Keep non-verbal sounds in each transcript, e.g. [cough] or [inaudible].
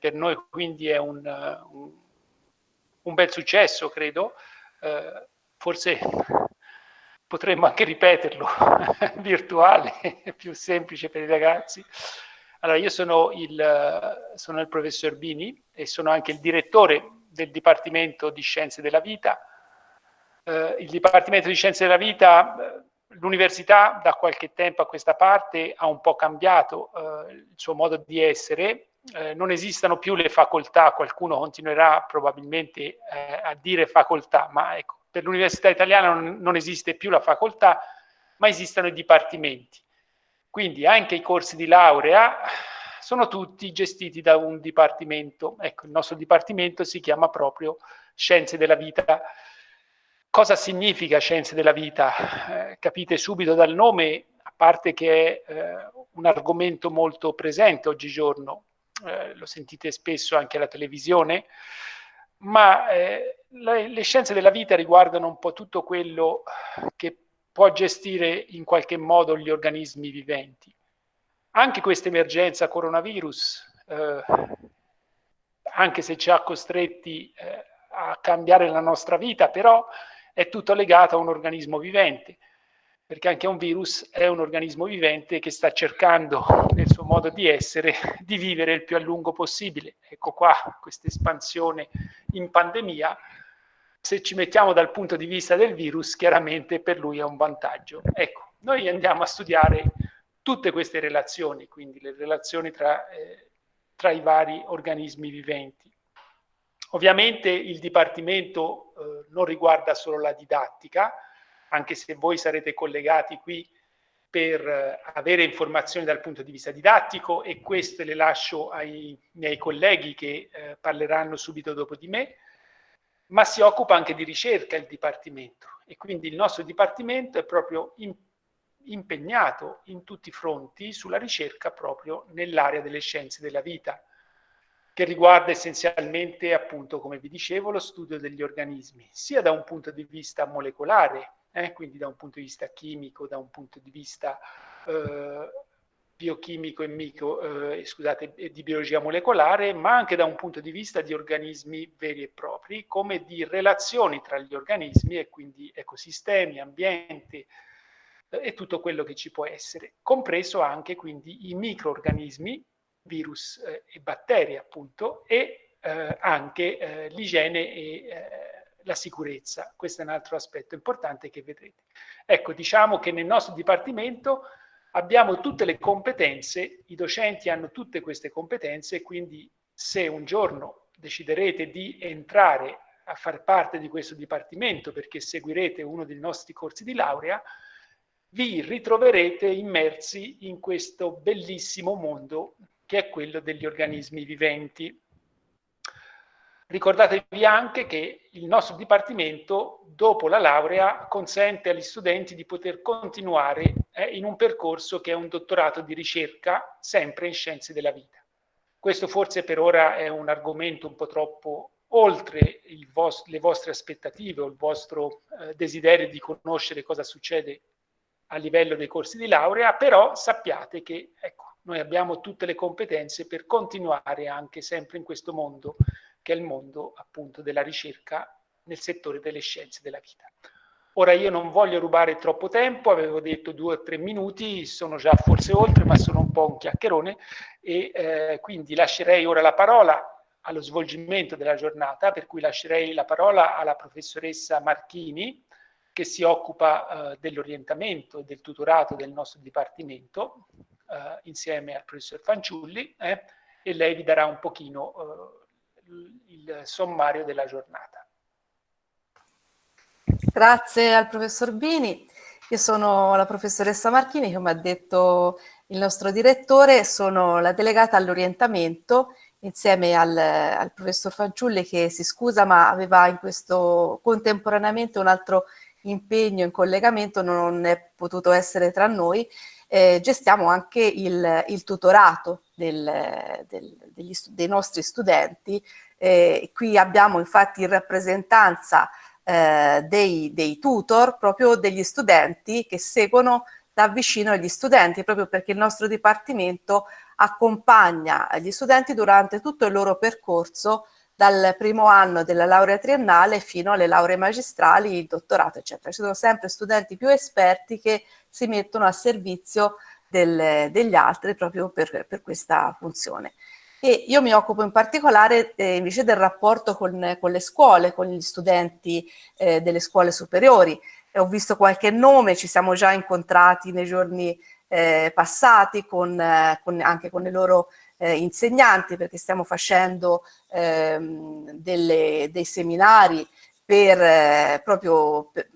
per noi quindi è un, un, un bel successo, credo. Eh, forse potremmo anche ripeterlo, [laughs] virtuale, [laughs] più semplice per i ragazzi. Allora, io sono il, sono il professor Bini e sono anche il direttore del Dipartimento di Scienze della Vita. Eh, il Dipartimento di Scienze della Vita, eh, l'università da qualche tempo a questa parte ha un po' cambiato eh, il suo modo di essere, eh, non esistono più le facoltà, qualcuno continuerà probabilmente eh, a dire facoltà, ma ecco, per l'università italiana non, non esiste più la facoltà, ma esistono i dipartimenti. Quindi anche i corsi di laurea sono tutti gestiti da un dipartimento. Ecco, il nostro dipartimento si chiama proprio Scienze della Vita. Cosa significa Scienze della Vita? Eh, capite subito dal nome, a parte che è eh, un argomento molto presente oggigiorno, eh, lo sentite spesso anche alla televisione, ma eh, le, le scienze della vita riguardano un po' tutto quello che può gestire in qualche modo gli organismi viventi. Anche questa emergenza coronavirus, eh, anche se ci ha costretti eh, a cambiare la nostra vita, però è tutto legato a un organismo vivente, perché anche un virus è un organismo vivente che sta cercando, nel suo modo di essere, di vivere il più a lungo possibile. Ecco qua questa espansione in pandemia se ci mettiamo dal punto di vista del virus, chiaramente per lui è un vantaggio. Ecco, noi andiamo a studiare tutte queste relazioni, quindi le relazioni tra, eh, tra i vari organismi viventi. Ovviamente il Dipartimento eh, non riguarda solo la didattica, anche se voi sarete collegati qui per eh, avere informazioni dal punto di vista didattico e queste le lascio ai miei colleghi che eh, parleranno subito dopo di me, ma si occupa anche di ricerca il Dipartimento. E quindi il nostro Dipartimento è proprio in, impegnato in tutti i fronti sulla ricerca proprio nell'area delle scienze della vita, che riguarda essenzialmente, appunto, come vi dicevo, lo studio degli organismi, sia da un punto di vista molecolare, eh, quindi da un punto di vista chimico, da un punto di vista eh, biochimico e micro, eh, scusate, di biologia molecolare, ma anche da un punto di vista di organismi veri e propri, come di relazioni tra gli organismi e quindi ecosistemi, ambiente eh, e tutto quello che ci può essere, compreso anche quindi i microorganismi, virus eh, e batteri appunto, e eh, anche l'igiene e la sicurezza. Questo è un altro aspetto importante che vedrete. Ecco, diciamo che nel nostro dipartimento abbiamo tutte le competenze, i docenti hanno tutte queste competenze, quindi se un giorno deciderete di entrare a far parte di questo dipartimento perché seguirete uno dei nostri corsi di laurea, vi ritroverete immersi in questo bellissimo mondo che è quello degli organismi viventi. Ricordatevi anche che il nostro dipartimento, dopo la laurea, consente agli studenti di poter continuare eh, in un percorso che è un dottorato di ricerca, sempre in scienze della vita. Questo forse per ora è un argomento un po' troppo oltre vos le vostre aspettative o il vostro eh, desiderio di conoscere cosa succede a livello dei corsi di laurea, però sappiate che ecco, noi abbiamo tutte le competenze per continuare anche sempre in questo mondo che è il mondo appunto della ricerca nel settore delle scienze della vita. Ora io non voglio rubare troppo tempo, avevo detto due o tre minuti, sono già forse oltre, ma sono un po' un chiacchierone e eh, quindi lascerei ora la parola allo svolgimento della giornata, per cui lascerei la parola alla professoressa Marchini, che si occupa eh, dell'orientamento e del tutorato del nostro dipartimento, eh, insieme al professor Fanciulli, eh, e lei vi darà un pochino eh, il sommario della giornata. Grazie al professor Bini. Io sono la professoressa Marchini, come ha detto il nostro direttore, sono la delegata all'orientamento insieme al, al, professor Fagiulli che si scusa ma aveva in questo contemporaneamente un altro impegno in collegamento, non è potuto essere tra noi. Eh, gestiamo anche il, il tutorato del, del, degli, dei nostri studenti. Eh, qui abbiamo infatti in rappresentanza eh, dei, dei tutor, proprio degli studenti che seguono da vicino gli studenti, proprio perché il nostro dipartimento accompagna gli studenti durante tutto il loro percorso dal primo anno della laurea triennale fino alle lauree magistrali, il dottorato, eccetera. Ci sono sempre studenti più esperti che si mettono a servizio del, degli altri proprio per, per, questa funzione. E io mi occupo in particolare eh, invece del rapporto con, con, le scuole, con gli studenti eh, delle scuole superiori. E ho visto qualche nome, ci siamo già incontrati nei giorni eh, passati con, eh, con, anche con i loro eh, insegnanti perché stiamo facendo ehm, delle, dei seminari per, eh, proprio per,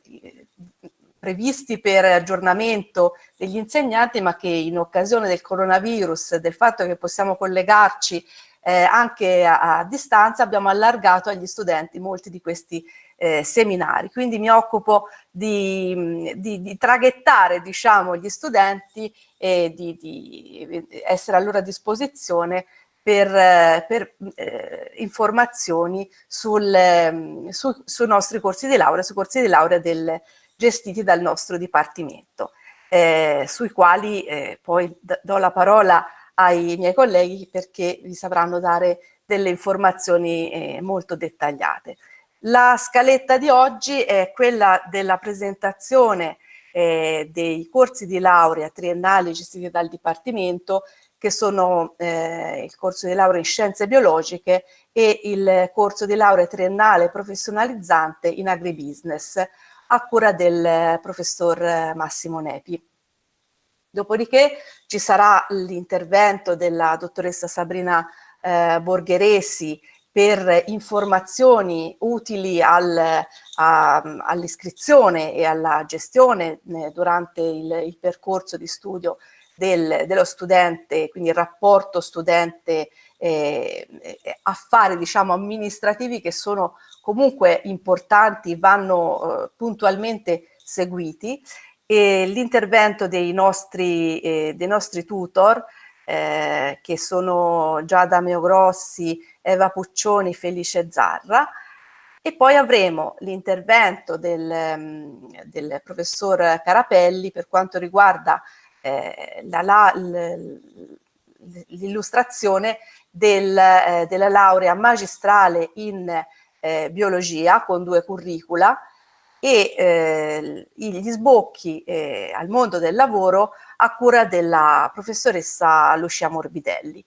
previsti per aggiornamento degli insegnanti ma che in occasione del coronavirus, del fatto che possiamo collegarci eh, anche a, a, distanza abbiamo allargato agli studenti molti di questi eh, seminari. Quindi mi occupo di, di, di traghettare diciamo, gli studenti e di, di, essere a loro disposizione per, per eh, informazioni sul, su, sui nostri corsi di laurea, sui corsi di laurea del, gestiti dal nostro dipartimento, eh, sui quali eh, poi do la parola ai miei colleghi perché vi sapranno dare delle informazioni eh, molto dettagliate. La scaletta di oggi è quella della presentazione eh, dei corsi di laurea triennali gestiti dal Dipartimento che sono eh, il corso di laurea in scienze biologiche e il corso di laurea triennale professionalizzante in agribusiness a cura del professor Massimo Nepi. Dopodiché ci sarà l'intervento della dottoressa Sabrina eh, Borgheresi per informazioni utili al, all'iscrizione e alla gestione eh, durante il, il, percorso di studio del, dello studente, quindi il rapporto studente eh, affari diciamo amministrativi che sono comunque importanti, vanno eh, puntualmente seguiti. E l'intervento dei eh, dei nostri tutor eh, che sono Giada Meogrossi, Eva Puccioni, Felice Zarra. E poi avremo l'intervento del, mm, del, professor Carapelli per quanto riguarda eh, l'illustrazione del, eh, della laurea magistrale in eh, biologia con due curricula e eh, gli sbocchi eh, al mondo del lavoro a cura della professoressa Lucia Morbidelli.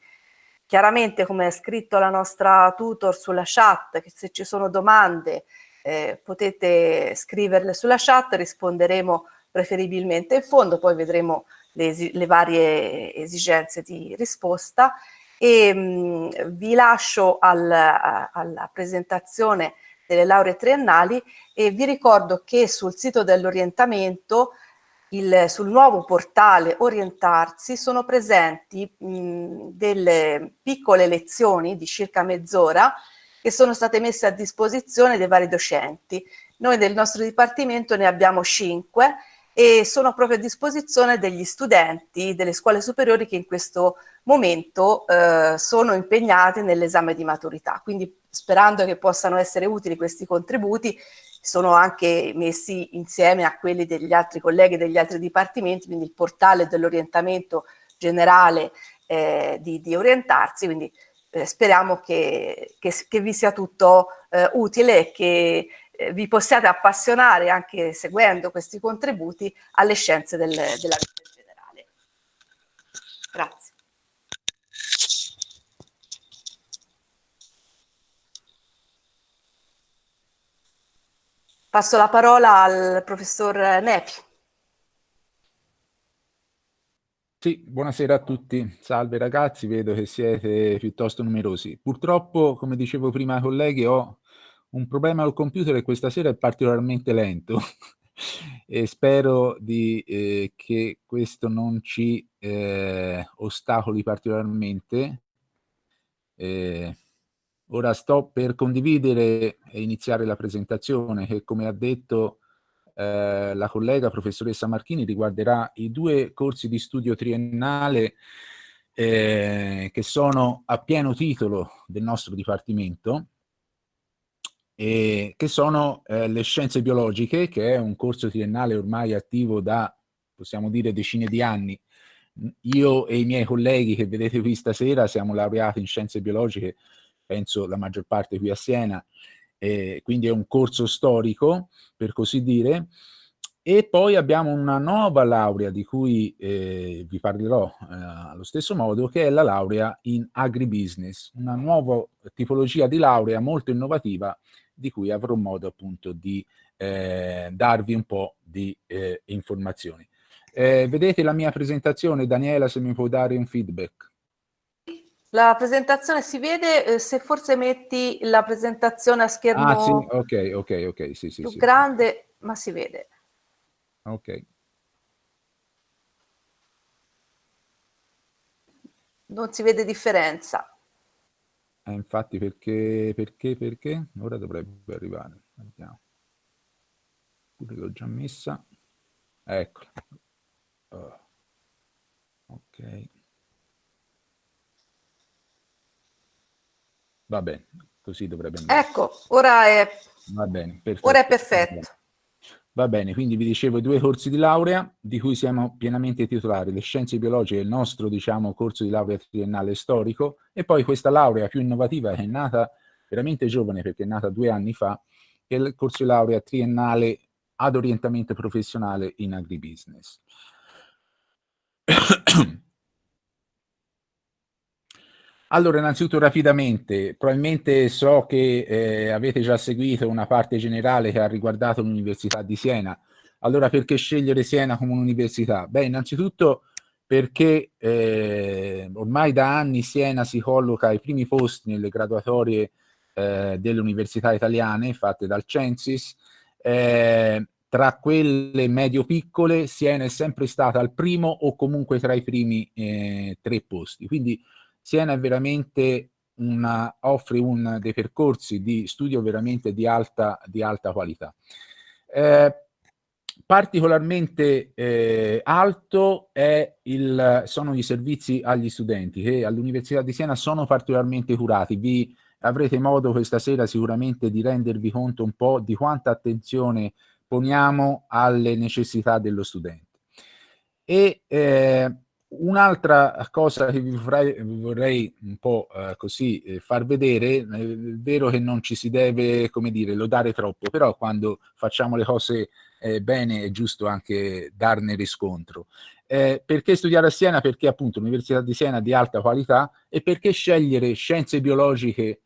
Chiaramente, come è scritto la nostra tutor sulla chat, che se ci sono domande eh, potete scriverle sulla chat, risponderemo preferibilmente in fondo, poi vedremo le, le varie esigenze di risposta e mh, vi lascio al, a, alla presentazione delle lauree triennali e vi ricordo che sul sito dell'orientamento sul nuovo portale Orientarsi sono presenti mh, delle piccole lezioni di circa mezz'ora che sono state messe a disposizione dei vari docenti. Noi del nostro dipartimento ne abbiamo cinque e sono proprio a disposizione degli studenti delle scuole superiori che in questo momento eh, sono impegnati nell'esame di maturità. Quindi sperando che possano essere utili questi contributi, sono anche messi insieme a quelli degli altri colleghi degli altri dipartimenti, quindi il portale dell'orientamento generale eh, di, di, orientarsi, quindi eh, speriamo che, che, che, vi sia tutto eh, utile e che eh, vi possiate appassionare anche seguendo questi contributi alle scienze del, della vita generale. Grazie. Passo la parola al professor Nepi. Sì, buonasera a tutti. Salve ragazzi, vedo che siete piuttosto numerosi. Purtroppo, come dicevo prima ai colleghi, ho un problema al computer e questa sera è particolarmente lento [laughs] e spero di, eh, che questo non ci eh, ostacoli particolarmente. Eh, ora sto per condividere e iniziare la presentazione che come ha detto eh, la collega professoressa Marchini riguarderà i due corsi di studio triennale eh, che sono a pieno titolo del nostro Dipartimento eh, che sono eh, le scienze biologiche, che è un corso triennale ormai attivo da, possiamo dire, decine di anni. Io e i miei colleghi che vedete qui stasera siamo laureati in scienze biologiche, penso la maggior parte qui a Siena, eh, quindi è un corso storico, per così dire, e poi abbiamo una nuova laurea di cui eh, vi parlerò eh, allo stesso modo, che è la laurea in agribusiness, una nuova tipologia di laurea molto innovativa di cui avrò modo appunto di eh, darvi un po' di eh, informazioni. Eh, vedete la mia presentazione, Daniela, se mi può dare un feedback. La presentazione si vede, eh, se forse metti la presentazione a schermo ah, sì? ok, ok, ok, sì, sì, più sì. grande, ma si vede. Ok. Non si vede differenza. Eh, infatti perché, perché, perché? Ora dovrebbe arrivare. Vediamo. Pure l'ho già messa. Eccola. Oh. Ok. Va bene, così dovrebbe andare. Ecco, ora è, Va bene, perfetto. Ora è perfetto. Va bene, quindi vi dicevo due corsi di laurea di cui siamo pienamente titolari, le scienze biologiche, il nostro diciamo, corso di laurea triennale storico e poi questa laurea più innovativa che è nata veramente giovane perché è nata due anni fa, è il corso di laurea triennale ad orientamento professionale in agribusiness. [coughs] Allora, innanzitutto rapidamente, probabilmente so che eh, avete già seguito una parte generale che ha riguardato l'Università di Siena. Allora, perché scegliere Siena come un'università? Beh, innanzitutto perché eh, ormai da anni Siena si colloca ai primi posti nelle graduatorie eh, delle università italiane fatte dal Censis. Eh, tra quelle medio-piccole Siena è sempre stata al primo o comunque tra i primi eh, tre posti. Quindi Siena è veramente una, offre un, dei percorsi di studio veramente di alta, di alta qualità. Eh, particolarmente eh, alto il, sono i servizi agli studenti che all'Università di Siena sono particolarmente curati. Vi avrete modo questa sera sicuramente di rendervi conto un po' di quanta attenzione poniamo alle necessità dello studente. E eh, Un'altra cosa che vi vorrei, vi vorrei un po' eh, così eh, far vedere, è vero che non ci si deve, come dire, lodare troppo, però quando facciamo le cose eh, bene è giusto anche darne riscontro. Eh, perché studiare a Siena? Perché appunto l'Università di Siena è di alta qualità e perché scegliere scienze biologiche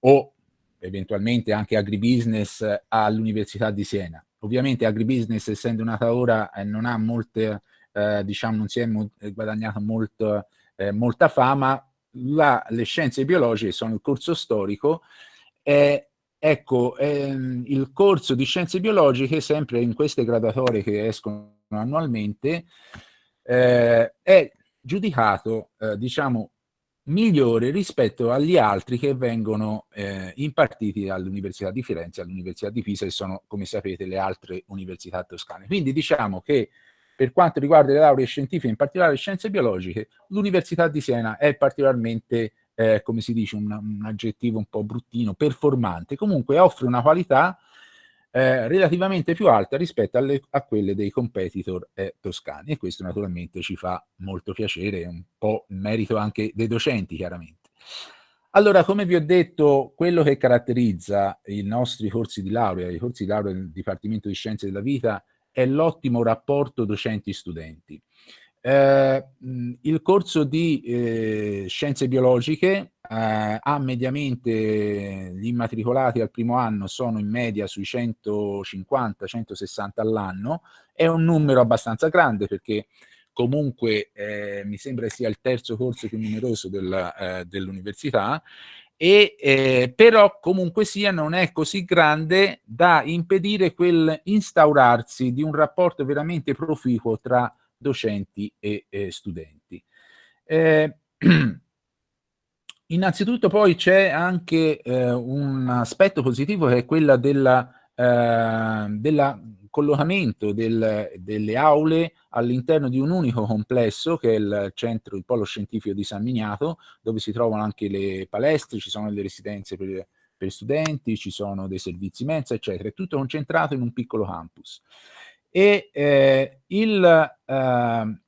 o eventualmente anche agribusiness all'Università di Siena. Ovviamente agribusiness, essendo nata ora, eh, non ha molte eh, diciamo non si è mo eh, guadagnato molto, eh, molta fama, la, le scienze biologiche sono il corso storico e ecco, ehm, il corso di scienze biologiche, sempre in queste graduatorie che escono annualmente, eh, è giudicato, eh, diciamo, migliore rispetto agli altri che vengono eh, impartiti all'Università di Firenze, all'Università di Pisa, che sono, come sapete, le altre università toscane. Quindi diciamo che per quanto riguarda le lauree scientifiche, in particolare scienze biologiche, l'Università di Siena è particolarmente, eh, come si dice, un, un, aggettivo un po' bruttino, performante. Comunque offre una qualità eh, relativamente più alta rispetto alle, a quelle dei competitor eh, toscani e questo naturalmente ci fa molto piacere, un po' merito anche dei docenti chiaramente. Allora, come vi ho detto, quello che caratterizza i nostri corsi di laurea, i corsi di laurea del Dipartimento di Scienze della Vita, è l'ottimo rapporto docenti-studenti. Eh, il corso di eh, scienze biologiche eh, ha mediamente gli immatricolati al primo anno sono in media sui 150-160 all'anno, è un numero abbastanza grande perché comunque eh, mi sembra sia il terzo corso più numeroso eh, dell'università e eh, però comunque sia non è così grande da impedire quel instaurarsi di un rapporto veramente proficuo tra docenti e eh, studenti. Eh, [clears throat] innanzitutto poi c'è anche eh, un aspetto positivo che è quello della, eh, della collocamento del, delle aule all'interno di un unico complesso che è il centro, il polo scientifico di San Miniato, dove si trovano anche le palestre, ci sono le residenze per, per studenti, ci sono dei servizi mensa, eccetera. È tutto concentrato in un piccolo campus. E eh, il, eh,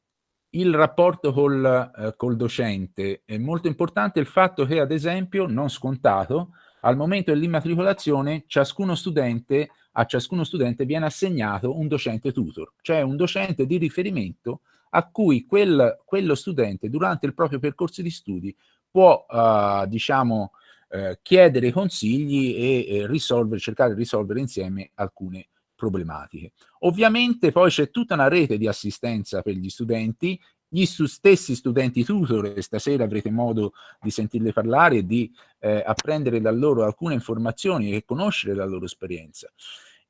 il rapporto col, eh, col docente. È molto importante il fatto che, ad esempio, non scontato, al momento dell'immatricolazione ciascuno studente, a ciascuno studente viene assegnato un docente tutor, cioè un docente di riferimento a cui quel, quello studente durante il proprio percorso di studi può, uh, diciamo, uh, chiedere consigli e, e cercare di risolvere insieme alcune problematiche. Ovviamente poi c'è tutta una rete di assistenza per gli studenti gli stessi studenti tutor, stasera avrete modo di sentirli parlare e di eh, apprendere da loro alcune informazioni e conoscere la loro esperienza.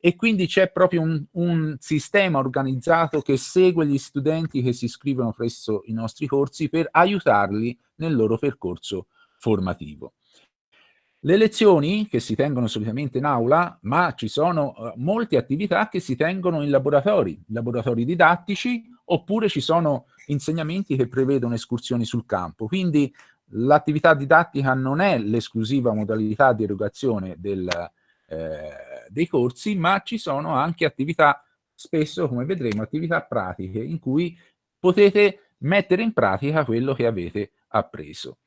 E quindi c'è proprio un, un, sistema organizzato che segue gli studenti che si iscrivono presso i nostri corsi per aiutarli nel loro percorso formativo. Le lezioni che si tengono solitamente in aula, ma ci sono uh, molte attività che si tengono in laboratori, laboratori didattici, oppure ci sono insegnamenti che prevedono escursioni sul campo. Quindi l'attività didattica non è l'esclusiva modalità di erogazione del, eh, dei corsi, ma ci sono anche attività, spesso come vedremo, attività pratiche in cui potete mettere in pratica quello che avete appreso.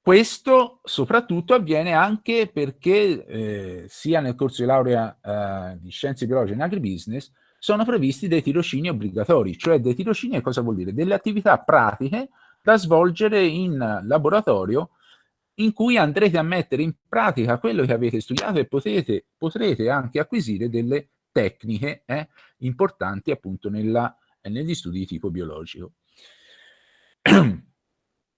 Questo soprattutto avviene anche perché eh, sia nel corso di laurea eh, di scienze biologiche in agribusiness sono previsti dei tirocini obbligatori, cioè dei tirocini cosa vuol dire? Delle attività pratiche da svolgere in laboratorio in cui andrete a mettere in pratica quello che avete studiato e potete, potrete anche acquisire delle tecniche eh, importanti appunto nella, negli studi di tipo biologico. [clears throat]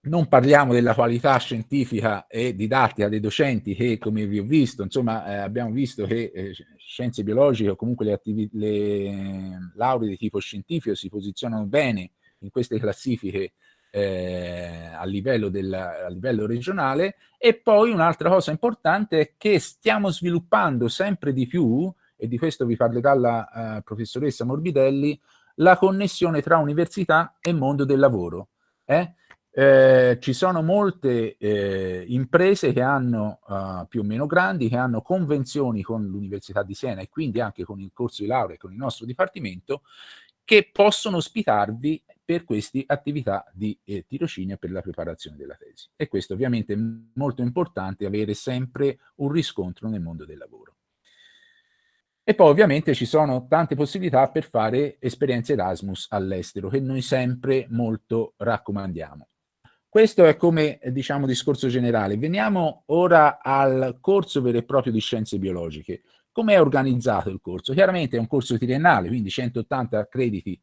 non parliamo della qualità scientifica e didattica dei docenti che, come vi ho visto, insomma, eh, abbiamo visto che eh, scienze biologiche o comunque le, le lauree di tipo scientifico si posizionano bene in queste classifiche eh, a, livello del, a livello regionale e poi un'altra cosa importante è che stiamo sviluppando sempre di più, e di questo vi parlerà la uh, professoressa Morbidelli, la connessione tra università e mondo del lavoro. Eh? Eh, ci sono molte eh, imprese che hanno, uh, più o meno grandi, che hanno convenzioni con l'Università di Siena e quindi anche con il corso di laurea e con il nostro dipartimento, che possono ospitarvi per queste attività di eh, tirocinio per la preparazione della tesi. E questo ovviamente è molto importante, avere sempre un riscontro nel mondo del lavoro. E poi ovviamente ci sono tante possibilità per fare esperienze Erasmus all'estero, che noi sempre molto raccomandiamo. Questo è come, diciamo, discorso generale. Veniamo ora al corso vero e proprio di scienze biologiche. Come è organizzato il corso? Chiaramente è un corso triennale, quindi 180 crediti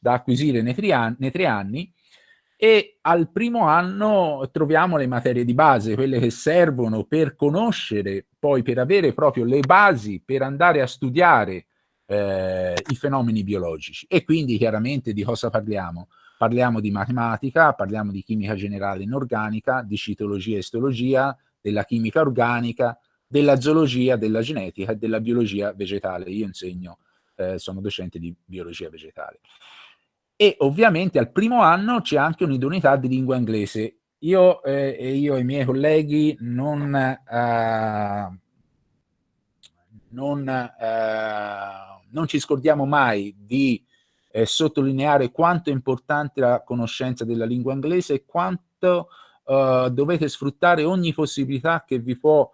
da acquisire nei tre, anni, nei tre anni e al primo anno troviamo le materie di base, quelle che servono per conoscere, poi per avere proprio le basi per andare a studiare eh, i fenomeni biologici. E quindi chiaramente di cosa parliamo? Parliamo di matematica, parliamo di chimica generale inorganica, di citologia e istologia, della chimica organica, della zoologia, della genetica e della biologia vegetale. Io insegno, eh, sono docente di biologia vegetale. E ovviamente al primo anno c'è anche un'idoneità di lingua inglese. Io eh, e io e i miei colleghi non, eh, non, eh, non ci scordiamo mai di eh, sottolineare quanto è importante la conoscenza della lingua inglese e quanto uh, dovete sfruttare ogni possibilità che vi può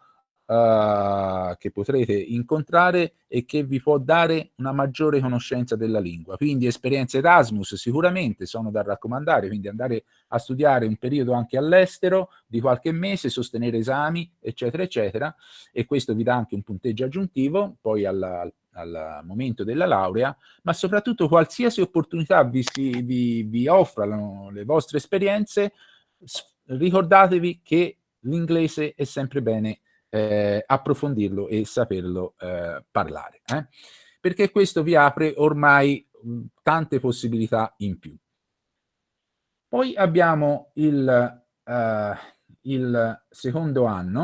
Uh, che potrete incontrare e che vi può dare una maggiore conoscenza della lingua. Quindi esperienze Erasmus sicuramente sono da raccomandare, quindi andare a studiare un periodo anche all'estero di qualche mese, sostenere esami, eccetera, eccetera, e questo vi dà anche un punteggio aggiuntivo poi alla, al momento della laurea, ma soprattutto qualsiasi opportunità vi, si, vi, vi offrano le vostre esperienze, ricordatevi che l'inglese è sempre bene eh, approfondirlo e saperlo eh, parlare, eh? perché questo vi apre ormai mh, tante possibilità in più. Poi abbiamo il, uh, il secondo anno,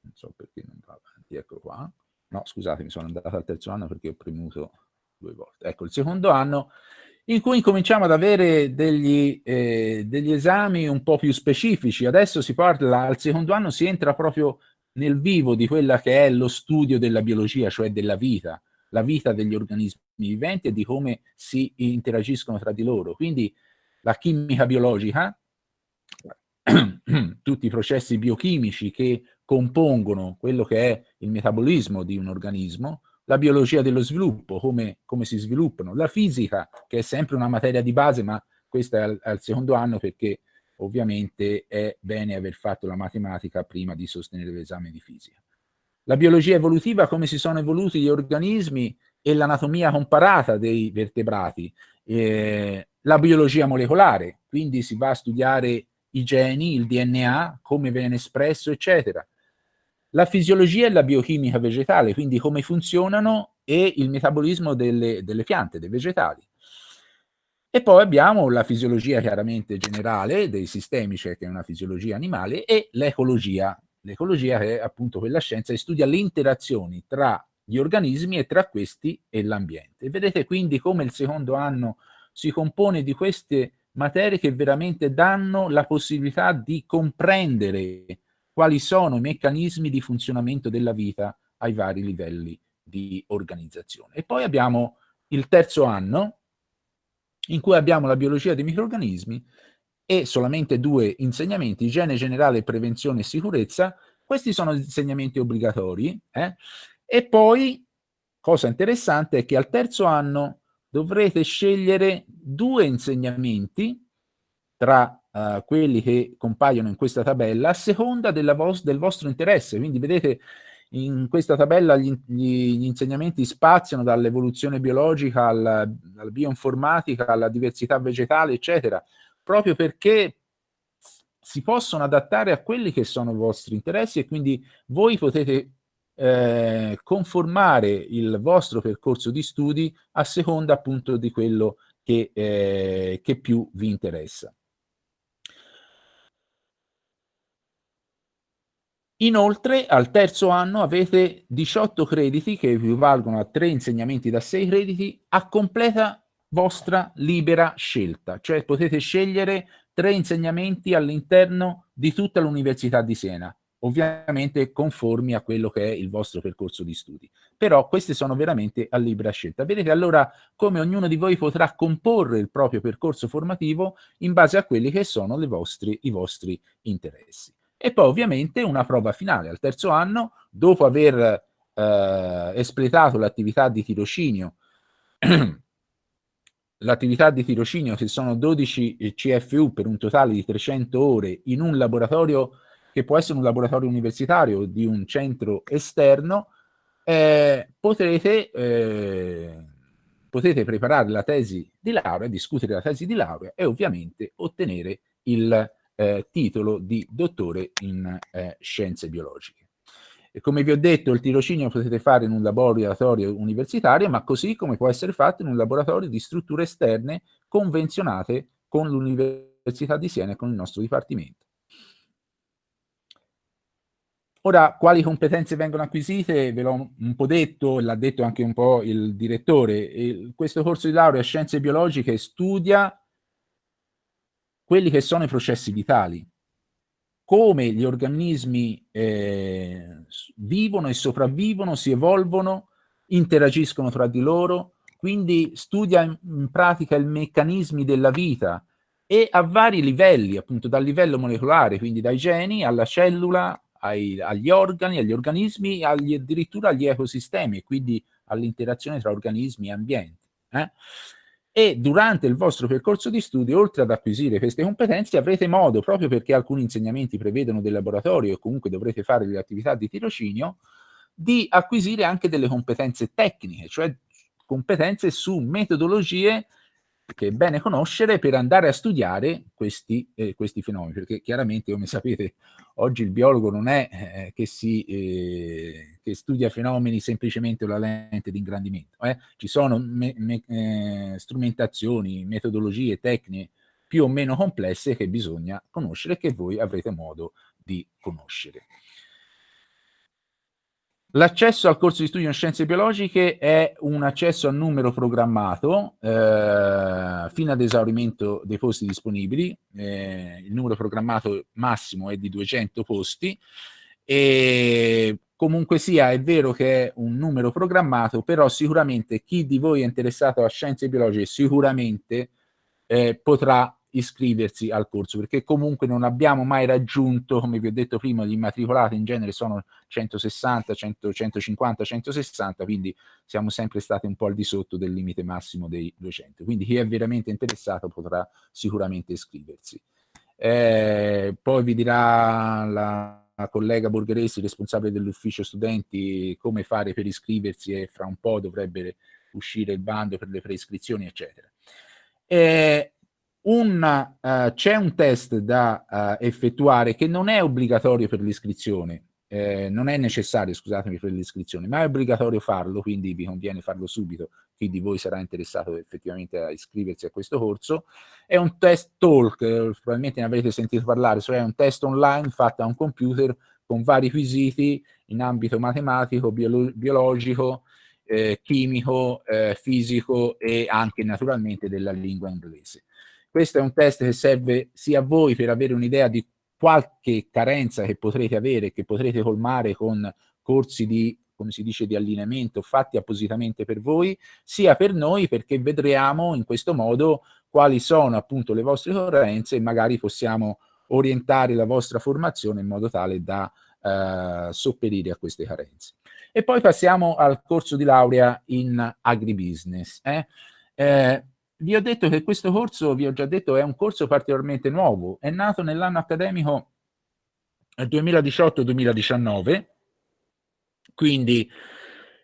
non so perché non va avanti, ecco qua, no scusate mi sono andato al terzo anno perché ho premuto due volte, ecco il secondo anno in cui cominciamo ad avere degli, eh, degli esami un po' più specifici, adesso si parla, al secondo anno si entra proprio nel vivo di quella che è lo studio della biologia, cioè della vita, la vita degli organismi viventi e di come si interagiscono tra di loro. Quindi la chimica biologica, [clears throat] tutti i processi biochimici che compongono quello che è il metabolismo di un organismo, la biologia dello sviluppo, come, come si sviluppano, la fisica, che è sempre una materia di base, ma questa è al, al secondo anno perché ovviamente è bene aver fatto la matematica prima di sostenere l'esame di fisica. La biologia evolutiva, come si sono evoluti gli organismi e l'anatomia comparata dei vertebrati. Eh, la biologia molecolare, quindi si va a studiare i geni, il DNA, come viene espresso, eccetera. La fisiologia e la biochimica vegetale, quindi come funzionano e il metabolismo delle, delle piante, dei vegetali. E poi abbiamo la fisiologia chiaramente generale dei sistemi, cioè che è una fisiologia animale, e l'ecologia. L'ecologia è appunto quella scienza che studia le interazioni tra gli organismi e tra questi e l'ambiente. Vedete quindi come il secondo anno si compone di queste materie che veramente danno la possibilità di comprendere quali sono i meccanismi di funzionamento della vita ai vari livelli di organizzazione. E poi abbiamo il terzo anno, in cui abbiamo la biologia dei microorganismi e solamente due insegnamenti, igiene generale, prevenzione e sicurezza, questi sono insegnamenti obbligatori, eh? e poi, cosa interessante, è che al terzo anno dovrete scegliere due insegnamenti tra uh, quelli che compaiono in questa tabella a seconda vo del vostro interesse, quindi vedete in questa tabella gli, gli, gli insegnamenti spaziano dall'evoluzione biologica alla, alla bioinformatica, alla diversità vegetale, eccetera, proprio perché si possono adattare a quelli che sono i vostri interessi e quindi voi potete eh, conformare il vostro percorso di studi a seconda appunto di quello che, eh, che più vi interessa. Inoltre al terzo anno avete 18 crediti che equivalgono a 3 insegnamenti da 6 crediti a completa vostra libera scelta, cioè potete scegliere 3 insegnamenti all'interno di tutta l'Università di Siena, ovviamente conformi a quello che è il vostro percorso di studi. Però queste sono veramente a libera scelta. Vedete allora come ognuno di voi potrà comporre il proprio percorso formativo in base a quelli che sono vostri, i vostri interessi e poi ovviamente una prova finale. Al terzo anno, dopo aver eh, espletato l'attività di tirocinio, [clears throat] l'attività di tirocinio che sono 12 CFU per un totale di 300 ore in un laboratorio che può essere un laboratorio universitario di un centro esterno, eh, potrete, eh, potete preparare la tesi di laurea, discutere la tesi di laurea e ovviamente ottenere il eh, titolo di dottore in eh, scienze biologiche. E come vi ho detto, il tirocinio lo potete fare in un laboratorio universitario, ma così come può essere fatto in un laboratorio di strutture esterne convenzionate con l'Università di Siena e con il nostro Dipartimento. Ora, quali competenze vengono acquisite? Ve l'ho un po' detto, l'ha detto anche un po' il direttore. Il, questo corso di laurea Scienze Biologiche studia quelli che sono i processi vitali, come gli organismi eh, vivono e sopravvivono, si evolvono, interagiscono tra di loro, quindi studia in, pratica i meccanismi della vita e a vari livelli, appunto dal livello molecolare, quindi dai geni alla cellula, ai, agli organi, agli organismi, agli, addirittura agli ecosistemi e quindi all'interazione tra organismi e ambienti. Eh? E durante il vostro percorso di studio, oltre ad acquisire queste competenze, avrete modo, proprio perché alcuni insegnamenti prevedono del laboratorio e comunque dovrete fare delle attività di tirocinio, di acquisire anche delle competenze tecniche, cioè competenze su metodologie che è bene conoscere per andare a studiare questi, eh, questi fenomeni, perché chiaramente, come sapete, oggi il biologo non è eh, che, si, eh, che, studia fenomeni semplicemente con la lente di ingrandimento, eh. ci sono me, me, eh, strumentazioni, metodologie, tecniche più o meno complesse che bisogna conoscere e che voi avrete modo di conoscere. L'accesso al corso di studio in scienze biologiche è un accesso a numero programmato eh, fino ad esaurimento dei posti disponibili. Eh, il numero programmato massimo è di 200 posti e comunque sia, è vero che è un numero programmato, però sicuramente chi di voi è interessato a scienze biologiche sicuramente eh, potrà iscriversi al corso, perché comunque non abbiamo mai raggiunto, come vi ho detto prima, gli immatricolati in genere sono 160, 100, 150, 160, quindi siamo sempre stati un po' al di sotto del limite massimo dei 200. Quindi chi è veramente interessato potrà sicuramente iscriversi. Eh, poi vi dirà la, collega Borgheresi, responsabile dell'ufficio studenti, come fare per iscriversi e fra un po' dovrebbe uscire il bando per le preiscrizioni, eccetera. Eh, uh, c'è un test da uh, effettuare che non è obbligatorio per l'iscrizione, eh, non è necessario, scusatemi, per l'iscrizione, ma è obbligatorio farlo, quindi vi conviene farlo subito, chi di voi sarà interessato effettivamente a iscriversi a questo corso. È un test talk, eh, probabilmente ne avrete sentito parlare, cioè è un test online fatto a un computer con vari quesiti in ambito matematico, biolo biologico, eh, chimico, eh, fisico e anche naturalmente della lingua inglese. Questo è un test che serve sia a voi per avere un'idea di qualche carenza che potrete avere, che potrete colmare con corsi di, come si dice, di allineamento fatti appositamente per voi, sia per noi perché vedremo in questo modo quali sono appunto le vostre carenze e magari possiamo orientare la vostra formazione in modo tale da eh, sopperire a queste carenze. E poi passiamo al corso di laurea in agribusiness. Eh? Eh, vi ho detto che questo corso, vi ho già detto, è un corso particolarmente nuovo, è nato nell'anno accademico 2018-2019, quindi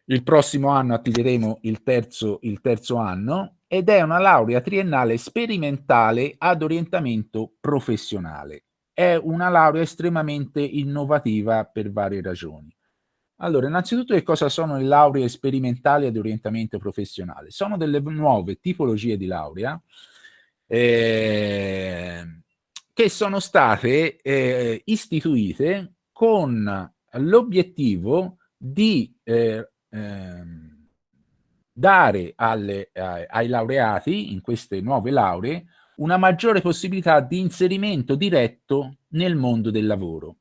il prossimo anno attiveremo il terzo, il terzo anno, ed è una laurea triennale sperimentale ad orientamento professionale. È una laurea estremamente innovativa per varie ragioni. Allora, innanzitutto che cosa sono le lauree sperimentali ad orientamento professionale? Sono delle nuove tipologie di laurea eh, che sono state eh, istituite con l'obiettivo di eh, ehm, dare alle, ai laureati in queste nuove lauree una maggiore possibilità di inserimento diretto nel mondo del lavoro.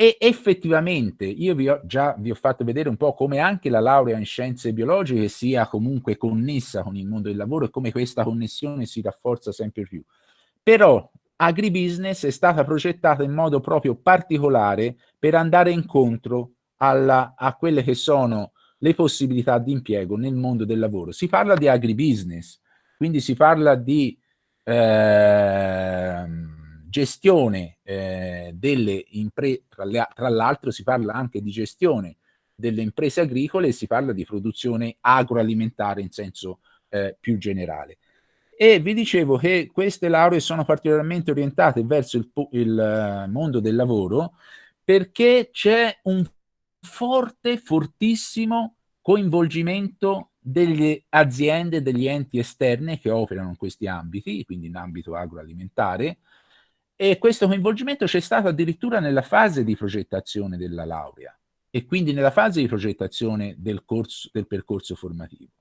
E effettivamente io vi ho, già vi ho fatto vedere un po' come anche la laurea in scienze biologiche sia comunque connessa con il mondo del lavoro e come questa connessione si rafforza sempre più. Però agribusiness è stata progettata in modo proprio particolare per andare incontro alla, a quelle che sono le possibilità di impiego nel mondo del lavoro. Si parla di agribusiness, quindi si parla di... Eh, gestione eh, delle imprese, tra l'altro si parla anche di gestione delle imprese agricole e si parla di produzione agroalimentare in senso eh, più generale. E vi dicevo che queste lauree sono particolarmente orientate verso il, il eh, mondo del lavoro perché c'è un forte, fortissimo coinvolgimento delle aziende, degli enti esterni che operano in questi ambiti, quindi in ambito agroalimentare, e questo coinvolgimento c'è stato addirittura nella fase di progettazione della laurea e quindi nella fase di progettazione del, corso, del percorso formativo.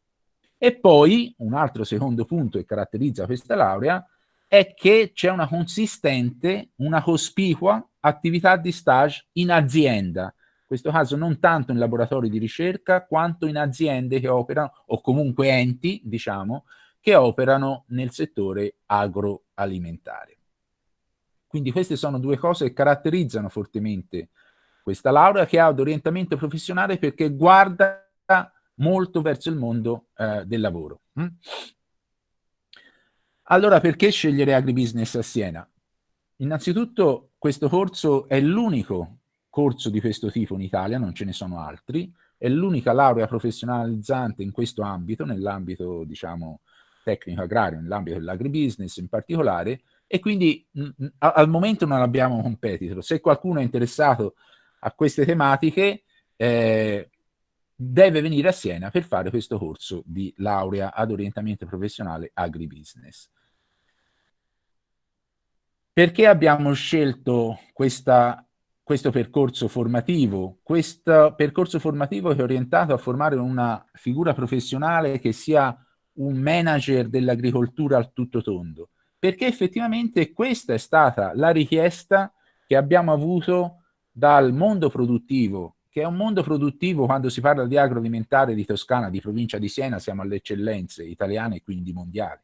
E poi un altro secondo punto che caratterizza questa laurea è che c'è una consistente, una cospicua attività di stage in azienda, in questo caso non tanto in laboratori di ricerca quanto in aziende che operano, o comunque enti, diciamo, che operano nel settore agroalimentare. Quindi queste sono due cose che caratterizzano fortemente questa laurea che ha ad orientamento professionale perché guarda molto verso il mondo eh, del lavoro. Mm? Allora perché scegliere agribusiness a Siena? Innanzitutto questo corso è l'unico corso di questo tipo in Italia, non ce ne sono altri, è l'unica laurea professionalizzante in questo ambito, nell'ambito diciamo tecnico agrario, nell'ambito dell'agribusiness in particolare, e quindi mh, al momento non abbiamo competitor. Se qualcuno è interessato a queste tematiche, eh, deve venire a Siena per fare questo corso di laurea ad orientamento professionale agribusiness. Perché abbiamo scelto questa, questo percorso formativo? Questo percorso formativo è orientato a formare una figura professionale che sia un manager dell'agricoltura al tutto tondo perché effettivamente questa è stata la richiesta che abbiamo avuto dal mondo produttivo che è un mondo produttivo, quando si parla di agroalimentare di Toscana, di provincia di Siena, siamo alle eccellenze italiane e quindi mondiali.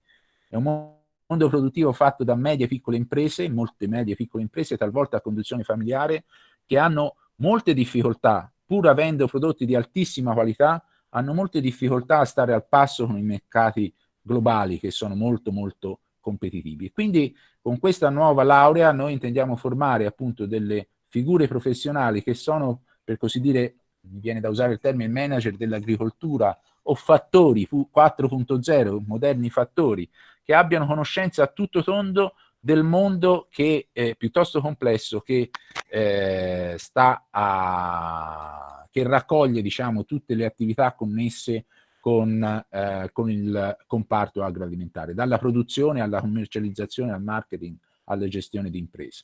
È un mondo produttivo fatto da medie e piccole imprese, molte medie e piccole imprese, talvolta a conduzione familiare, che hanno molte difficoltà, pur avendo prodotti di altissima qualità, hanno molte difficoltà a stare al passo con i mercati globali che sono molto molto competitivi. Quindi con questa nuova laurea noi intendiamo formare appunto delle figure professionali che sono, per così dire, mi viene da usare il termine manager dell'agricoltura o fattori 4.0, moderni fattori, che abbiano conoscenza a tutto tondo del mondo che è piuttosto complesso, che, eh, sta a, che raccoglie diciamo, tutte le attività connesse con, eh, con il comparto agroalimentare, dalla produzione alla commercializzazione, al marketing, alla gestione di imprese.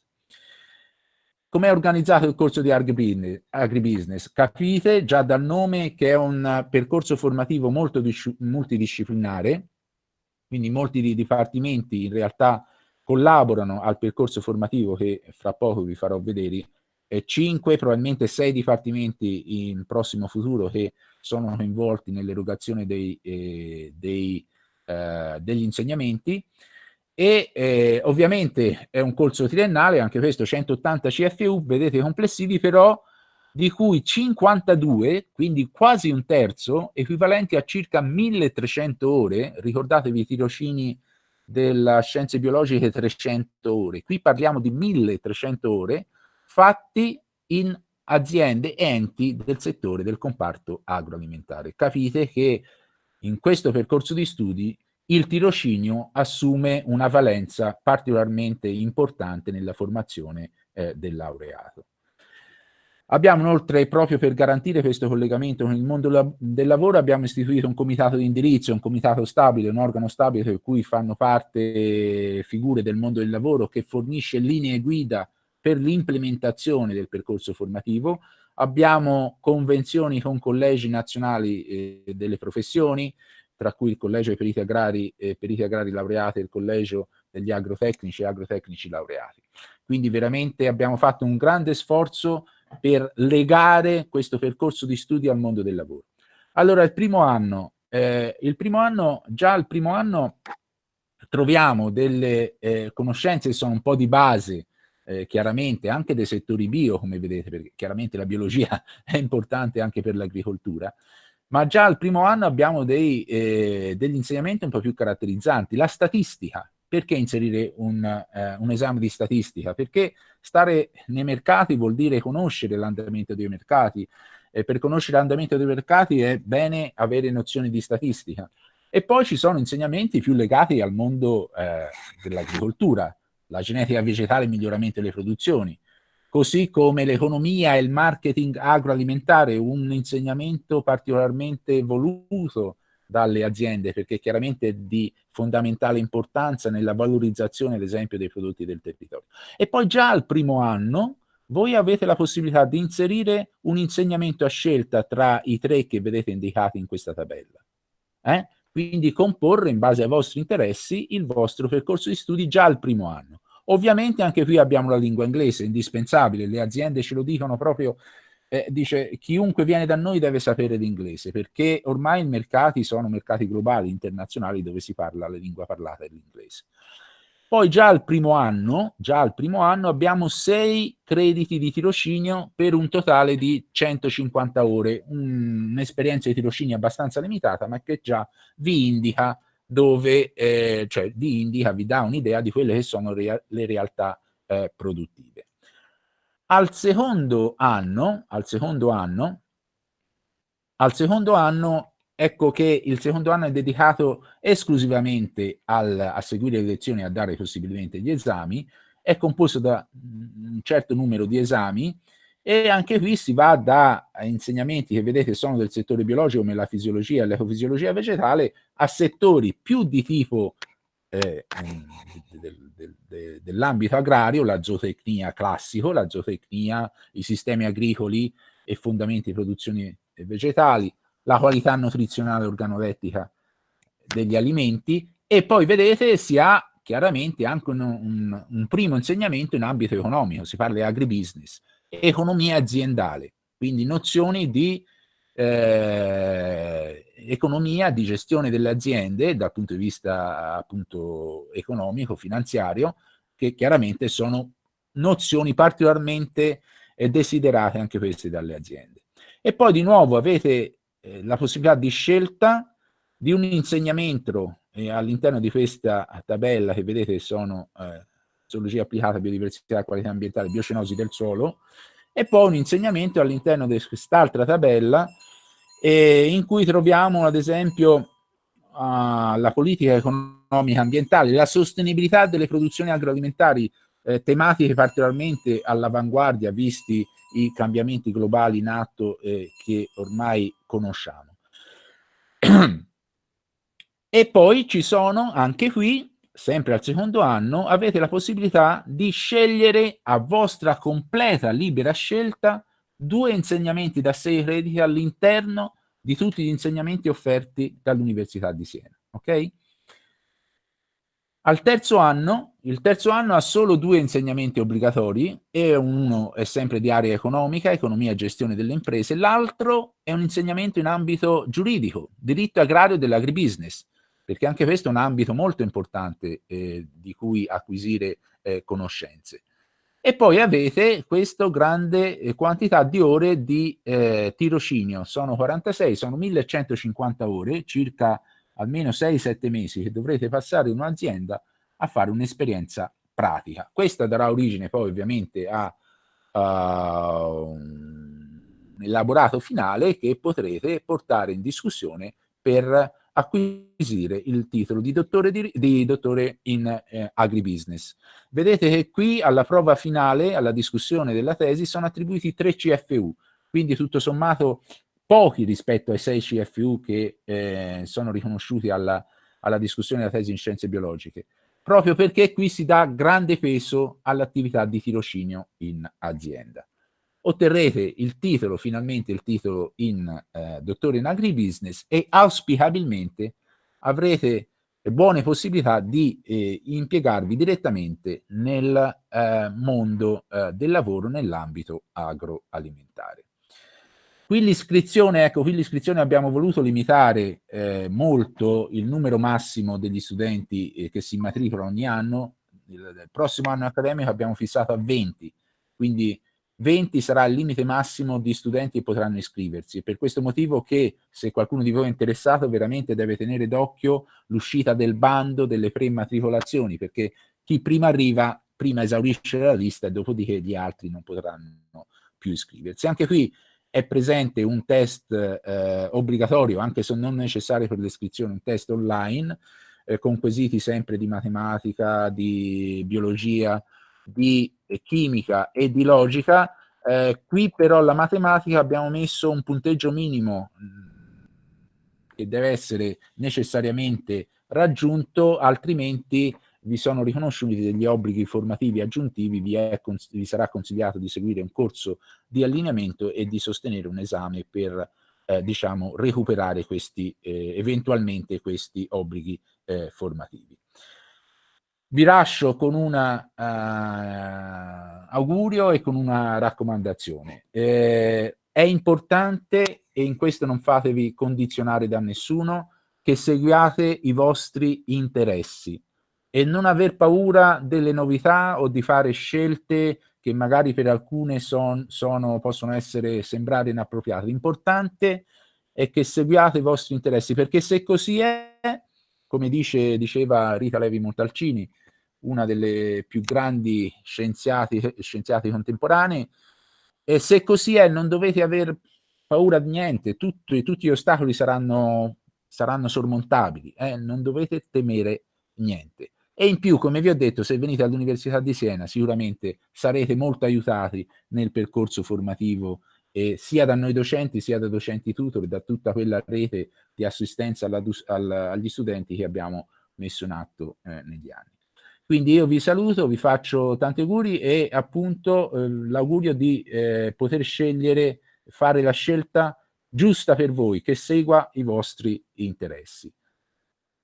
Come è organizzato il corso di agribusiness? Capite già dal nome che è un percorso formativo molto multidisciplinare, quindi molti dipartimenti in realtà collaborano al percorso formativo che fra poco vi farò vedere, e 5, probabilmente 6 dipartimenti in prossimo futuro che sono coinvolti nell'erogazione dei, eh, dei, eh, degli insegnamenti e eh, ovviamente è un corso triennale, anche questo 180 CFU, vedete complessivi però di cui 52, quindi quasi un terzo, equivalenti a circa 1300 ore, ricordatevi i tirocini della scienze biologiche 300 ore, qui parliamo di 1300 ore, fatti in aziende, enti del settore del comparto agroalimentare. Capite che in questo percorso di studi il tirocinio assume una valenza particolarmente importante nella formazione eh, del laureato. Abbiamo inoltre, proprio per garantire questo collegamento con il mondo la del lavoro, abbiamo istituito un comitato di indirizzo, un comitato stabile, un organo stabile per cui fanno parte figure del mondo del lavoro che fornisce linee guida per l'implementazione del percorso formativo. Abbiamo convenzioni con collegi nazionali eh, delle professioni, tra cui il Collegio dei Periti Agrari e Periti Agrari Laureati e il Collegio degli Agrotecnici e Agrotecnici Laureati. Quindi veramente abbiamo fatto un grande sforzo per legare questo percorso di studi al mondo del lavoro. Allora, il primo anno, eh, il primo anno già al primo anno troviamo delle eh, conoscenze che sono un po' di base, eh, chiaramente anche dei settori bio, come vedete, perché chiaramente la biologia [laughs] è importante anche per l'agricoltura, ma già al primo anno abbiamo dei, eh, degli insegnamenti un po' più caratterizzanti. La statistica, perché inserire un, eh, un, esame di statistica? Perché stare nei mercati vuol dire conoscere l'andamento dei mercati, e per conoscere l'andamento dei mercati è bene avere nozioni di statistica. E poi ci sono insegnamenti più legati al mondo eh, dell'agricoltura, la genetica vegetale e il miglioramento delle produzioni, così come l'economia e il marketing agroalimentare, un insegnamento particolarmente voluto dalle aziende perché chiaramente è di fondamentale importanza nella valorizzazione ad esempio dei prodotti del territorio. E poi già al primo anno voi avete la possibilità di inserire un insegnamento a scelta tra i tre che vedete indicati in questa tabella. Eh? Quindi comporre in base ai vostri interessi il vostro percorso di studi già al primo anno. Ovviamente anche qui abbiamo la lingua inglese, indispensabile, le aziende ce lo dicono proprio, eh, dice chiunque viene da noi deve sapere l'inglese, perché ormai i mercati sono mercati globali, internazionali, dove si parla la lingua parlata è l'inglese. Poi già al primo anno, già al primo anno abbiamo sei crediti di tirocinio per un totale di 150 ore, un'esperienza di tirocinio abbastanza limitata, ma che già vi indica dove eh, cioè, vi indica, vi dà un'idea di quelle che sono rea le realtà eh, produttive. Al secondo anno, al secondo anno, al secondo anno, ecco che il secondo anno è dedicato esclusivamente al, a seguire le lezioni e a dare possibilmente gli esami, è composto da un certo numero di esami e anche qui si va da insegnamenti che vedete sono del settore biologico come la fisiologia e l'ecofisiologia vegetale a settori più di tipo eh, del, del, del, dell'ambito agrario, la zootecnia classico, la zootecnia, i sistemi agricoli e fondamenti di produzione vegetali, la qualità nutrizionale organolettica degli alimenti e poi vedete si ha chiaramente anche un, un, un primo insegnamento in ambito economico, si parla di agribusiness economia aziendale. quindi nozioni di eh, economia, di gestione delle aziende dal punto di vista appunto economico, finanziario, che chiaramente sono nozioni particolarmente eh, desiderate anche queste dalle aziende. E poi di nuovo avete eh, la possibilità di scelta di un insegnamento eh, all'interno di questa tabella che vedete sono eh, zoologia applicata, biodiversità, qualità ambientale, biocenosi del suolo, e poi un insegnamento all'interno di quest'altra tabella eh, in cui troviamo ad esempio uh, la politica economica ambientale, la sostenibilità delle produzioni agroalimentari, eh, tematiche particolarmente all'avanguardia visti i cambiamenti globali in atto eh, che ormai conosciamo. [clears throat] e poi ci sono anche qui sempre al secondo anno, avete la possibilità di scegliere a vostra completa libera scelta due insegnamenti da 6 crediti all'interno di tutti gli insegnamenti offerti dall'Università di Siena. Ok? Al terzo anno, il terzo anno ha solo due insegnamenti obbligatori, e uno è sempre di area economica, economia e gestione delle imprese, l'altro è un insegnamento in ambito giuridico, diritto agrario dell'agribusiness, perché anche questo è un ambito molto importante eh, di cui acquisire eh, conoscenze. E poi avete questa grande eh, quantità di ore di eh, tirocinio, sono 46, sono 1150 ore, circa almeno 6-7 mesi che dovrete passare in un'azienda a fare un'esperienza pratica. Questa darà origine poi ovviamente a uh, un elaborato finale che potrete portare in discussione per acquisire il titolo di dottore, di, di dottore in eh, agribusiness. Vedete che qui alla prova finale, alla discussione della tesi, sono attribuiti 3 CFU, quindi tutto sommato pochi rispetto ai 6 CFU che eh, sono riconosciuti alla, alla discussione della tesi in scienze biologiche, proprio perché qui si dà grande peso all'attività di tirocinio in azienda otterrete il titolo, finalmente il titolo in eh, dottore in agribusiness e auspicabilmente avrete buone possibilità di eh, impiegarvi direttamente nel eh, mondo eh, del lavoro nell'ambito agroalimentare. Qui l'iscrizione, ecco, qui l'iscrizione abbiamo voluto limitare eh, molto il numero massimo degli studenti eh, che si immatricolano ogni anno, il, il prossimo anno accademico abbiamo fissato a 20, quindi 20 sarà il limite massimo di studenti che potranno iscriversi. Per questo motivo che se qualcuno di voi è interessato veramente deve tenere d'occhio l'uscita del bando delle prematricolazioni, perché chi prima arriva prima esaurisce la lista e dopodiché gli altri non potranno più iscriversi. Anche qui è presente un test eh, obbligatorio, anche se non necessario per l'iscrizione, un test online, eh, con quesiti sempre di matematica, di biologia, di chimica e di logica, eh, qui però la matematica abbiamo messo un punteggio minimo mm, che deve essere necessariamente raggiunto, altrimenti vi sono riconosciuti degli obblighi formativi aggiuntivi, vi, è, vi sarà consigliato di seguire un corso di allineamento e di sostenere un esame per eh, diciamo, recuperare questi, eh, eventualmente questi obblighi eh, formativi vi lascio con un uh, augurio e con una raccomandazione. Eh, è importante, e in questo non fatevi condizionare da nessuno, che seguiate i vostri interessi e non aver paura delle novità o di fare scelte che magari per alcune son, sono, possono essere, sembrare inappropriate. L'importante è che seguiate i vostri interessi, perché se così è, come dice, diceva Rita Levi Montalcini, una delle più grandi scienziati, scienziati contemporanei, e se così è non dovete aver paura di niente, tutti, tutti gli ostacoli saranno, saranno sormontabili, eh? non dovete temere niente. E in più, come vi ho detto, se venite all'Università di Siena sicuramente sarete molto aiutati nel percorso formativo eh, sia da noi docenti, sia da docenti tutor, da tutta quella rete di assistenza alla, al, agli studenti che abbiamo messo in atto eh, negli anni. Quindi io vi saluto, vi faccio tanti auguri e appunto eh, l'augurio di eh, poter scegliere, fare la scelta giusta per voi, che segua i vostri interessi.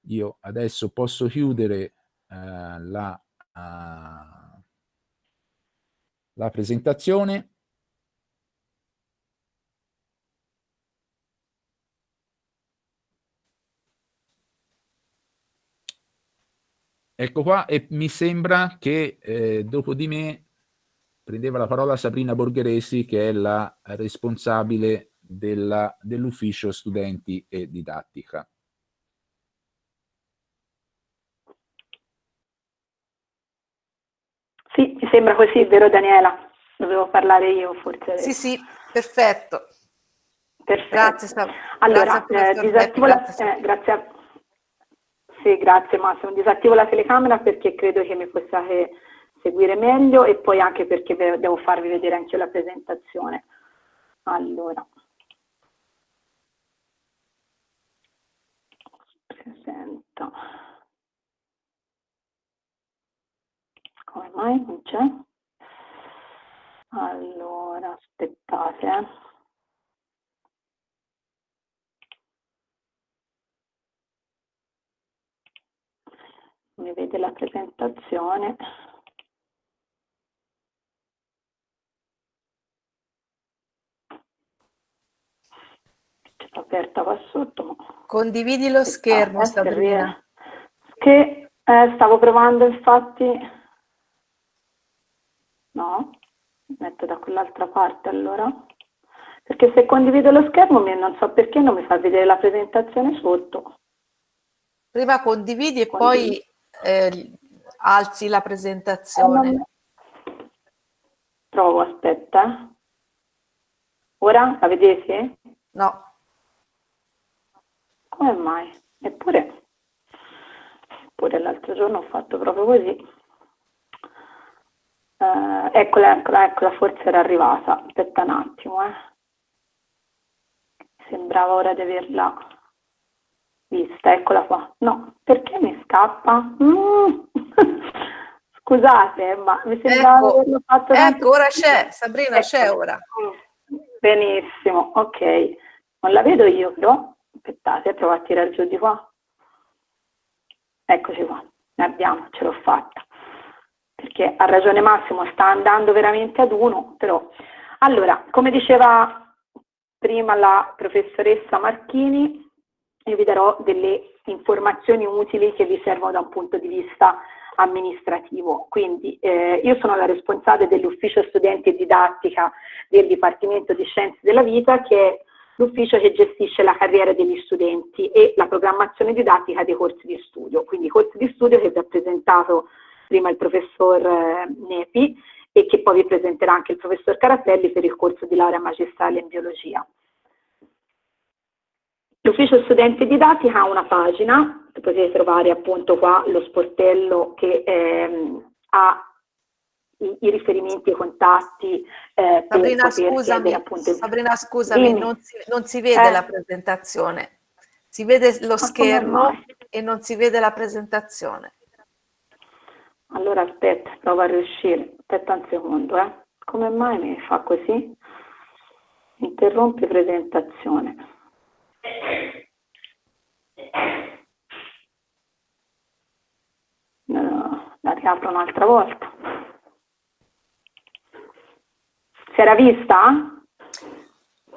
Io adesso posso chiudere eh, la, eh, la presentazione. Ecco qua, e mi sembra che eh, dopo di me prendeva la parola Sabrina Borgheresi, che è la responsabile dell'ufficio dell studenti e didattica. Mi sembra così, vero Daniela? Dovevo parlare io forse. Sì, sì, perfetto. Perfetto. Grazie. Allora, grazie, eh, disattivo grazie. La, eh, grazie a... Sì, grazie Massimo. Disattivo la telecamera perché credo che mi possiate seguire meglio e poi anche perché devo farvi vedere anche la presentazione. Allora. Presento. Come mai non c'è? Allora, aspettate. Eh. mi vede la presentazione. Aperta qua sotto. Condividi lo schermo, ah, Sabrina. Che eh, stavo provando infatti... No, metto da quell'altra parte allora. Perché se condivido lo schermo non so perché non mi fa vedere la presentazione sotto. Prima condividi e condividi. poi eh, alzi la presentazione. Provo, aspetta. Ora la vedete? No. Come mai? Eppure, eppure l'altro giorno ho fatto proprio così. Uh, eccola, eccola, eccola, forse era arrivata. Aspetta un attimo, eh. Sembrava ora di averla vista, eccola qua. No, perché mi scappa? Mm. [laughs] Scusate, ma mi sembrava ecco, averlo fatto... Ecco, ora c'è, Sabrina, ecco. c'è ora. Benissimo, ok. Non la vedo io, però. Aspettate, provo a tirare giù di qua. Eccoci qua, ne abbiamo, ce l'ho fatta. Perché ha ragione Massimo, sta andando veramente ad uno, però... Allora, come diceva prima la professoressa Marchini, io vi darò delle informazioni utili che vi servono da un punto di vista amministrativo. Quindi eh, io sono la responsabile dell'ufficio studenti e didattica del Dipartimento di Scienze della Vita che è l'ufficio che gestisce la carriera degli studenti e la programmazione didattica dei corsi di studio. Quindi i corsi di studio che vi ha presentato prima il professor eh, Nepi e che poi vi presenterà anche il professor Caratelli per il corso di laurea magistrale in biologia. L'ufficio studente didattica ha una pagina, potete trovare appunto qua lo sportello che ehm, ha i, i, riferimenti e i contatti eh, Sabrina, scusami, appunto... Sabrina, scusami, non si, non si, vede eh. la presentazione. Si vede lo schermo e non si vede la presentazione. Allora aspetta, provo a riuscire. Aspetta un secondo, eh. Come mai mi fa così? Interrompi presentazione. No, la riapro un'altra volta. Si era vista?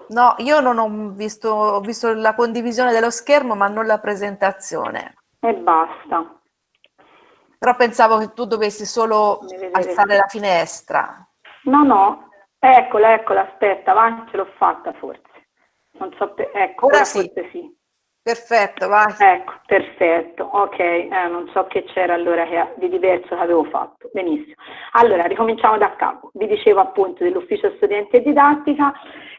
No, io non ho visto, ho visto la condivisione dello schermo ma non la presentazione. E basta. Però pensavo che tu dovessi solo alzare la finestra. No, no, eccola, eccola, aspetta, va, ce l'ho fatta forse. Non so, ecco, ora, ora sì. sì. Perfetto, vai. Ecco, perfetto, ok, eh, non so che c'era allora che, di diverso che avevo fatto, benissimo. Allora, ricominciamo da capo. Vi dicevo appunto dell'ufficio studente e didattica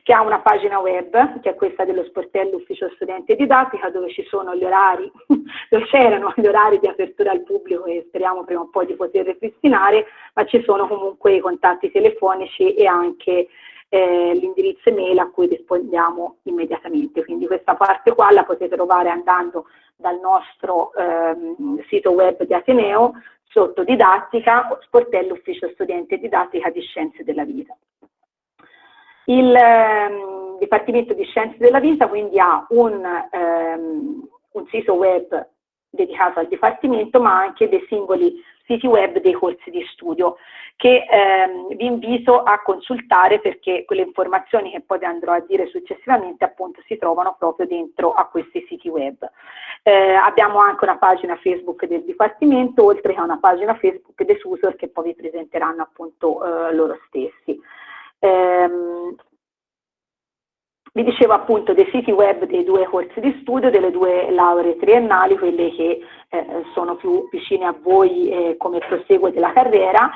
che ha una pagina web, che è questa dello sportello ufficio studente didattica, dove ci sono gli orari, [laughs] dove c'erano gli orari di apertura al pubblico e speriamo prima o poi di poter ripristinare, ma ci sono comunque i contatti telefonici e anche eh, l'indirizzo email a cui rispondiamo immediatamente. Quindi questa parte qua la potete trovare andando dal nostro ehm, sito web di Ateneo sotto didattica, sportello ufficio studente didattica di scienze della vita. Il ehm, Dipartimento di Scienze della Vita quindi ha un, ehm, un sito web dedicato al Dipartimento, ma anche dei singoli siti web dei corsi di studio che ehm, vi invito a consultare perché quelle informazioni che poi andrò a dire successivamente appunto si trovano proprio dentro a questi siti web. Eh, abbiamo anche una pagina Facebook del Dipartimento oltre che una pagina Facebook dei SUSOR che poi vi presenteranno appunto eh, loro stessi. Eh, vi dicevo appunto dei siti web dei due corsi di studio, delle due lauree triennali, quelle che eh, sono più vicine a voi eh, come proseguo della carriera.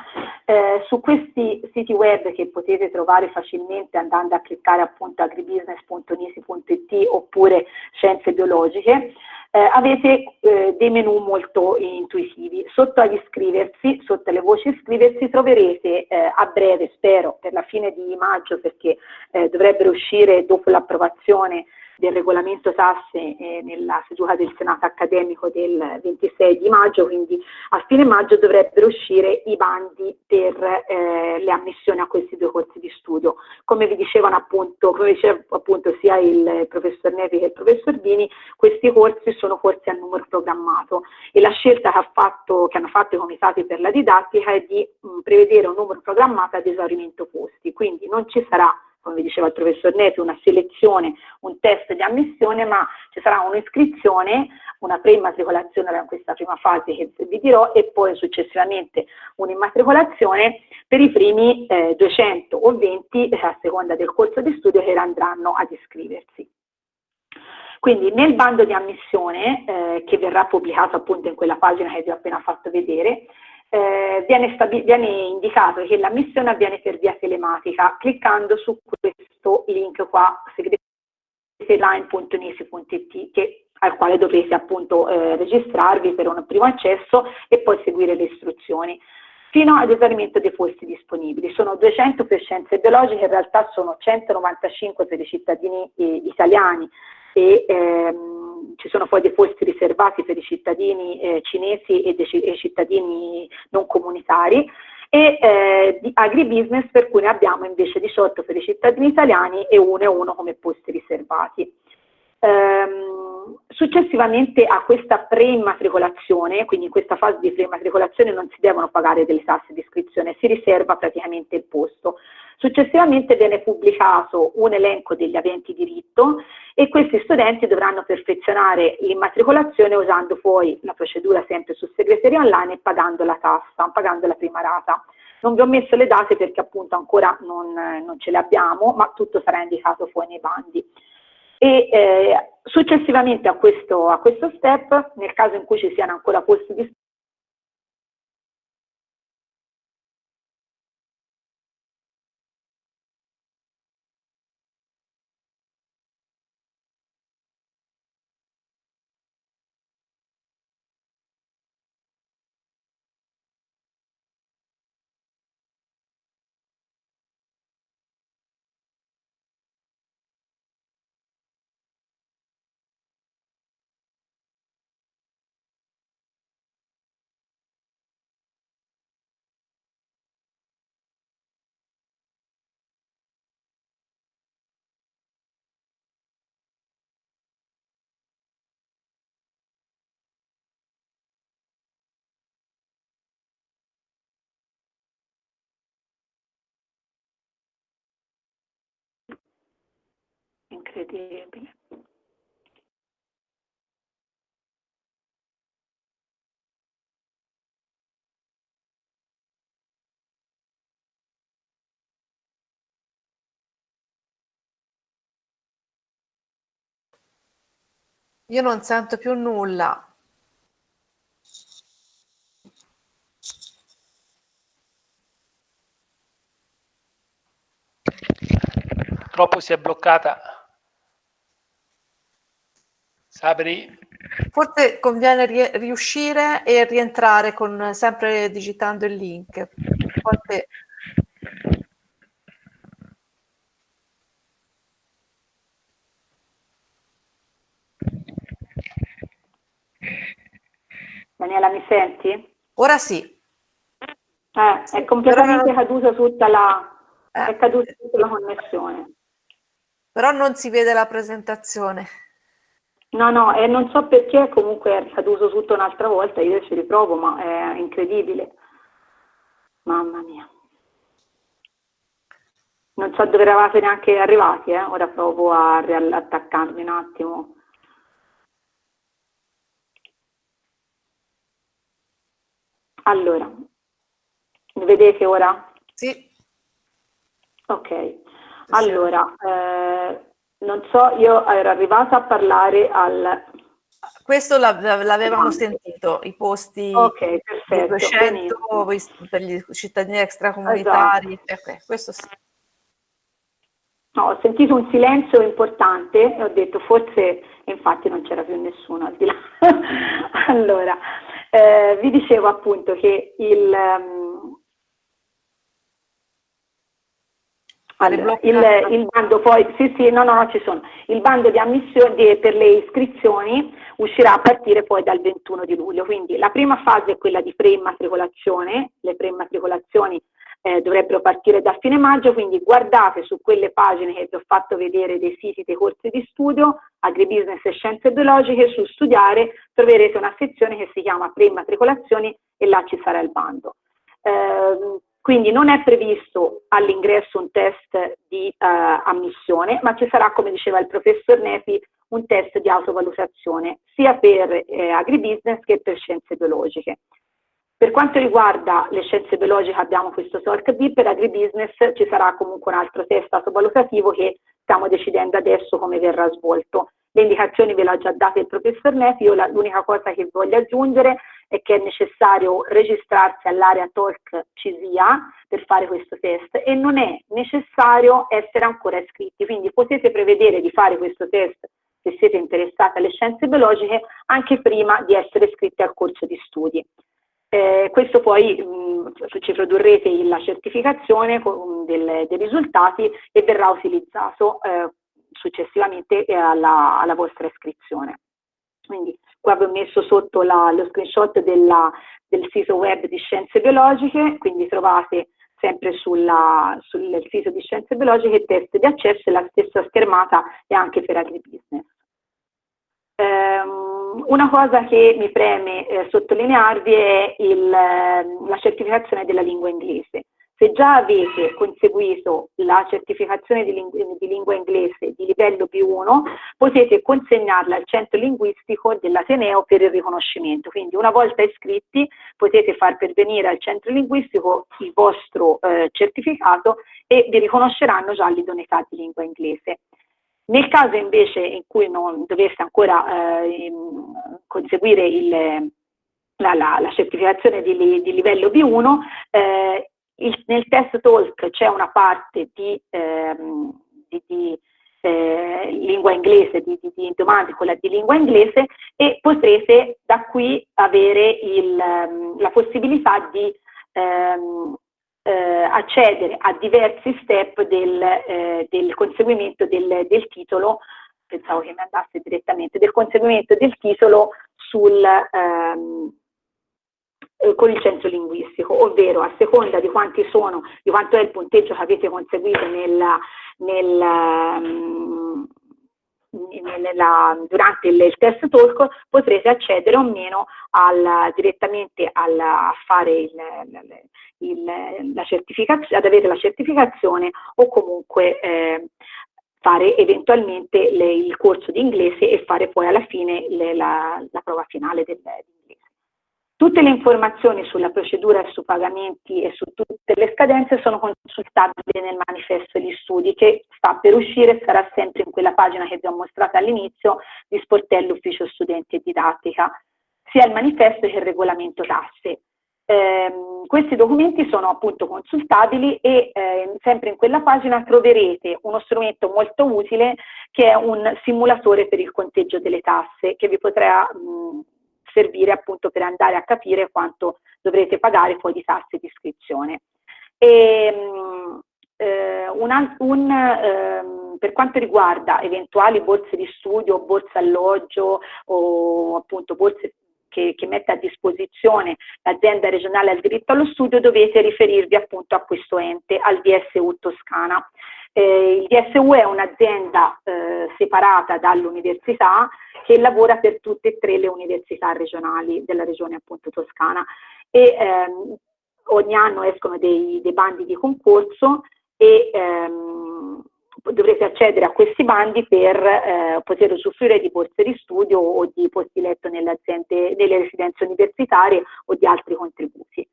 Eh, su questi siti web che potete trovare facilmente andando a cliccare appunto agribusiness.nisi.it oppure scienze biologiche, eh, avete eh, dei menu molto intuitivi. Sotto agli iscriversi, sotto le voci iscriversi, troverete eh, a breve, spero, per la fine di maggio, perché dovrebbero uscire dopo l'approvazione del regolamento tasse eh, nella seduta del Senato accademico del 26 di maggio, quindi a fine maggio dovrebbero uscire i bandi per eh, le ammissioni a questi due corsi di studio. Come vi dicevano appunto, come diceva appunto sia il professor Nevi che il professor Bini, questi corsi sono corsi a numero programmato e la scelta che, ha fatto, che hanno fatto i comitati per la didattica è di mh, prevedere un numero programmato ad esaurimento posti, quindi non ci sarà come diceva il professor Neto, una selezione, un test di ammissione, ma ci sarà un'iscrizione, una preimmatricolazione in questa prima fase che vi dirò e poi successivamente un'immatricolazione per i primi eh, 200 o 20 eh, a seconda del corso di studio che andranno ad iscriversi. Quindi nel bando di ammissione, eh, che verrà pubblicato appunto in quella pagina che vi ho appena fatto vedere, eh, viene, viene, indicato che l'ammissione avviene per via telematica cliccando su questo link qua segreteline.nisi.it al quale dovrete appunto eh, registrarvi per un primo accesso e poi seguire le istruzioni fino ad esaurimento dei posti disponibili. Sono 200 per scienze biologiche, in realtà sono 195 per i cittadini eh, italiani e ehm, ci sono poi dei posti riservati per i cittadini eh, cinesi e dei cittadini non comunitari e eh, di agribusiness per cui ne abbiamo invece 18 per i cittadini italiani e uno e uno come posti riservati. Ehm, successivamente a questa preimmatricolazione, quindi in questa fase di preimmatricolazione non si devono pagare delle tasse di iscrizione, si riserva praticamente il posto. Successivamente viene pubblicato un elenco degli aventi diritto e questi studenti dovranno perfezionare l'immatricolazione usando poi la procedura sempre su segreteria online e pagando la tassa, pagando la prima rata. Non vi ho messo le date perché appunto ancora non, non ce le abbiamo, ma tutto sarà indicato poi nei bandi. E eh, successivamente a questo, a questo step, nel caso in cui ci siano ancora posti incredibile. Io non sento più nulla. Purtroppo si è bloccata Sabri? Forse conviene ri riuscire e rientrare con, sempre digitando il link. Forse... Daniela, mi senti? Ora sì. Eh, è completamente Però... caduta tutta la, eh. è caduta tutta la connessione. Però non si vede la presentazione. No, no, e non so perché comunque è caduto tutto un'altra volta, io ci riprovo, ma è incredibile. Mamma mia. Non so dove eravate neanche arrivati, eh? ora provo a riattaccarmi un attimo. Allora, mi vedete ora? Sì. Ok, allora, eh, non so, io ero arrivata a parlare al... Questo l'avevamo sentito, i posti okay, perfetto, 200 per gli cittadini extracomunitari. Esatto. Okay, questo sì. No, ho sentito un silenzio importante e ho detto forse, infatti non c'era più nessuno al di là. [laughs] allora, eh, vi dicevo appunto che il... Um, allora, il, il, bando poi, sì sì, no no no ci sono, il bando di ammissione per le iscrizioni uscirà a partire poi dal 21 di luglio, quindi la prima fase è quella di preimmatricolazione, le preimmatricolazioni eh, dovrebbero partire da fine maggio, quindi guardate su quelle pagine che vi ho fatto vedere dei siti dei corsi di studio, agribusiness e scienze biologiche, su studiare troverete una sezione che si chiama preimmatricolazioni e là ci sarà il bando. Eh, quindi non è previsto all'ingresso un test di eh, ammissione, ma ci sarà, come diceva il professor Nepi, un test di autovalutazione sia per eh, agribusiness che per scienze biologiche. Per quanto riguarda le scienze biologiche abbiamo questo SORC B, per agribusiness ci sarà comunque un altro test autovalutativo che stiamo decidendo adesso come verrà svolto. Le indicazioni ve le ha già date il professor Nefi, io l'unica cosa che voglio aggiungere è che è necessario registrarsi all'area Talk CISIA per fare questo test e non è necessario essere ancora iscritti, quindi potete prevedere di fare questo test se siete interessati alle scienze biologiche anche prima di essere iscritti al corso di studi. Eh, questo poi mh, ci produrrete la certificazione del, dei risultati e verrà utilizzato eh, successivamente eh, alla, alla, vostra iscrizione. Quindi qua vi ho messo sotto la, lo screenshot della, del sito web di Scienze Biologiche, quindi trovate sempre sulla, sul sito di Scienze Biologiche test di accesso e la stessa schermata e anche per agribusiness. Um, una cosa che mi preme eh, sottolinearvi è il, ehm, la certificazione della lingua inglese. Se già avete conseguito la certificazione di, ling di lingua inglese di livello B1, potete consegnarla al centro linguistico dell'Ateneo per il riconoscimento. Quindi una volta iscritti potete far pervenire al centro linguistico il vostro eh, certificato e vi riconosceranno già l'idoneità di lingua inglese. Nel caso invece in cui non dovesse ancora eh, conseguire il, la, la, la, certificazione di, di livello B1, eh, il, nel test talk c'è una parte di, ehm, di, di eh, lingua inglese, di, di, domande quella di lingua inglese e potrete da qui avere il, ehm, la possibilità di ehm, eh, accedere a diversi step del, eh, del conseguimento del, del, titolo, pensavo che mi andasse direttamente, del conseguimento del titolo sul, ehm, eh, con il centro linguistico, ovvero a seconda di quanti sono, di quanto è il punteggio che avete conseguito nella, nel, um, nella, durante il, il, test talk potrete accedere o meno al, direttamente al, a fare il, il, ad avere la certificazione o comunque eh, fare eventualmente le, il corso di inglese e fare poi alla fine le, la, la, prova finale dell'inglese. Tutte le informazioni sulla procedura e su pagamenti e su tutte le scadenze sono consultabili nel manifesto di studi che sta per uscire e sarà sempre in quella pagina che vi ho mostrato all'inizio di Sportello Ufficio Studenti e Didattica, sia il manifesto che il regolamento tasse. Eh, questi documenti sono appunto consultabili e eh, sempre in quella pagina troverete uno strumento molto utile che è un simulatore per il conteggio delle tasse che vi potrà mh, servire appunto per andare a capire quanto dovrete pagare poi di tasse di iscrizione. E, mh, eh, un, un, ehm, per quanto riguarda eventuali borse di studio, borse alloggio o appunto borse che, che, mette a disposizione l'azienda regionale al diritto allo studio dovete riferirvi appunto a questo ente, al DSU Toscana. Eh, il DSU è un'azienda eh, separata dall'università che lavora per tutte e tre le università regionali della regione appunto toscana e ehm, ogni anno escono dei, dei, bandi di concorso e ehm, dovrete accedere a questi bandi per eh, poter usufruire di borse di studio o di posti letto nelle aziende, nelle residenze universitarie o di altri contributi.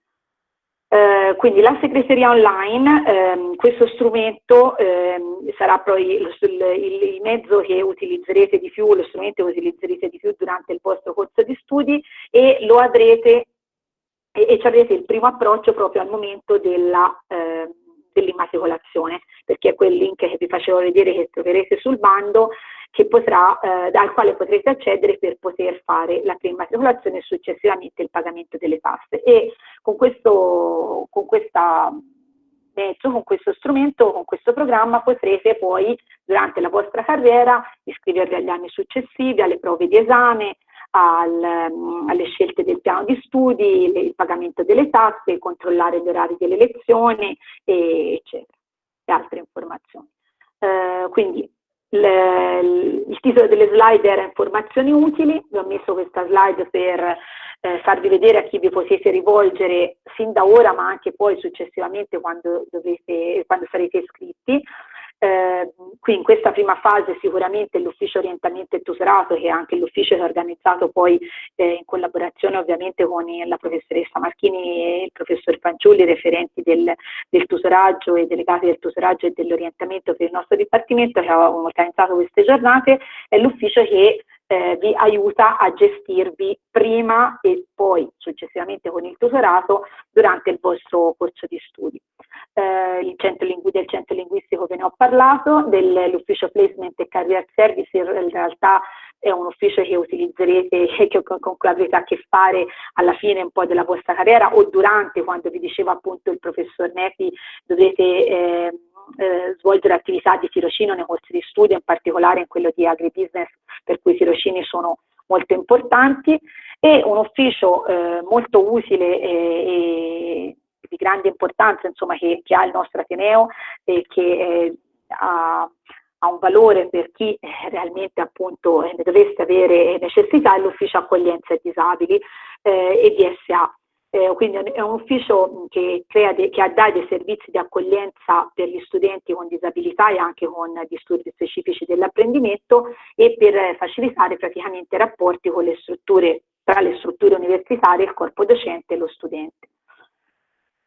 Eh, quindi la segreteria online, ehm, questo strumento ehm, sarà poi lo, il, il, mezzo che utilizzerete di più, lo strumento che utilizzerete di più durante il vostro corso di studi e lo avrete e, e ci avrete il primo approccio proprio al momento della, eh, dell'immatricolazione, perché è quel link che vi facevo vedere che troverete sul bando potrà, eh, al quale potrete accedere per poter fare la preimmatricolazione e successivamente il pagamento delle tasse. E con questo, con questa mezzo, con questo strumento, con questo programma potrete poi durante la vostra carriera iscrivervi agli anni successivi, alle prove di esame, al, um, alle scelte del piano di studi, le, il pagamento delle tasse, controllare gli orari delle lezioni, e, eccetera, e altre informazioni. Uh, quindi il, il titolo delle slide era informazioni utili, vi ho messo questa slide per eh, farvi vedere a chi vi potete rivolgere sin da ora ma anche poi successivamente quando, dovete, quando sarete iscritti. Eh, qui in questa prima fase sicuramente l'ufficio orientamento e tutorato che è anche l'ufficio che ha organizzato poi eh, in collaborazione ovviamente con la professoressa Marchini e il professor Fanciulli referenti del, del tutoraggio e delegati del tutoraggio e dell'orientamento per il nostro dipartimento che ha organizzato queste giornate è l'ufficio che eh, vi aiuta a gestirvi prima e poi successivamente con il tutorato durante il vostro corso di studi. Eh, centro del centro linguistico ve ne ho parlato, dell'ufficio placement e career service in realtà è un ufficio che utilizzerete [laughs] che con, cui avrete a che fare alla fine un po' della vostra carriera o durante, quando vi diceva appunto il professor Nepi, dovete eh, eh, svolgere attività di tirocinio nei corsi di studio, in particolare in quello di agribusiness, per cui i tirocini sono molto importanti, e un ufficio eh, molto utile e, e, di grande importanza insomma, che, che, ha il nostro Ateneo e che eh, ha, ha, un valore per chi eh, realmente appunto ne dovesse avere necessità, è l'ufficio accoglienza e disabili eh, e DSA eh, quindi è un ufficio che, crea de, che dà dei servizi di accoglienza per gli studenti con disabilità e anche con disturbi specifici dell'apprendimento e per facilitare praticamente i rapporti le strutture, tra le strutture universitarie, il corpo docente e lo studente.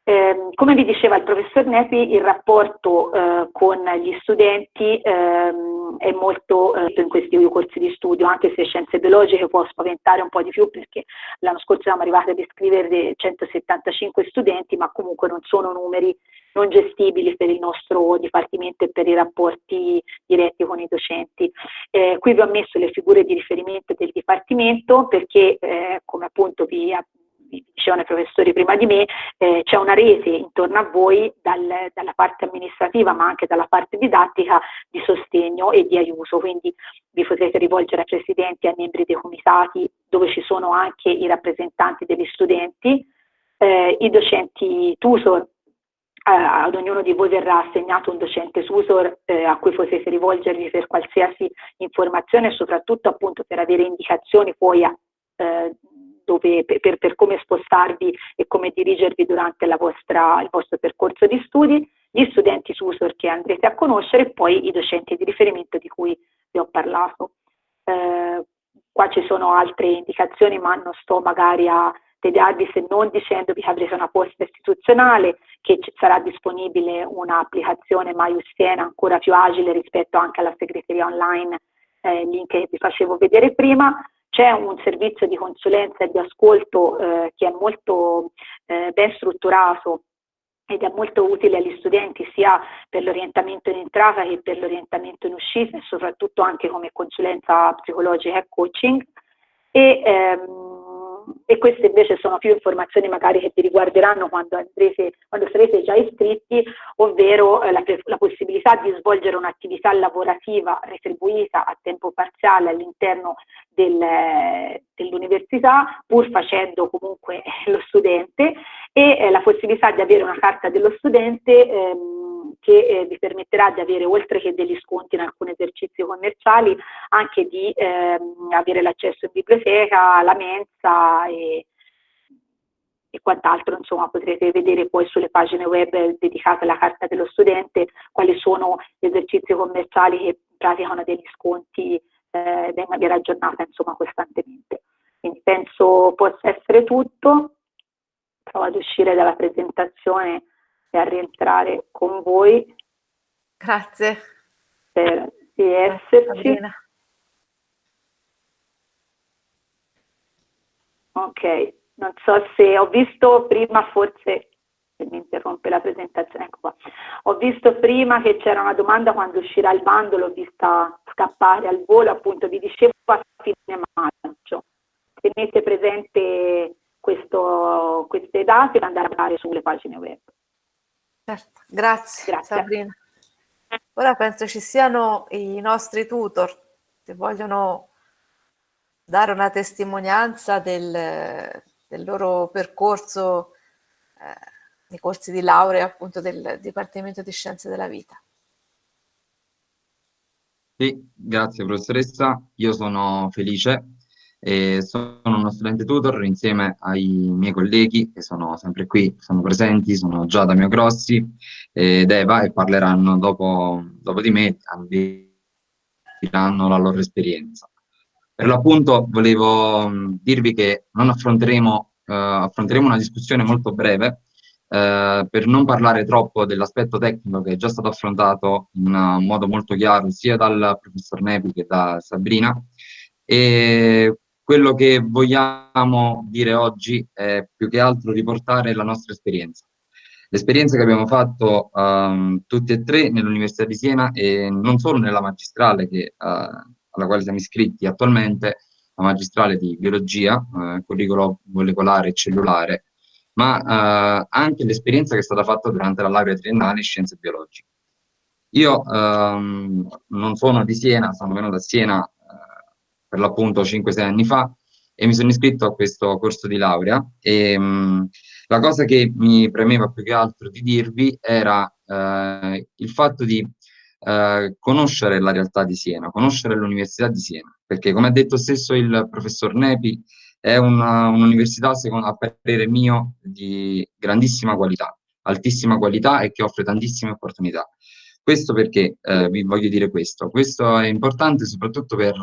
Eh, come vi diceva il professor Nepi, il rapporto eh, con gli studenti ehm, è molto eh, in questi corsi di studio, anche se scienze biologiche può spaventare un po' di più perché l'anno scorso siamo arrivati a descrivere 175 studenti, ma comunque non sono numeri non gestibili per il nostro dipartimento e per i rapporti diretti con i docenti. Eh, qui vi ho messo le figure di riferimento del dipartimento perché, eh, come appunto vi dicevano i professori prima di me, eh, c'è una rete intorno a voi dal, dalla parte amministrativa ma anche dalla parte didattica di sostegno e di aiuto, quindi vi potrete rivolgere ai presidenti e ai membri dei comitati dove ci sono anche i rappresentanti degli studenti, eh, i docenti tutor. Ad ognuno di voi verrà assegnato un docente tutor eh, a cui potete rivolgervi per qualsiasi informazione e soprattutto appunto per avere indicazioni poi a, eh, dove, per, per, come spostarvi e come dirigervi durante vostra, il vostro percorso di studi, gli studenti tutor che andrete a conoscere e poi i docenti di riferimento di cui vi ho parlato. Eh, qua ci sono altre indicazioni ma non sto magari a tediarvi se non dicendovi che avrete una posta istituzionale, che sarà disponibile un'applicazione MyUstiena ancora più agile rispetto anche alla segreteria online, eh, link che vi facevo vedere prima, c'è un servizio di consulenza e di ascolto eh, che è molto eh, ben strutturato ed è molto utile agli studenti sia per l'orientamento in entrata che per l'orientamento in uscita e soprattutto anche come consulenza psicologica e coaching. E, ehm, e queste invece sono più informazioni magari che vi riguarderanno quando, andrete, quando sarete già iscritti, ovvero eh, la, la, possibilità di svolgere un'attività lavorativa retribuita a tempo parziale all'interno del, dell'università, pur facendo comunque [laughs] lo studente, e eh, la possibilità di avere una carta dello studente ehm, che eh, vi permetterà di avere, oltre che degli sconti in alcuni esercizi commerciali, anche di ehm, avere l'accesso in biblioteca, alla mensa e, e quant'altro, insomma potrete vedere poi sulle pagine web dedicate alla carta dello studente quali sono gli esercizi commerciali che praticano degli sconti eh, in maniera aggiornata insomma costantemente. Quindi penso possa essere tutto, provo ad uscire dalla presentazione e a rientrare con voi. Grazie. Per di esserci. Ok, non so se ho visto prima forse se mi interrompe la presentazione, ecco qua. Ho visto prima che c'era una domanda quando uscirà il bando, l'ho vista scappare al volo, appunto vi dicevo a fine maggio. Tenete presente questo, queste date per andare a parlare sulle pagine web. Certo, grazie, grazie. Sabrina. Ora penso ci siano i nostri tutor che vogliono dare una testimonianza del, del loro percorso eh, nei corsi di laurea appunto del Dipartimento di Scienze della Vita. Sì, grazie professoressa. Io sono felice e sono uno studente tutor insieme ai miei colleghi che sono sempre qui, sono presenti, sono già da Mio Grossi ed Eva e parleranno dopo, dopo di me, diranno la loro esperienza. Per l'appunto volevo dirvi che non affronteremo, uh, affronteremo una discussione molto breve eh, per non parlare troppo dell'aspetto tecnico che è già stato affrontato in modo molto chiaro sia dal professor Nepi che da Sabrina, e quello che vogliamo dire oggi è più che altro riportare la nostra esperienza. L'esperienza che abbiamo fatto um, tutti e tre nell'Università di Siena e non solo nella magistrale che, uh, alla quale siamo iscritti attualmente, la magistrale di biologia, uh, curricolo molecolare e cellulare, ma eh, anche l'esperienza che è stata fatta durante la laurea triennale in scienze biologiche. Io ehm, non sono di Siena, sono venuto a Siena eh, per l'appunto 5-6 anni fa e mi sono iscritto a questo corso di laurea e mh, mm, la cosa che mi premeva più che altro di dirvi era eh, il fatto di eh, conoscere la realtà di Siena, conoscere l'Università di Siena, perché come ha detto stesso il professor Nepi, è un'università, un a parere mio, di grandissima qualità, altissima qualità e che offre tantissime opportunità. Questo perché eh, vi voglio dire questo? Questo è importante soprattutto per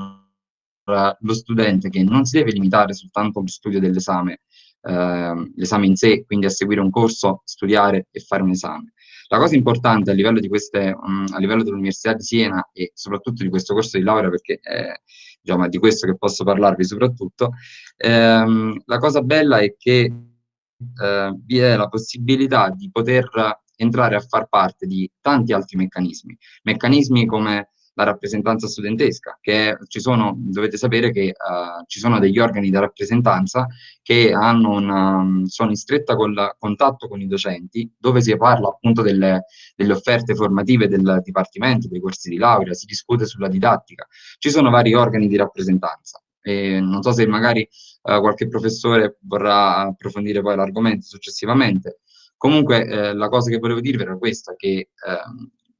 lo studente che non si deve limitare soltanto allo studio dell'esame, eh, l'esame in sé, quindi a seguire un corso, studiare e fare un esame. La cosa importante a livello, um, livello dell'Università di Siena e soprattutto di questo corso di laurea, perché è, diciamo, è di questo che posso parlarvi soprattutto, ehm, la cosa bella è che eh, vi è la possibilità di poter entrare a far parte di tanti altri meccanismi, meccanismi come la rappresentanza studentesca, che ci sono, dovete sapere che uh, ci sono degli organi di rappresentanza che una, um, sono in stretta col, contatto con i docenti, dove si parla appunto delle, delle, offerte formative del dipartimento, dei corsi di laurea, si discute sulla didattica. Ci sono vari organi di rappresentanza. E non so se magari uh, qualche professore vorrà approfondire poi l'argomento successivamente. Comunque eh, la cosa che volevo dirvi era questa, che eh,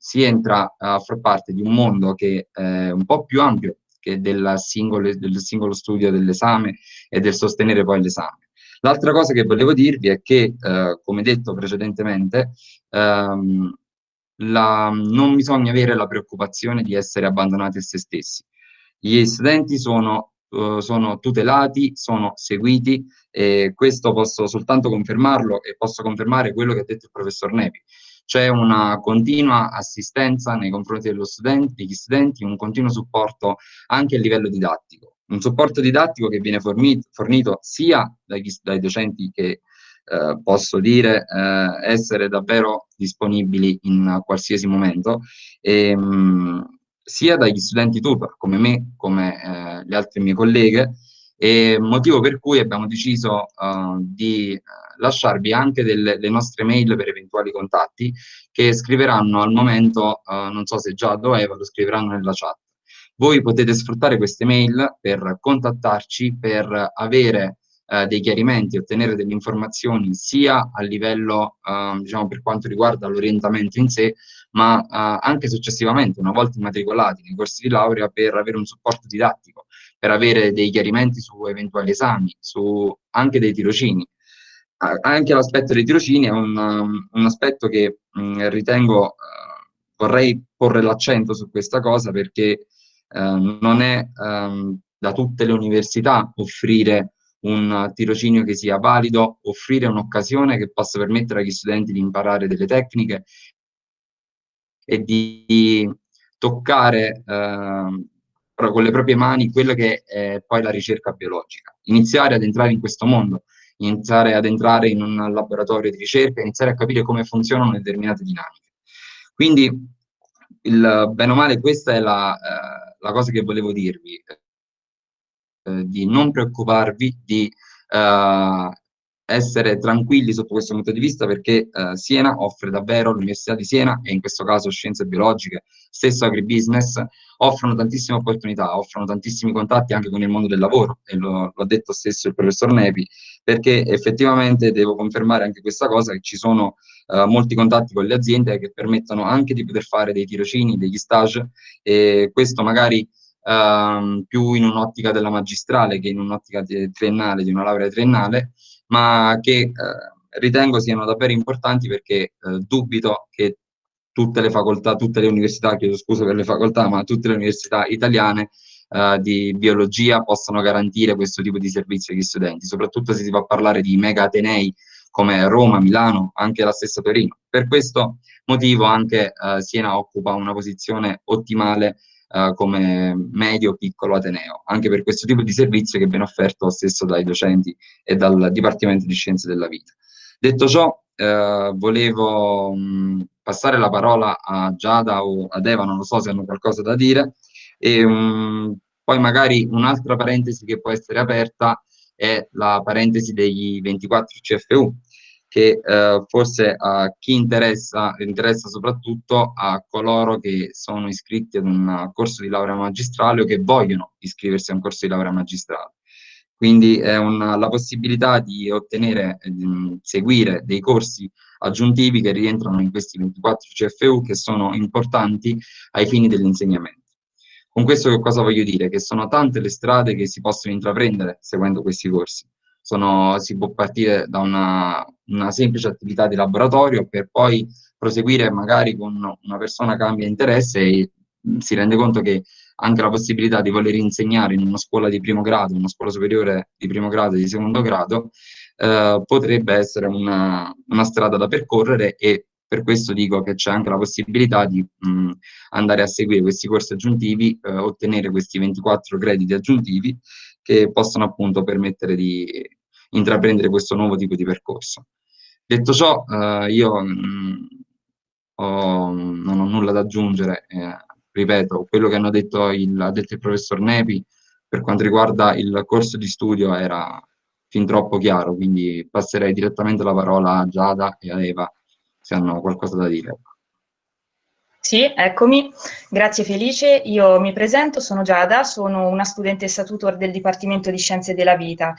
si entra a far parte di un mondo che è un po' più ampio che del singolo, del singolo studio dell'esame e del sostenere poi l'esame. L'altra cosa che volevo dirvi è che, eh, come detto precedentemente, ehm, la, non bisogna avere la preoccupazione di essere abbandonati a se stessi. Gli studenti sono, uh, sono tutelati, sono seguiti e questo posso soltanto confermarlo e posso confermare quello che ha detto il professor Nepi c'è una continua assistenza nei confronti studente, degli studenti, un continuo supporto anche a livello didattico. Un supporto didattico che viene fornito, fornito sia dagli, dai docenti che eh, posso dire eh, essere davvero disponibili in qualsiasi momento, e, ehm, mh, sia dagli studenti tutor come me, come eh, le altre mie colleghe, e motivo per cui abbiamo deciso uh, di uh, lasciarvi anche delle, le nostre mail per eventuali contatti che scriveranno al momento, uh, non so se già doveva, lo scriveranno nella chat. Voi potete sfruttare queste mail per contattarci, per avere uh, dei chiarimenti, ottenere delle informazioni sia a livello, uh, diciamo, per quanto riguarda l'orientamento in sé, ma anche successivamente, una volta immatricolati nei corsi di laurea, per avere un supporto didattico, per avere dei chiarimenti su eventuali esami, su anche dei tirocini. Anche l'aspetto dei tirocini è un, um, un aspetto che mh, ritengo, uh, vorrei porre l'accento su questa cosa perché non è um, da tutte le università offrire un tirocinio che sia valido, offrire un'occasione che possa permettere agli studenti di imparare delle tecniche e di toccare eh, con le proprie mani quello che è poi la ricerca biologica. Iniziare ad entrare in questo mondo, iniziare ad entrare in un laboratorio di ricerca, iniziare a capire come funzionano determinate dinamiche. Quindi, il, bene o male, questa è la, eh, la cosa che volevo dirvi. Eh, di non preoccuparvi, di eh, essere tranquilli sotto questo punto di vista perché eh, Siena offre davvero, l'Università di Siena e in questo caso scienze biologiche, stesso agribusiness, offrono tantissime opportunità, offrono tantissimi contatti anche con il mondo del lavoro e lo, lo ha detto stesso il professor Nepi perché effettivamente devo confermare anche questa cosa che ci sono eh, molti contatti con le aziende che permettono anche di poter fare dei tirocini, degli stage e questo magari ehm, più in un'ottica della magistrale che in un'ottica triennale, di una laurea triennale, ma che eh, ritengo siano davvero importanti perché eh, dubito che tutte le facoltà, tutte le università, chiedo scusa per le facoltà, ma tutte le università italiane Uh, di biologia possano garantire questo tipo di servizi agli studenti, soprattutto se si va a parlare di mega atenei come Roma, Milano, anche la stessa Torino. Per questo motivo anche uh, Siena occupa una posizione ottimale uh, come medio piccolo Ateneo, anche per questo tipo di servizio che viene offerto stesso dai docenti e dal Dipartimento di Scienze della Vita. Detto ciò, uh, volevo mh, passare la parola a Giada o ad Eva, non lo so se hanno qualcosa da dire, e um, poi magari un'altra parentesi che può essere aperta è la parentesi degli 24 CFU, che eh, forse a chi interessa, interessa soprattutto a coloro che sono iscritti ad un corso di laurea magistrale o che vogliono iscriversi a un corso di laurea magistrale. Quindi è una, la possibilità di ottenere, di seguire dei corsi aggiuntivi che rientrano in questi 24 CFU che sono importanti ai fini dell'insegnamento. Con questo che cosa voglio dire? Che sono tante le strade che si possono intraprendere seguendo questi corsi sono, si può partire da una, una, semplice attività di laboratorio per poi proseguire magari con una persona che cambia interesse e si rende conto che anche la possibilità di voler insegnare in una scuola di primo grado, una scuola superiore di primo grado e di secondo grado, eh, potrebbe essere una, una, strada da percorrere e per questo dico che c'è anche la possibilità di mh, andare a seguire questi corsi aggiuntivi, eh, ottenere questi 24 crediti aggiuntivi che possono appunto permettere di intraprendere questo nuovo tipo di percorso. Detto ciò, eh, io mh, mm, ho, non ho nulla da aggiungere, eh, ripeto, quello che detto il, ha detto il professor Nepi per quanto riguarda il corso di studio era fin troppo chiaro, quindi passerei direttamente la parola a Giada e a Eva se hanno qualcosa da dire. Sì, eccomi. Grazie Felice. Io mi presento, sono Giada, sono una studentessa tutor del Dipartimento di Scienze della Vita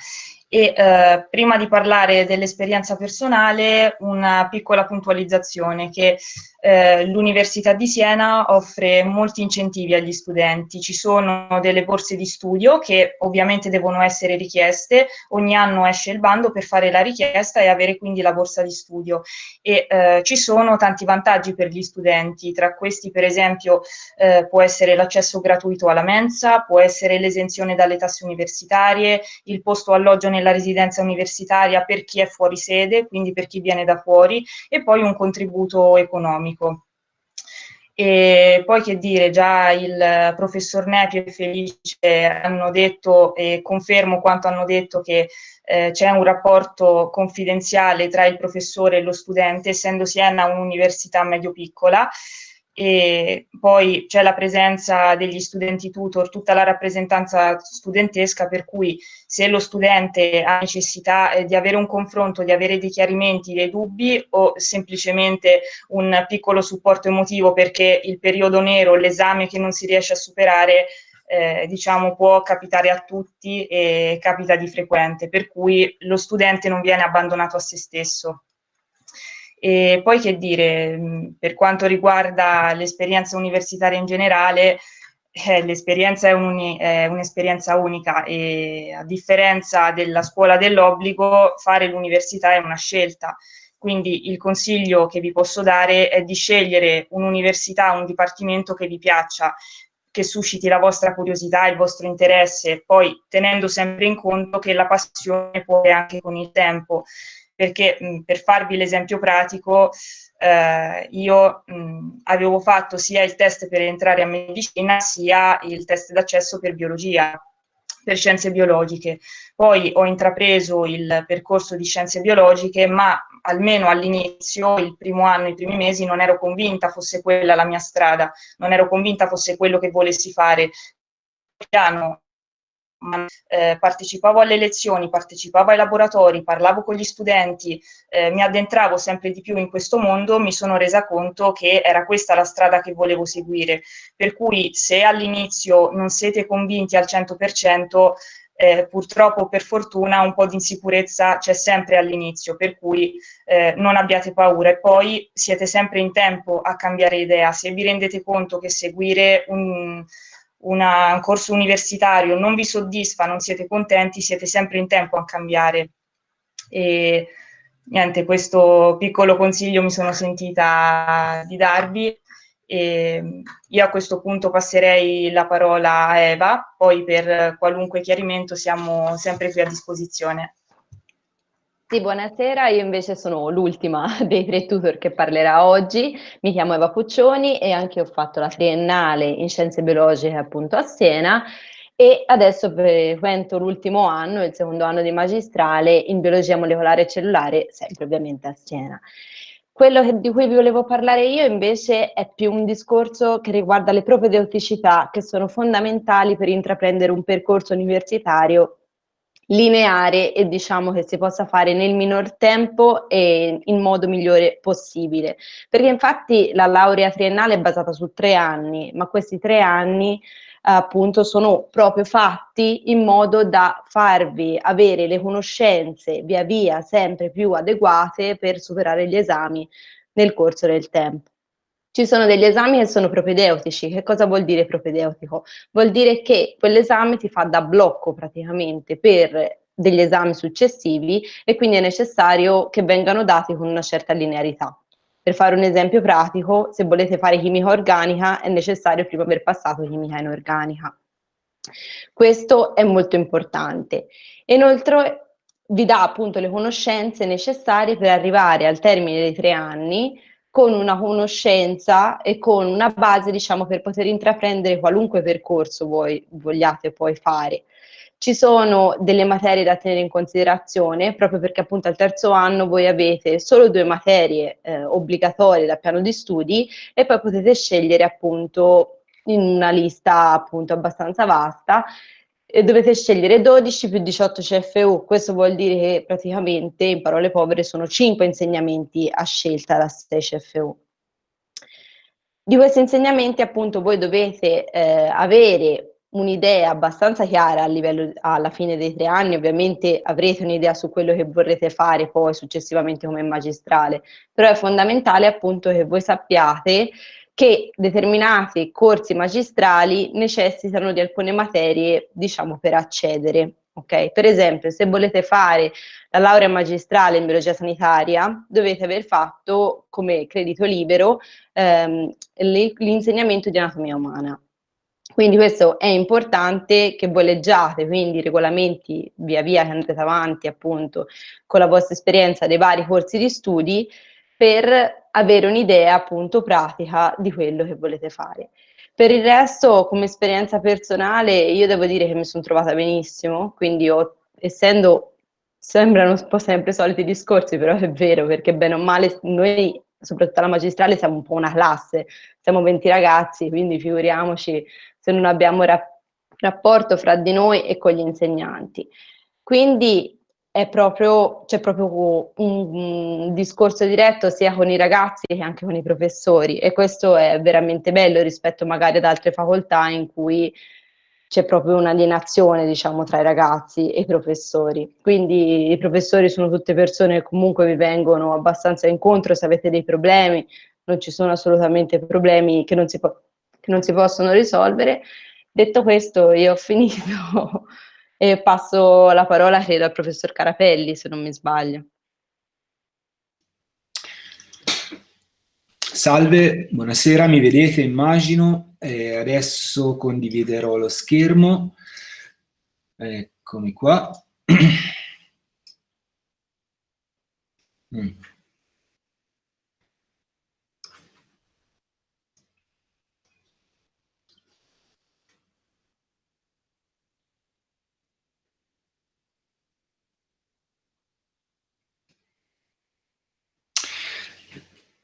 e eh, prima di parlare dell'esperienza personale, una piccola puntualizzazione che eh, l'Università di Siena offre molti incentivi agli studenti. Ci sono delle borse di studio che ovviamente devono essere richieste, ogni anno esce il bando per fare la richiesta e avere quindi la borsa di studio. E eh, ci sono tanti vantaggi per gli studenti, tra questi per esempio eh, può essere l'accesso gratuito alla mensa, può essere l'esenzione dalle tasse universitarie, il posto alloggio nel nella residenza universitaria per chi è fuori sede, quindi per chi viene da fuori, e poi un contributo economico. E poi che dire, già il professor Nepi e Felice hanno detto e confermo quanto hanno detto che eh, c'è un rapporto confidenziale tra il professore e lo studente, essendo Siena un'università medio-piccola, e poi c'è la presenza degli studenti tutor, tutta la rappresentanza studentesca, per cui se lo studente ha necessità eh, di avere un confronto, di avere dei chiarimenti, dei dubbi o semplicemente un piccolo supporto emotivo perché il periodo nero, l'esame che non si riesce a superare, eh, diciamo può capitare a tutti e capita di frequente, per cui lo studente non viene abbandonato a se stesso. E poi che dire, per quanto riguarda l'esperienza universitaria in generale, eh, l'esperienza è, un'esperienza un unica e a differenza della scuola dell'obbligo, fare l'università è una scelta. Quindi il consiglio che vi posso dare è di scegliere un'università, un dipartimento che vi piaccia, che susciti la vostra curiosità, il vostro interesse, poi tenendo sempre in conto che la passione può anche con il tempo, perché mh, per farvi l'esempio pratico, eh, io mh, avevo fatto sia il test per entrare a medicina sia il test d'accesso per biologia, per scienze biologiche. Poi ho intrapreso il percorso di scienze biologiche, ma almeno all'inizio, il primo anno, i primi mesi, non ero convinta fosse quella la mia strada, non ero convinta fosse quello che volessi fare. Piano eh, partecipavo alle lezioni, partecipavo ai laboratori, parlavo con gli studenti, eh, mi addentravo sempre di più in questo mondo, mi sono resa conto che era questa la strada che volevo seguire. Per cui se all'inizio non siete convinti al 100%, eh, purtroppo per fortuna un po' di insicurezza c'è sempre all'inizio, per cui eh, non abbiate paura e poi siete sempre in tempo a cambiare idea. Se vi rendete conto che seguire un, una, un corso universitario non vi soddisfa, non siete contenti, siete sempre in tempo a cambiare. E niente, questo piccolo consiglio mi sono sentita di darvi. E io a questo punto passerei la parola a Eva, poi per qualunque chiarimento siamo sempre qui a disposizione. Sì, buonasera, io invece sono l'ultima [laughs] dei tre tutor che parlerà oggi, mi chiamo Eva Puccioni e anche ho fatto la triennale in scienze biologiche appunto a Siena e adesso frequento l'ultimo anno, il secondo anno di magistrale in biologia molecolare e cellulare, sempre ovviamente a Siena. Quello che, di cui vi volevo parlare io invece è più un discorso che riguarda le propedeuticità che sono fondamentali per intraprendere un percorso universitario lineare e diciamo che si possa fare nel minor tempo e in modo migliore possibile. Perché infatti la laurea triennale è basata su tre anni, ma questi tre anni appunto sono proprio fatti in modo da farvi avere le conoscenze via via sempre più adeguate per superare gli esami nel corso del tempo. Ci sono degli esami che sono propedeutici. Che cosa vuol dire propedeutico? Vuol dire che quell'esame ti fa da blocco praticamente per degli esami successivi e quindi è necessario che vengano dati con una certa linearità. Per fare un esempio pratico, se volete fare chimica organica è necessario prima aver passato chimica inorganica. Questo è molto importante. Inoltre vi dà appunto le conoscenze necessarie per arrivare al termine dei tre anni con una conoscenza e con una base, diciamo, per poter intraprendere qualunque percorso voi vogliate poi fare. Ci sono delle materie da tenere in considerazione, proprio perché appunto al terzo anno voi avete solo due materie eh, obbligatorie dal piano di studi e poi potete scegliere appunto in una lista appunto abbastanza vasta e dovete scegliere 12 più 18 CFU, questo vuol dire che praticamente in parole povere sono 5 insegnamenti a scelta da 6 CFU. Di questi insegnamenti appunto voi dovete eh, avere un'idea abbastanza chiara a livello, alla fine dei tre anni, ovviamente avrete un'idea su quello che vorrete fare poi successivamente come magistrale, però è fondamentale appunto che voi sappiate che determinati corsi magistrali necessitano di alcune materie, diciamo, per accedere. Okay? Per esempio, se volete fare la laurea magistrale in biologia sanitaria, dovete aver fatto come credito libero ehm, l'insegnamento di anatomia umana. Quindi questo è importante che voi leggiate, quindi i regolamenti via via che andrete avanti appunto con la vostra esperienza dei vari corsi di studi, per avere un'idea appunto pratica di quello che volete fare. Per il resto, come esperienza personale, io devo dire che mi sono trovata benissimo, quindi ho, essendo, sembrano un po' sempre soliti discorsi, però è vero, perché bene o male noi, soprattutto alla magistrale, siamo un po' una classe, siamo 20 ragazzi, quindi figuriamoci se non abbiamo ra rapporto fra di noi e con gli insegnanti. Quindi è proprio, c'è proprio un, un, discorso diretto sia con i ragazzi che anche con i professori e questo è veramente bello rispetto magari ad altre facoltà in cui c'è proprio un'alienazione, diciamo, tra i ragazzi e i professori. Quindi i professori sono tutte persone che comunque vi vengono abbastanza incontro se avete dei problemi, non ci sono assolutamente problemi che non si, che non si possono risolvere. Detto questo, io ho finito e passo la parola, credo, al professor Carapelli, se non mi sbaglio. Salve, buonasera, mi vedete immagino, eh, adesso condividerò lo schermo, eccomi qua. [clears throat] mm.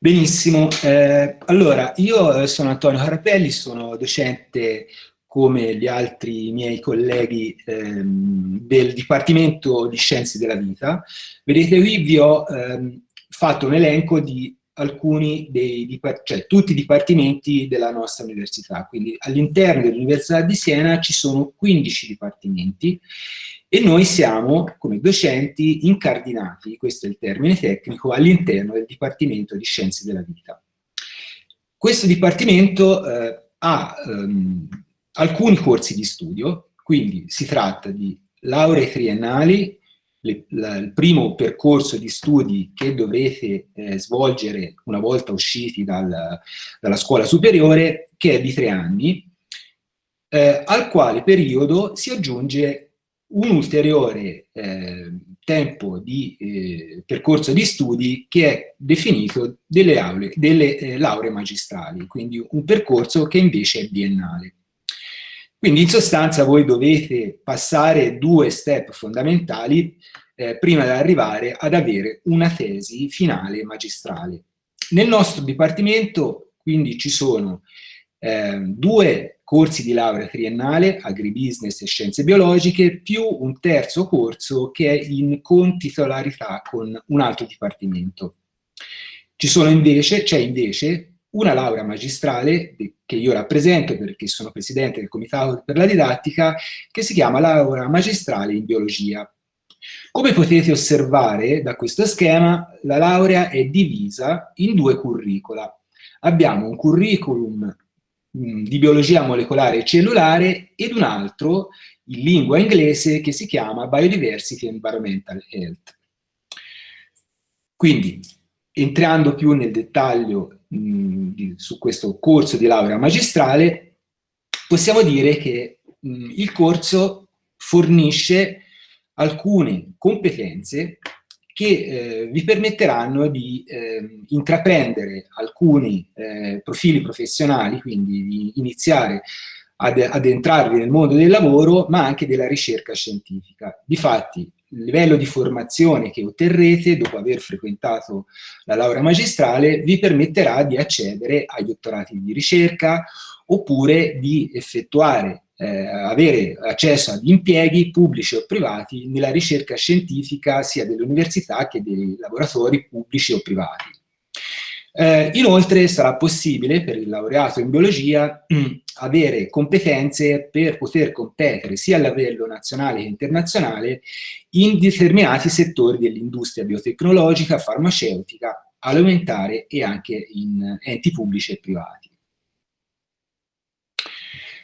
Benissimo, eh, allora io sono Antonio Carapelli, sono docente come gli altri miei colleghi ehm, del Dipartimento di Scienze della Vita. Vedete qui vi ho ehm, fatto un elenco di alcuni dei, cioè tutti i dipartimenti della nostra università, quindi all'interno dell'Università di Siena ci sono 15 dipartimenti e noi siamo, come docenti, incardinati, questo è il termine tecnico, all'interno del Dipartimento di Scienze della Vita. Questo Dipartimento eh, ha ehm, alcuni corsi di studio, quindi si tratta di lauree triennali, le, la, il primo percorso di studi che dovrete eh, svolgere una volta usciti dal, dalla scuola superiore, che è di tre anni, eh, al quale periodo si aggiunge un ulteriore eh, tempo di eh, percorso di studi che è definito delle, aule, delle eh, lauree magistrali, quindi un percorso che invece è biennale. Quindi in sostanza voi dovete passare due step fondamentali eh, prima di arrivare ad avere una tesi finale magistrale. Nel nostro dipartimento quindi ci sono eh, due corsi di laurea triennale, agribusiness e scienze biologiche, più un terzo corso che è in contitolarità con un altro dipartimento. Ci sono invece, c'è invece una laurea magistrale che io rappresento perché sono presidente del comitato per la didattica, che si chiama laurea magistrale in biologia. Come potete osservare da questo schema, la laurea è divisa in due curricula. Abbiamo un curriculum di biologia molecolare e cellulare ed un altro in lingua inglese che si chiama Biodiversity and Environmental Health. Quindi, entrando più nel dettaglio mh, su questo corso di laurea magistrale, possiamo dire che mh, il corso fornisce alcune competenze che eh, vi permetteranno di eh, intraprendere alcuni eh, profili professionali, quindi di iniziare ad, ad, entrarvi nel mondo del lavoro, ma anche della ricerca scientifica. Difatti, il livello di formazione che otterrete dopo aver frequentato la laurea magistrale vi permetterà di accedere ai dottorati di ricerca oppure di effettuare eh, avere accesso ad impieghi pubblici o privati nella ricerca scientifica sia delle università che dei laboratori pubblici o privati. Eh, inoltre sarà possibile per il laureato in biologia avere competenze per poter competere sia a livello nazionale che internazionale in determinati settori dell'industria biotecnologica, farmaceutica, alimentare e anche in enti pubblici e privati.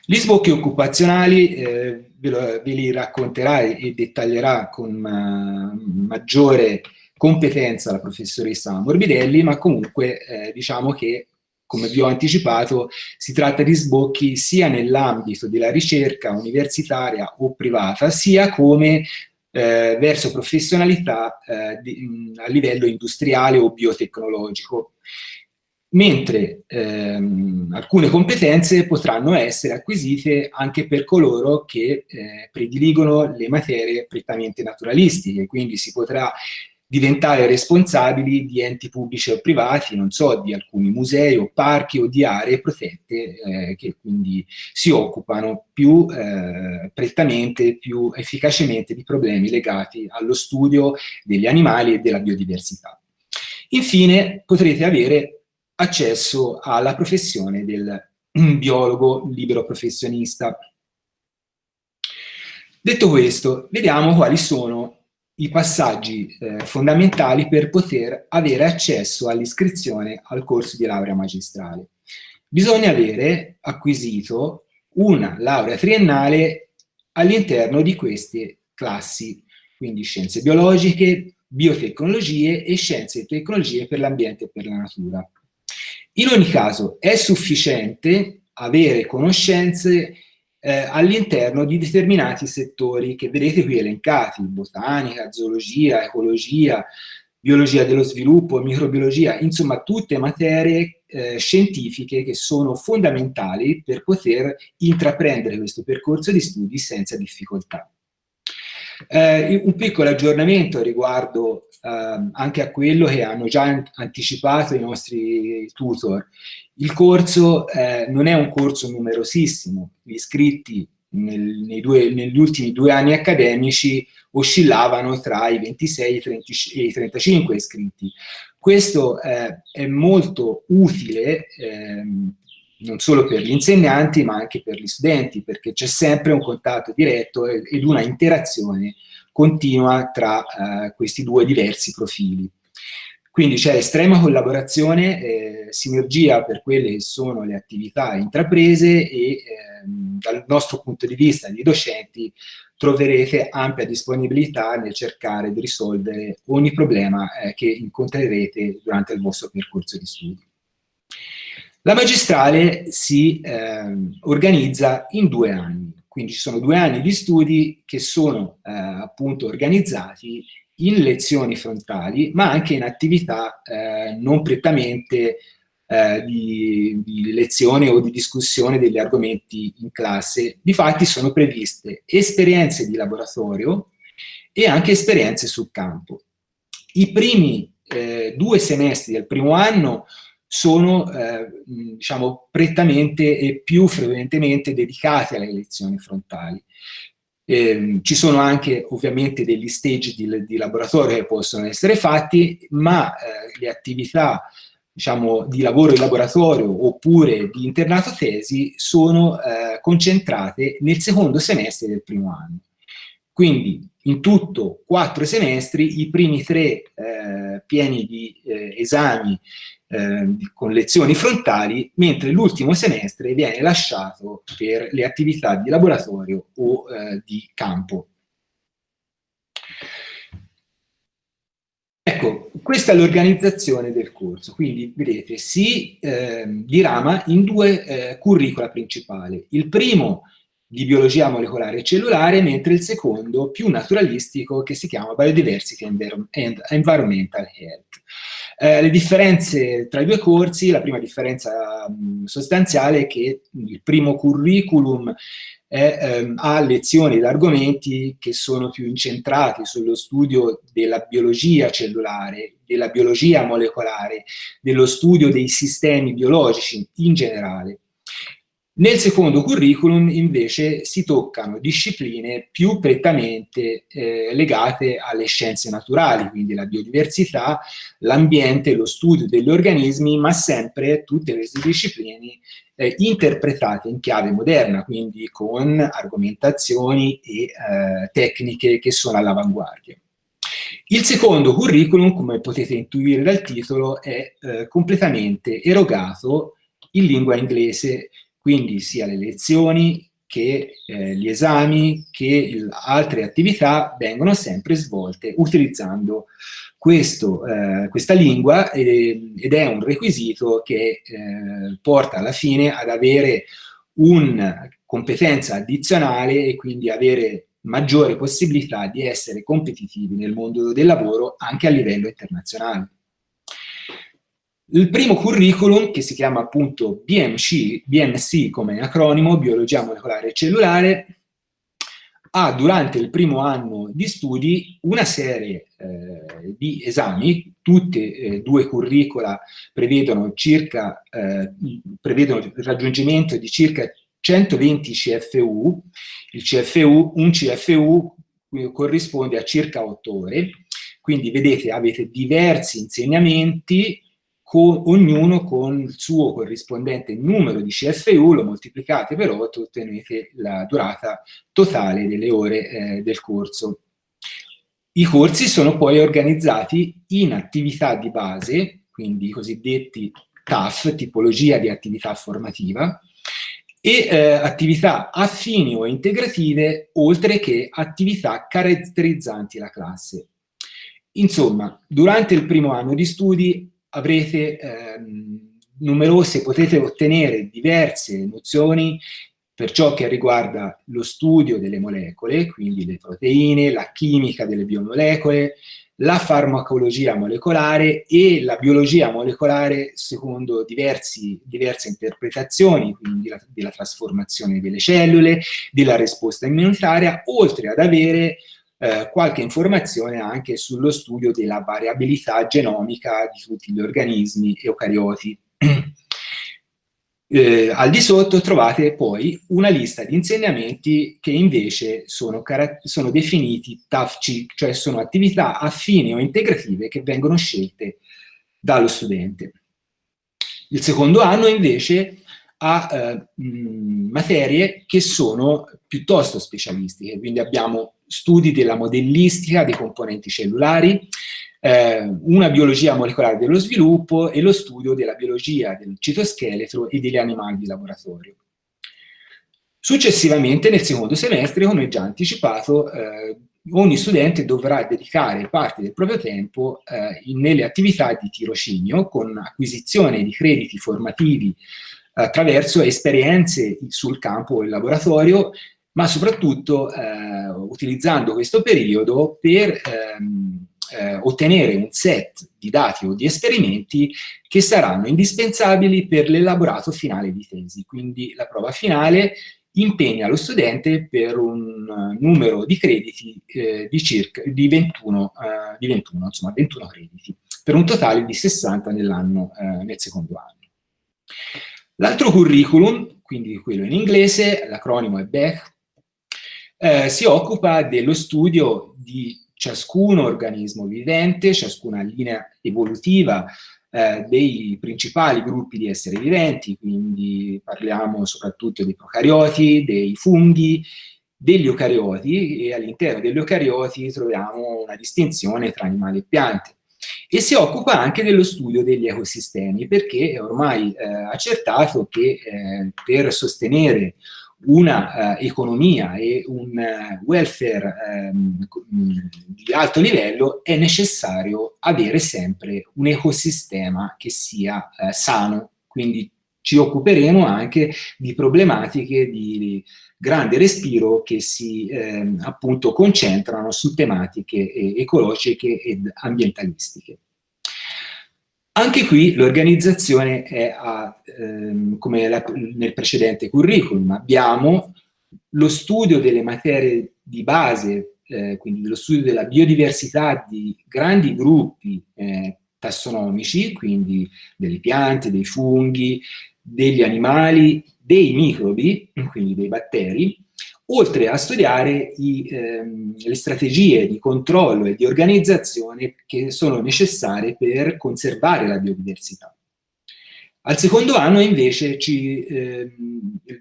Gli sbocchi occupazionali eh, ve, lo, ve, li racconterà e dettaglierà con uh, maggiore competenza la professoressa Morbidelli, ma comunque eh, diciamo che, come vi ho anticipato, si tratta di sbocchi sia nell'ambito della ricerca universitaria o privata, sia come eh, verso professionalità eh, di, a livello industriale o biotecnologico. Mentre ehm, alcune competenze potranno essere acquisite anche per coloro che eh, prediligono le materie prettamente naturalistiche, quindi si potrà diventare responsabili di enti pubblici o privati, non so, di alcuni musei o parchi o di aree protette eh, che quindi si occupano più eh, prettamente, più efficacemente di problemi legati allo studio degli animali e della biodiversità. Infine potrete avere accesso alla professione del [clears throat] biologo libero professionista. Detto questo, vediamo quali sono i passaggi eh, fondamentali per poter avere accesso all'iscrizione al corso di laurea magistrale. Bisogna avere acquisito una laurea triennale all'interno di queste classi, quindi scienze biologiche, biotecnologie e scienze e tecnologie per l'ambiente e per la natura. In ogni caso è sufficiente avere conoscenze eh, all'interno di determinati settori che vedete qui elencati, botanica, zoologia, ecologia, biologia dello sviluppo, microbiologia, insomma tutte materie eh, scientifiche che sono fondamentali per poter intraprendere questo percorso di studi senza difficoltà. Eh, un piccolo aggiornamento riguardo eh, anche a quello che hanno già anticipato i nostri tutor. Il corso eh, non è un corso numerosissimo, gli iscritti nel, due, negli ultimi due anni accademici oscillavano tra i 26 e i 35 iscritti. Questo eh, è molto utile ehm, non solo per gli insegnanti ma anche per gli studenti perché c'è sempre un contatto diretto ed una interazione continua tra eh, questi due diversi profili. Quindi c'è estrema collaborazione, eh, sinergia per quelle che sono le attività intraprese e ehm, dal nostro punto di vista di docenti troverete ampia disponibilità nel cercare di risolvere ogni problema eh, che incontrerete durante il vostro percorso di studi. La magistrale si eh, organizza in due anni, quindi ci sono due anni di studi che sono eh, appunto organizzati in lezioni frontali, ma anche in attività eh, non prettamente eh, di, di, lezione o di discussione degli argomenti in classe. Difatti sono previste esperienze di laboratorio e anche esperienze sul campo. I primi eh, due semestri del primo anno sono eh, diciamo prettamente e più frequentemente dedicati alle lezioni frontali. Eh, ci sono anche ovviamente degli stage di, di, laboratorio che possono essere fatti, ma eh, le attività diciamo, di lavoro in laboratorio oppure di internato tesi sono eh, concentrate nel secondo semestre del primo anno. Quindi in tutto quattro semestri, i primi tre eh, pieni di eh, esami eh, con lezioni frontali, mentre l'ultimo semestre viene lasciato per le attività di laboratorio o eh, di campo. Ecco, questa è l'organizzazione del corso, quindi vedete si eh, dirama in due eh, curricula principali. Il primo di biologia molecolare e cellulare, mentre il secondo più naturalistico che si chiama Biodiversity and Environmental Health. Eh, le differenze tra i due corsi, la prima differenza mh, sostanziale è che il primo curriculum è, ehm, ha lezioni ed argomenti che sono più incentrati sullo studio della biologia cellulare, della biologia molecolare, dello studio dei sistemi biologici in generale. Nel secondo curriculum invece si toccano discipline più prettamente eh, legate alle scienze naturali, quindi la biodiversità, l'ambiente, lo studio degli organismi, ma sempre tutte queste discipline eh, interpretate in chiave moderna, quindi con argomentazioni e eh, tecniche che sono all'avanguardia. Il secondo curriculum, come potete intuire dal titolo, è eh, completamente erogato in lingua inglese, quindi sia le lezioni che eh, gli esami che il, altre attività vengono sempre svolte utilizzando questo, eh, questa lingua eh, ed è un requisito che eh, porta alla fine ad avere una competenza addizionale e quindi avere maggiore possibilità di essere competitivi nel mondo del lavoro anche a livello internazionale. Il primo curriculum, che si chiama appunto BMC, BMC come acronimo, Biologia Molecolare e Cellulare, ha durante il primo anno di studi una serie eh, di esami, tutte e eh, due curricula prevedono, circa, eh, prevedono il raggiungimento di circa 120 CFU, il CFU, un CFU corrisponde a circa 8 ore, quindi vedete avete diversi insegnamenti con, ognuno con il suo corrispondente numero di CFU, lo moltiplicate per 8 e ottenete la durata totale delle ore eh, del corso. I corsi sono poi organizzati in attività di base, quindi i cosiddetti TAF, tipologia di attività formativa, e eh, attività affini o integrative, oltre che attività caratterizzanti la classe. Insomma, durante il primo anno di studi avrete ehm, numerose, potete ottenere diverse nozioni per ciò che riguarda lo studio delle molecole, quindi le proteine, la chimica delle biomolecole, la farmacologia molecolare e la biologia molecolare secondo diversi, diverse interpretazioni, quindi la, della trasformazione delle cellule, della risposta immunitaria, oltre ad avere eh, qualche informazione anche sullo studio della variabilità genomica di tutti gli organismi eucarioti. [clears throat] Eh, al di sotto trovate poi una lista di insegnamenti che invece sono, sono definiti TAFC, cioè sono attività affini o integrative che vengono scelte dallo studente. Il secondo anno invece ha eh, mh, materie che sono piuttosto specialistiche, quindi abbiamo studi della modellistica dei componenti cellulari, eh, una biologia molecolare dello sviluppo e lo studio della biologia del citoscheletro e degli animali di laboratorio. Successivamente, nel secondo semestre, come già anticipato, eh, ogni studente dovrà dedicare parte del proprio tempo eh, nelle attività di tirocinio con acquisizione di crediti formativi attraverso esperienze sul campo e laboratorio, ma soprattutto eh, utilizzando questo periodo per ehm, eh, ottenere un set di dati o di esperimenti che saranno indispensabili per l'elaborato finale di tesi. Quindi la prova finale impegna lo studente per un uh, numero di crediti eh, di circa di 21, uh, di 21, insomma 21 crediti, per un totale di 60 nell'anno, uh, nel secondo anno. L'altro curriculum, quindi quello in inglese, l'acronimo è BEC, eh, si occupa dello studio di ciascun organismo vivente, ciascuna linea evolutiva eh, dei principali gruppi di esseri viventi, quindi parliamo soprattutto dei procarioti, dei funghi, degli eucarioti e all'interno degli eucarioti troviamo una distinzione tra animali e piante. E si occupa anche dello studio degli ecosistemi, perché è ormai eh, accertato che eh, per sostenere una uh, economia e un uh, welfare um, di alto livello è necessario avere sempre un ecosistema che sia uh, sano, quindi ci occuperemo anche di problematiche di grande respiro che si ehm, appunto concentrano su tematiche ecologiche ed ambientalistiche. Anche qui l'organizzazione è a, ehm, come la, nel precedente curriculum, abbiamo lo studio delle materie di base, eh, quindi lo studio della biodiversità di grandi gruppi eh, tassonomici, quindi delle piante, dei funghi, degli animali, dei microbi, quindi dei batteri, oltre a studiare i, ehm, le strategie di controllo e di organizzazione che sono necessarie per conservare la biodiversità. Al secondo anno invece ci eh,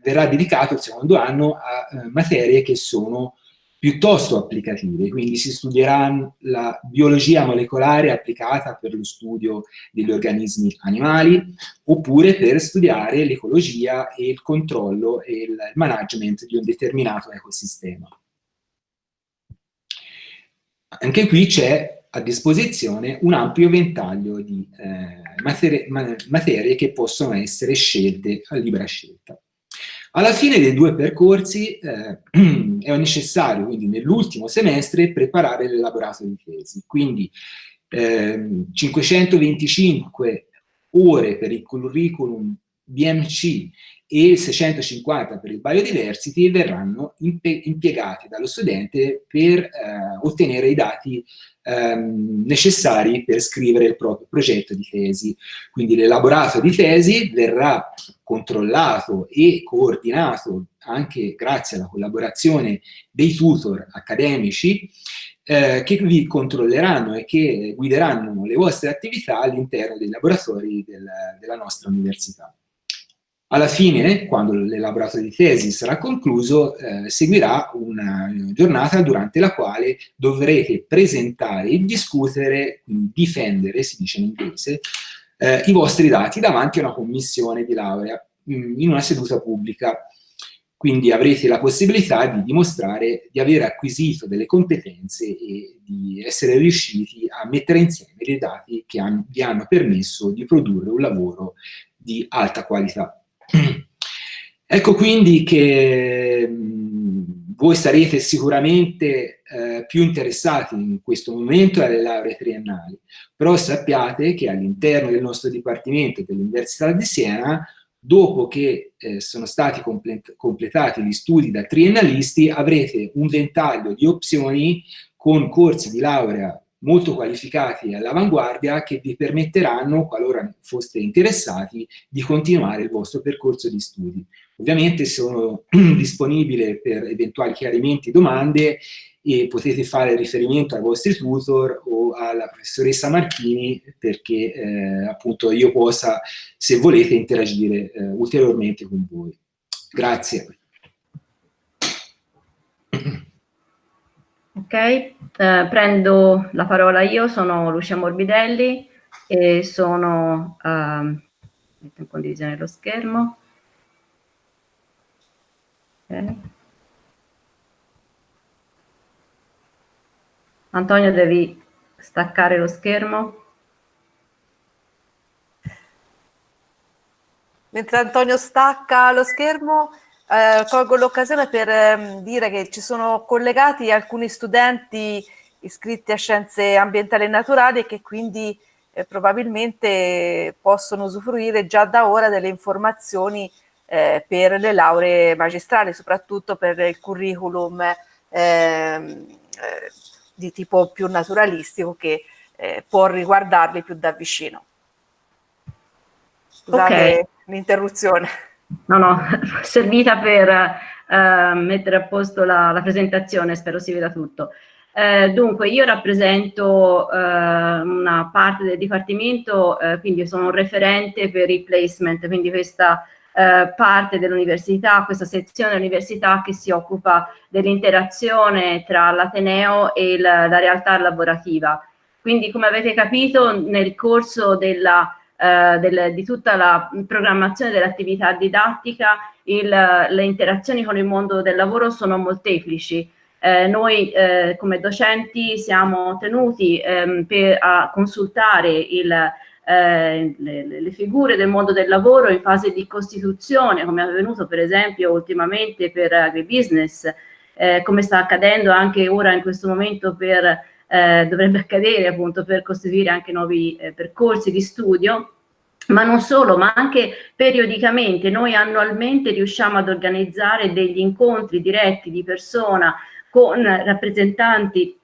verrà dedicato il secondo anno a eh, materie che sono piuttosto applicative, quindi si studierà la biologia molecolare applicata per lo studio degli organismi animali, oppure per studiare l'ecologia e il controllo e il management di un determinato ecosistema. Anche qui c'è a disposizione un ampio ventaglio di eh, materie, materie che possono essere scelte a libera scelta. Alla fine dei due percorsi eh, [clears throat] è necessario, quindi nell'ultimo semestre, preparare l'elaborato di tesi. Quindi eh, 525 ore per il curriculum BMC e 650 per il biodiversity verranno impiegati dallo studente per eh, ottenere i dati ehm, necessari per scrivere il proprio progetto di tesi. Quindi l'elaborato di tesi verrà controllato e coordinato anche grazie alla collaborazione dei tutor accademici eh, che vi controlleranno e che guideranno le vostre attività all'interno dei laboratori del, della nostra università. Alla fine, quando l'elaborato di tesi sarà concluso, eh, seguirà una giornata durante la quale dovrete presentare e discutere, difendere, si dice in inglese, eh, i vostri dati davanti a una commissione di laurea mm, in una seduta pubblica. Quindi avrete la possibilità di dimostrare di aver acquisito delle competenze e di essere riusciti a mettere insieme dei dati che han, vi hanno permesso di produrre un lavoro di alta qualità. [clears throat] Ecco quindi che voi sarete sicuramente eh, più interessati in questo momento alle lauree triennali, però sappiate che all'interno del nostro Dipartimento dell'Università di Siena, dopo che eh, sono stati complet completati gli studi da triennalisti, avrete un ventaglio di opzioni con corsi di laurea molto qualificati e all'avanguardia che vi permetteranno, qualora foste interessati, di continuare il vostro percorso di studi. Ovviamente sono [clears throat] disponibile per eventuali chiarimenti, domande e potete fare riferimento ai vostri tutor o alla professoressa Marchini perché eh, appunto io possa, se volete, interagire eh, ulteriormente con voi. Grazie. [clears throat] Ok, eh, prendo la parola io, sono Lucia Morbidelli e sono, uh, metto in condivisione lo schermo. Okay. Antonio devi staccare lo schermo. Mentre Antonio stacca lo schermo, eh, colgo l'occasione per eh, dire che ci sono collegati alcuni studenti iscritti a scienze ambientali e naturali e che quindi eh, probabilmente possono usufruire già da ora delle informazioni eh, per le lauree magistrali, soprattutto per il curriculum ehm, eh, di tipo più naturalistico che eh, può riguardarli più da vicino. Scusate okay. l'interruzione. No, no, [laughs] servita per eh, mettere a posto la, la, presentazione, spero si veda tutto. Eh, dunque, io rappresento eh, una parte del Dipartimento, eh, quindi sono un referente per il placement, quindi questa eh, parte dell'università, questa sezione dell'università che si occupa dell'interazione tra l'Ateneo e la, la realtà lavorativa. Quindi, come avete capito, nel corso della eh, del, di tutta la programmazione dell'attività didattica, il, le interazioni con il mondo del lavoro sono molteplici. Eh, noi eh, come docenti siamo tenuti ehm, per, a consultare il, eh, le, le, figure del mondo del lavoro in fase di costituzione, come è avvenuto per esempio ultimamente per agribusiness, eh, come sta accadendo anche ora in questo momento per eh, dovrebbe accadere appunto per costituire anche nuovi eh, percorsi di studio, ma non solo, ma anche periodicamente noi annualmente riusciamo ad organizzare degli incontri diretti di persona con rappresentanti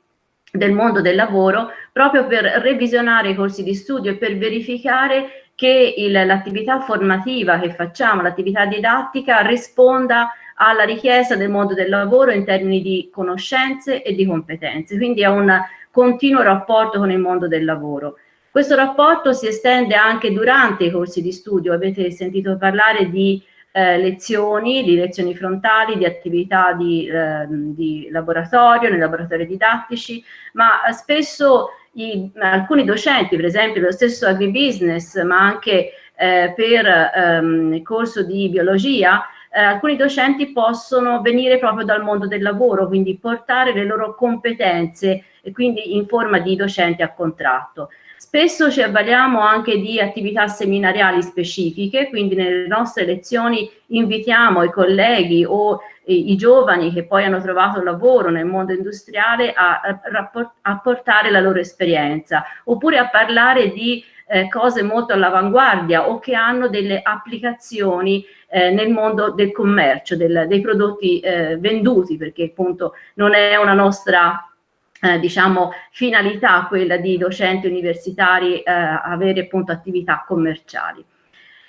del mondo del lavoro proprio per revisionare i corsi di studio e per verificare che l'attività formativa che facciamo, l'attività didattica risponda alla richiesta del mondo del lavoro in termini di conoscenze e di competenze. Quindi è un continuo rapporto con il mondo del lavoro. Questo rapporto si estende anche durante i corsi di studio, avete sentito parlare di eh, lezioni, di lezioni frontali, di attività di, eh, di laboratorio, nei laboratori didattici, ma spesso i, alcuni docenti, per esempio lo stesso agribusiness, ma anche eh, per ehm, il corso di biologia, eh, alcuni docenti possono venire proprio dal mondo del lavoro, quindi portare le loro competenze e quindi in forma di docenti a contratto. Spesso ci avvaliamo anche di attività seminariali specifiche, quindi nelle nostre lezioni invitiamo i colleghi o i, giovani che poi hanno trovato lavoro nel mondo industriale a, a portare la loro esperienza, oppure a parlare di eh, cose molto all'avanguardia o che hanno delle applicazioni eh, nel mondo del commercio, del, dei prodotti eh, venduti, perché appunto non è una nostra eh, diciamo, finalità quella di docenti universitari eh, avere appunto attività commerciali.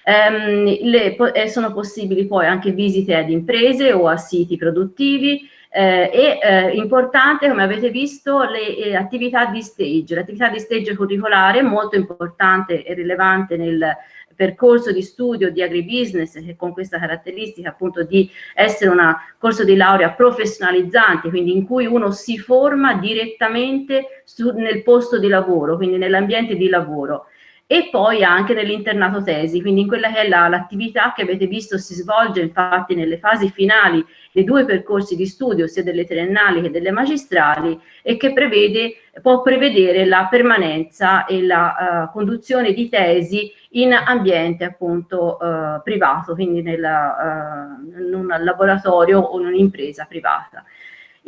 Ehm, le, po eh, sono possibili poi anche visite ad imprese o a siti produttivi eh, e eh, importante, come avete visto, le eh, attività di stage. L'attività di stage curricolare molto importante e rilevante nel percorso di studio di agribusiness che con questa caratteristica appunto di essere un corso di laurea professionalizzante, quindi in cui uno si forma direttamente su, nel posto di lavoro, quindi nell'ambiente di lavoro e poi anche nell'internato tesi, quindi in quella che è l'attività la, che avete visto si svolge infatti nelle fasi finali dei due percorsi di studio, sia delle triennali che delle magistrali, e che prevede, può prevedere la permanenza e la uh, conduzione di tesi in ambiente appunto uh, privato, quindi nella, uh, in un laboratorio o in un'impresa privata.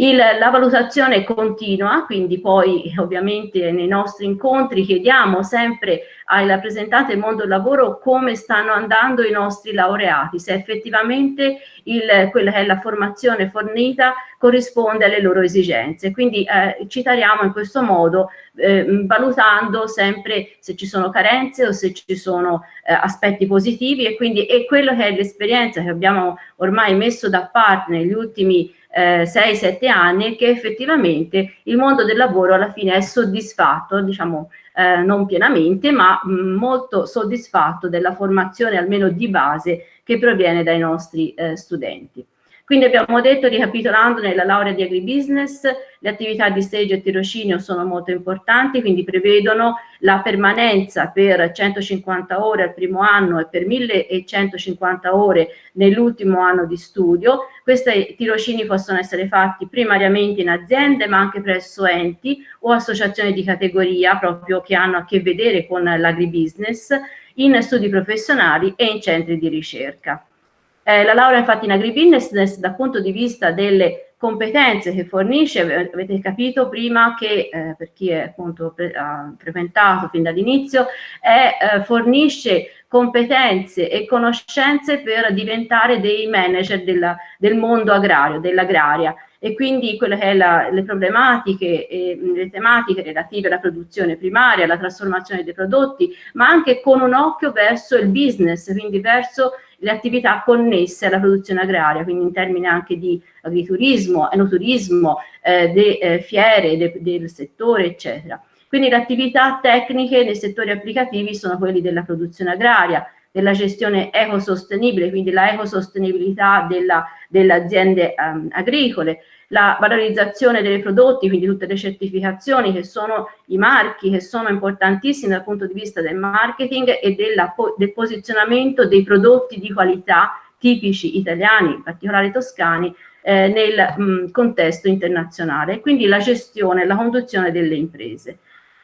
Il, la valutazione continua, quindi poi ovviamente nei nostri incontri chiediamo sempre ai rappresentanti del mondo del lavoro come stanno andando i nostri laureati, se effettivamente il, quella che è la formazione fornita corrisponde alle loro esigenze. Quindi eh, ci tariamo in questo modo eh, valutando sempre se ci sono carenze o se ci sono eh, aspetti positivi e quindi è quello che è l'esperienza che abbiamo ormai messo da parte negli ultimi eh, 6-7 anni che effettivamente il mondo del lavoro alla fine è soddisfatto, diciamo eh, non pienamente, ma mm, molto soddisfatto della formazione almeno di base che proviene dai nostri eh, studenti. Quindi abbiamo detto, ricapitolando, nella laurea di agribusiness, le attività di stage e tirocinio sono molto importanti, quindi prevedono la permanenza per 150 ore al primo anno e per 1150 ore nell'ultimo anno di studio. Questi tirocini possono essere fatti primariamente in aziende, ma anche presso enti o associazioni di categoria proprio che hanno a che vedere con l'agribusiness, in studi professionali e in centri di ricerca. Eh, la laurea infatti in agribusiness dal punto di vista delle competenze che fornisce, avete capito prima che eh, per chi è appunto pre ha frequentato fin dall'inizio, eh, fornisce competenze e conoscenze per diventare dei manager della, del mondo agrario, dell'agraria e quindi quelle che la, le problematiche e le tematiche relative alla produzione primaria, alla trasformazione dei prodotti, ma anche con un occhio verso il business, quindi verso le attività connesse alla produzione agraria, quindi in termini anche di agriturismo, enoturismo, eh, de, eh, fiere de, del settore, eccetera. Quindi le attività tecniche nei settori applicativi sono quelli della produzione agraria, della gestione ecosostenibile, quindi la ecosostenibilità delle aziende um, agricole, la valorizzazione dei prodotti, quindi tutte le certificazioni che sono i marchi, che sono importantissimi dal punto di vista del marketing e della, del posizionamento dei prodotti di qualità tipici italiani, in particolare toscani, eh, nel mh, contesto internazionale, quindi la gestione e la conduzione delle imprese.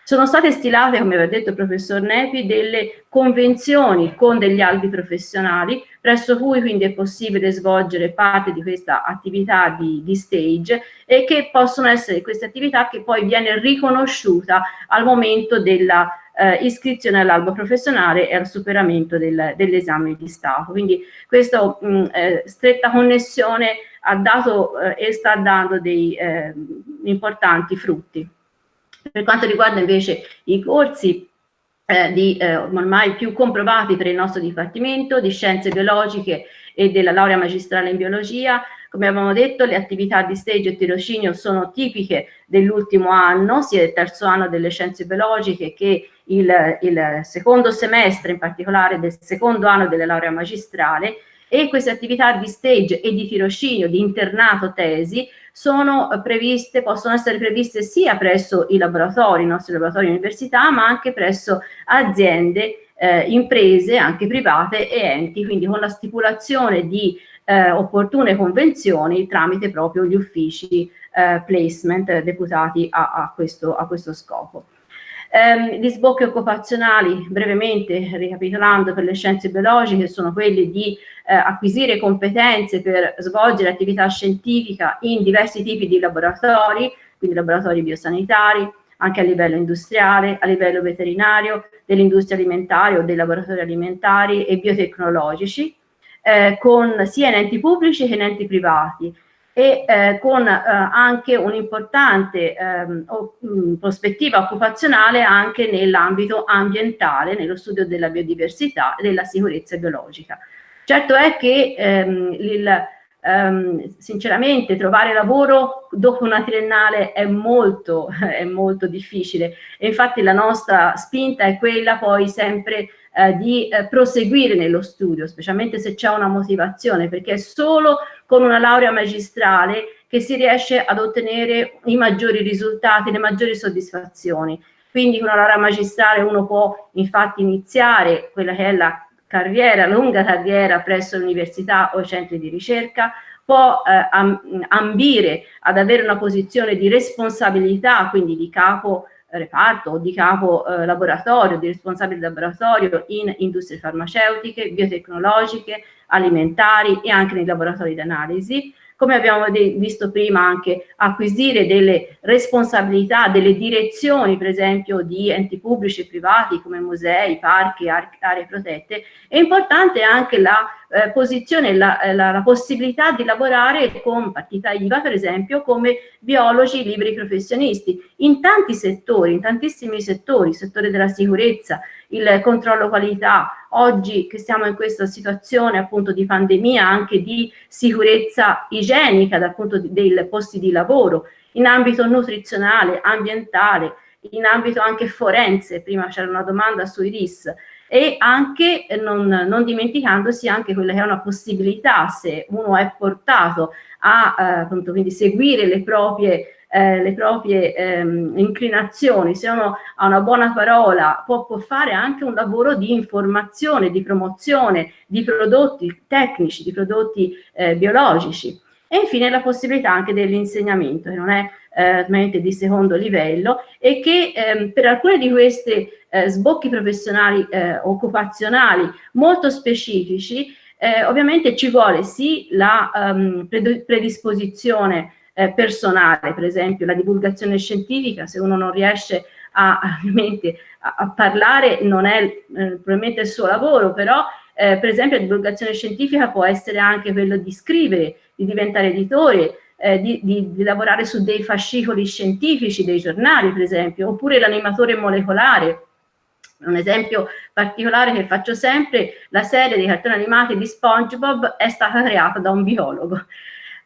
Sono state stilate, come aveva detto il professor Nepi, delle convenzioni con degli albi professionali, presso cui quindi è possibile svolgere parte di questa attività di, di stage e che possono essere queste attività che poi viene riconosciuta al momento della eh, iscrizione all'albo professionale e al superamento del, dell'esame di Stato. Quindi questa eh, stretta connessione ha dato eh, e sta dando dei eh, importanti frutti. Per quanto riguarda invece i corsi eh, di, eh, ormai più comprovati per il nostro Dipartimento di Scienze Biologiche e della laurea magistrale in Biologia, come abbiamo detto le attività di stage e tirocinio sono tipiche dell'ultimo anno, sia del terzo anno delle scienze biologiche che il, il secondo semestre, in particolare del secondo anno della laurea magistrale, e queste attività di stage e di tirocinio, di internato tesi, sono previste, possono essere previste sia presso i laboratori, i nostri laboratori università, ma anche presso aziende, eh, imprese, anche private e enti, quindi con la stipulazione di eh, opportune convenzioni tramite proprio gli uffici eh, placement deputati a, a, questo, a questo scopo. Eh, gli sbocchi occupazionali, brevemente ricapitolando per le scienze biologiche, sono quelli di eh, acquisire competenze per svolgere attività scientifica in diversi tipi di laboratori, quindi laboratori biosanitari, anche a livello industriale, a livello veterinario, dell'industria alimentare o dei laboratori alimentari e biotecnologici, eh, con sia in enti pubblici che in enti privati e eh, con eh, anche un'importante ehm, prospettiva occupazionale anche nell'ambito ambientale, nello studio della biodiversità e della sicurezza biologica. Certo è che ehm, il, ehm, sinceramente trovare lavoro dopo una triennale è molto, [laughs] è molto difficile e infatti la nostra spinta è quella poi sempre eh, di eh, proseguire nello studio, specialmente se c'è una motivazione, perché è solo con una laurea magistrale che si riesce ad ottenere i maggiori risultati, le maggiori soddisfazioni. Quindi con una laurea magistrale uno può infatti iniziare quella che è la carriera, lunga carriera presso l'università o i centri di ricerca, può eh, ambire ad avere una posizione di responsabilità, quindi di capo reparto o di capo eh, laboratorio, di responsabile laboratorio in industrie farmaceutiche, biotecnologiche, alimentari e anche nei laboratori di analisi, come abbiamo visto prima anche acquisire delle responsabilità, delle direzioni per esempio di enti pubblici e privati come musei, parchi, aree protette, è importante anche la eh, posizione, la, eh, la, la, possibilità di lavorare con partita IVA per esempio come biologi liberi professionisti. In tanti settori, in tantissimi settori, il settore della sicurezza, il controllo qualità, oggi che siamo in questa situazione appunto di pandemia, anche di sicurezza igienica dal punto di, dei posti di lavoro, in ambito nutrizionale, ambientale, in ambito anche forense, prima c'era una domanda sui RIS, e anche non, non, dimenticandosi anche quella che è una possibilità se uno è portato a eh, appunto, quindi seguire le proprie eh, le proprie ehm, inclinazioni, se uno ha una buona parola può, può, fare anche un lavoro di informazione, di promozione di prodotti tecnici, di prodotti eh, biologici. E infine la possibilità anche dell'insegnamento, che non è eh, di secondo livello e che ehm, per alcune di questi eh, sbocchi professionali eh, occupazionali molto specifici eh, ovviamente ci vuole sì la um, predisposizione eh, personale, per esempio la divulgazione scientifica, se uno non riesce a, a, a parlare non è eh, probabilmente il suo lavoro, però eh, per esempio la divulgazione scientifica può essere anche quello di scrivere, di diventare editore, eh, di, di, di, lavorare su dei fascicoli scientifici, dei giornali per esempio, oppure l'animatore molecolare. Un esempio particolare che faccio sempre, la serie dei cartoni animati di SpongeBob è stata creata da un biologo.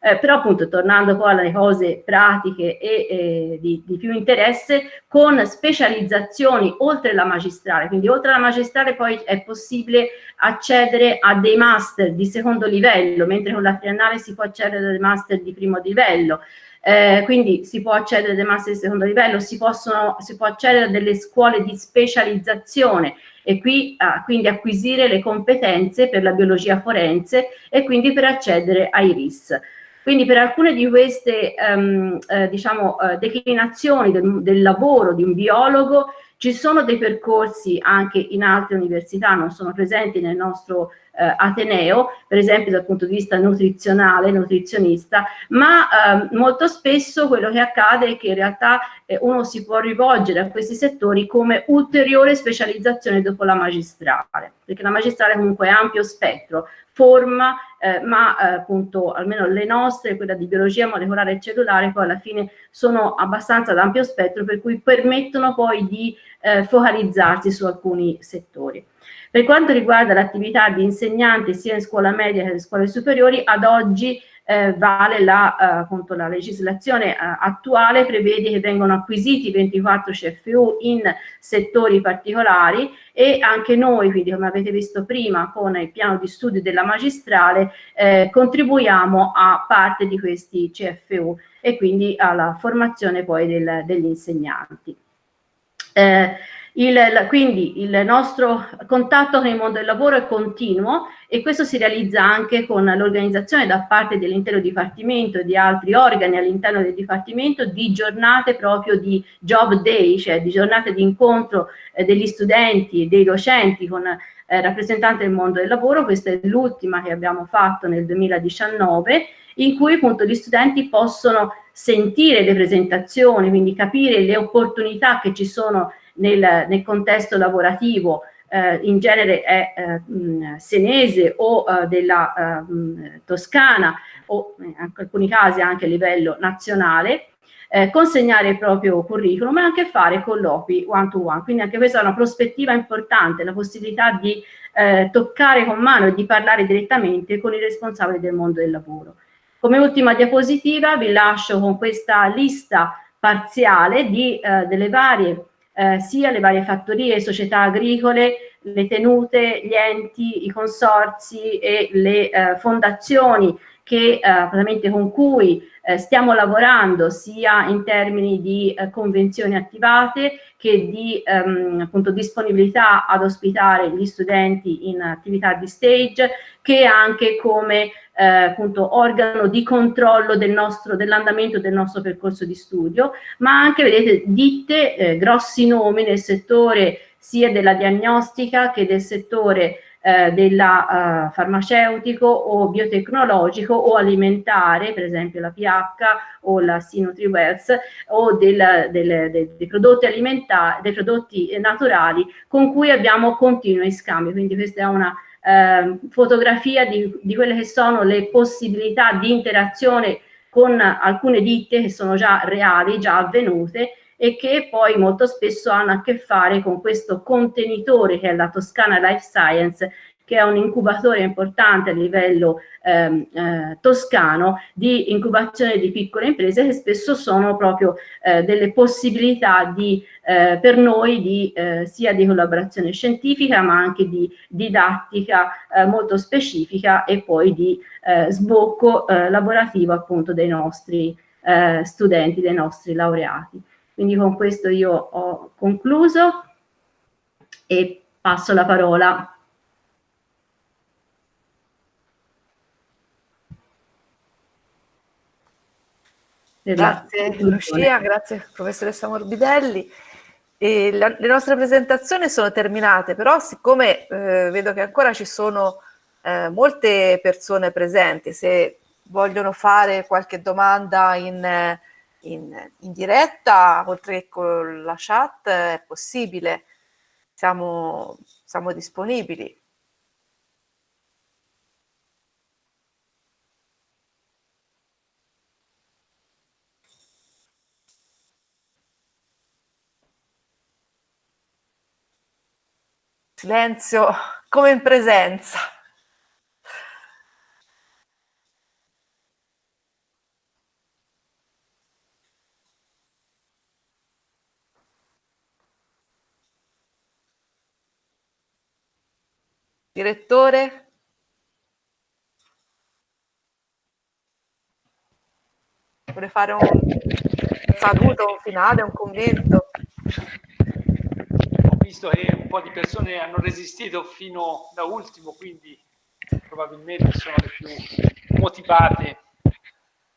Eh, però appunto tornando poi alle cose pratiche e eh, di, di, più interesse, con specializzazioni oltre la magistrale, quindi oltre la magistrale poi è possibile accedere a dei master di secondo livello, mentre con la triennale si può accedere a dei master di primo livello, eh, quindi si può accedere a dei master di secondo livello, si, possono, si può accedere a delle scuole di specializzazione e qui ah, quindi acquisire le competenze per la biologia forense e quindi per accedere ai RIS. Quindi per alcune di queste um, eh, diciamo, eh, declinazioni del, del lavoro di un biologo ci sono dei percorsi anche in altre università, non sono presenti nel nostro eh, Ateneo, per esempio dal punto di vista nutrizionale, nutrizionista, ma eh, molto spesso quello che accade è che in realtà eh, uno si può rivolgere a questi settori come ulteriore specializzazione dopo la magistrale, perché la magistrale comunque è ampio spettro, forma, eh, ma eh, appunto almeno le nostre, quella di biologia molecolare e cellulare, poi alla fine sono abbastanza d'ampio spettro, per cui permettono poi di eh, focalizzarsi su alcuni settori. Per quanto riguarda l'attività di insegnante sia in scuola media che in scuole superiori, ad oggi eh, vale la, eh, appunto, la legislazione eh, attuale, prevede che vengono acquisiti 24 CFU in settori particolari e anche noi, quindi come avete visto prima con il piano di studio della magistrale, eh, contribuiamo a parte di questi CFU e quindi alla formazione poi del, degli insegnanti. Eh, il, quindi il nostro contatto con il mondo del lavoro è continuo e questo si realizza anche con l'organizzazione da parte dell'intero Dipartimento e di altri organi all'interno del Dipartimento di giornate proprio di job day, cioè di giornate di incontro eh, degli studenti e dei docenti con eh, rappresentante del mondo del lavoro, questa è l'ultima che abbiamo fatto nel 2019, in cui appunto gli studenti possono sentire le presentazioni, quindi capire le opportunità che ci sono nel, nel contesto lavorativo, eh, in genere è eh, mh, senese o eh, della eh, mh, Toscana o in alcuni casi anche a livello nazionale, eh, consegnare il proprio curriculum e anche fare colloqui one to one. Quindi anche questa è una prospettiva importante, la possibilità di eh, toccare con mano e di parlare direttamente con i responsabili del mondo del lavoro. Come ultima diapositiva vi lascio con questa lista parziale di, eh, delle varie, eh, sia le varie fattorie, società agricole, le tenute, gli enti, i consorzi e le eh, fondazioni che, eh, con cui eh, stiamo lavorando sia in termini di eh, convenzioni attivate che di ehm, appunto, disponibilità ad ospitare gli studenti in attività di stage, che anche come eh, appunto, organo di controllo del dell'andamento del nostro percorso di studio, ma anche, vedete, ditte, eh, grossi nomi nel settore sia della diagnostica che del settore eh, della uh, farmaceutico o biotecnologico o alimentare, per esempio la PH o la SinotriWells o del, del, del, dei prodotti alimentari, dei prodotti naturali con cui abbiamo continui scambi. Quindi questa è una eh, fotografia di, di quelle che sono le possibilità di interazione con alcune ditte che sono già reali, già avvenute e che poi molto spesso hanno a che fare con questo contenitore che è la Toscana Life Science che è un incubatore importante a livello ehm, eh, toscano di incubazione di piccole imprese che spesso sono proprio eh, delle possibilità di, eh, per noi di, eh, sia di collaborazione scientifica ma anche di didattica eh, molto specifica e poi di eh, sbocco lavorativo appunto dei nostri studenti, dei nostri laureati. Quindi con questo io ho concluso e passo la parola. Grazie Lucia, grazie professoressa Morbidelli. La, le nostre presentazioni sono terminate, però siccome eh, vedo che ancora ci sono eh, molte persone presenti, se vogliono fare qualche domanda in... Eh, in, in diretta, oltre che con la chat, è possibile, siamo, siamo disponibili. Silenzio come in presenza. Direttore? Vuole fare un saluto, un finale, un commento? Ho visto che un po' di persone hanno resistito fino da ultimo, quindi probabilmente sono le più motivate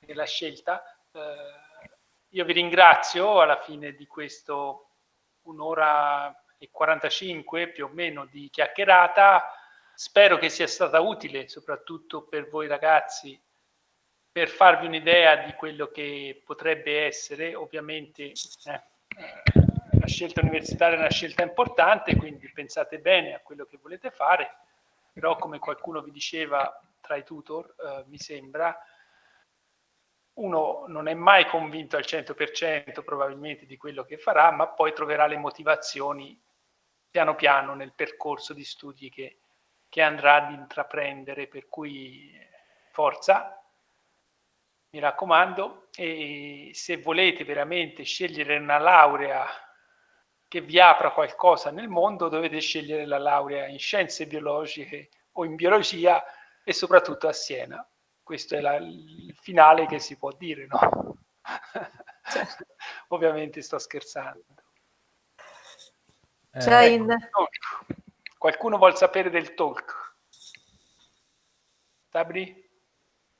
nella scelta. Eh, io vi ringrazio alla fine di questo un'ora e 45 più o meno di chiacchierata Spero che sia stata utile soprattutto per voi ragazzi per farvi un'idea di quello che potrebbe essere. Ovviamente eh, la scelta universitaria è una scelta importante, quindi pensate bene a quello che volete fare, però come qualcuno vi diceva tra i tutor, eh, mi sembra, uno non è mai convinto al 100% probabilmente di quello che farà, ma poi troverà le motivazioni piano piano nel percorso di studi che, che andrà ad intraprendere, per cui forza, mi raccomando, e se volete veramente scegliere una laurea che vi apra qualcosa nel mondo, dovete scegliere la laurea in scienze biologiche o in biologia e soprattutto a Siena. Questo è la, il finale che si può dire, no? Certo. [laughs] Ovviamente sto scherzando. C'è in... Qualcuno vuol sapere del talk? Sabri?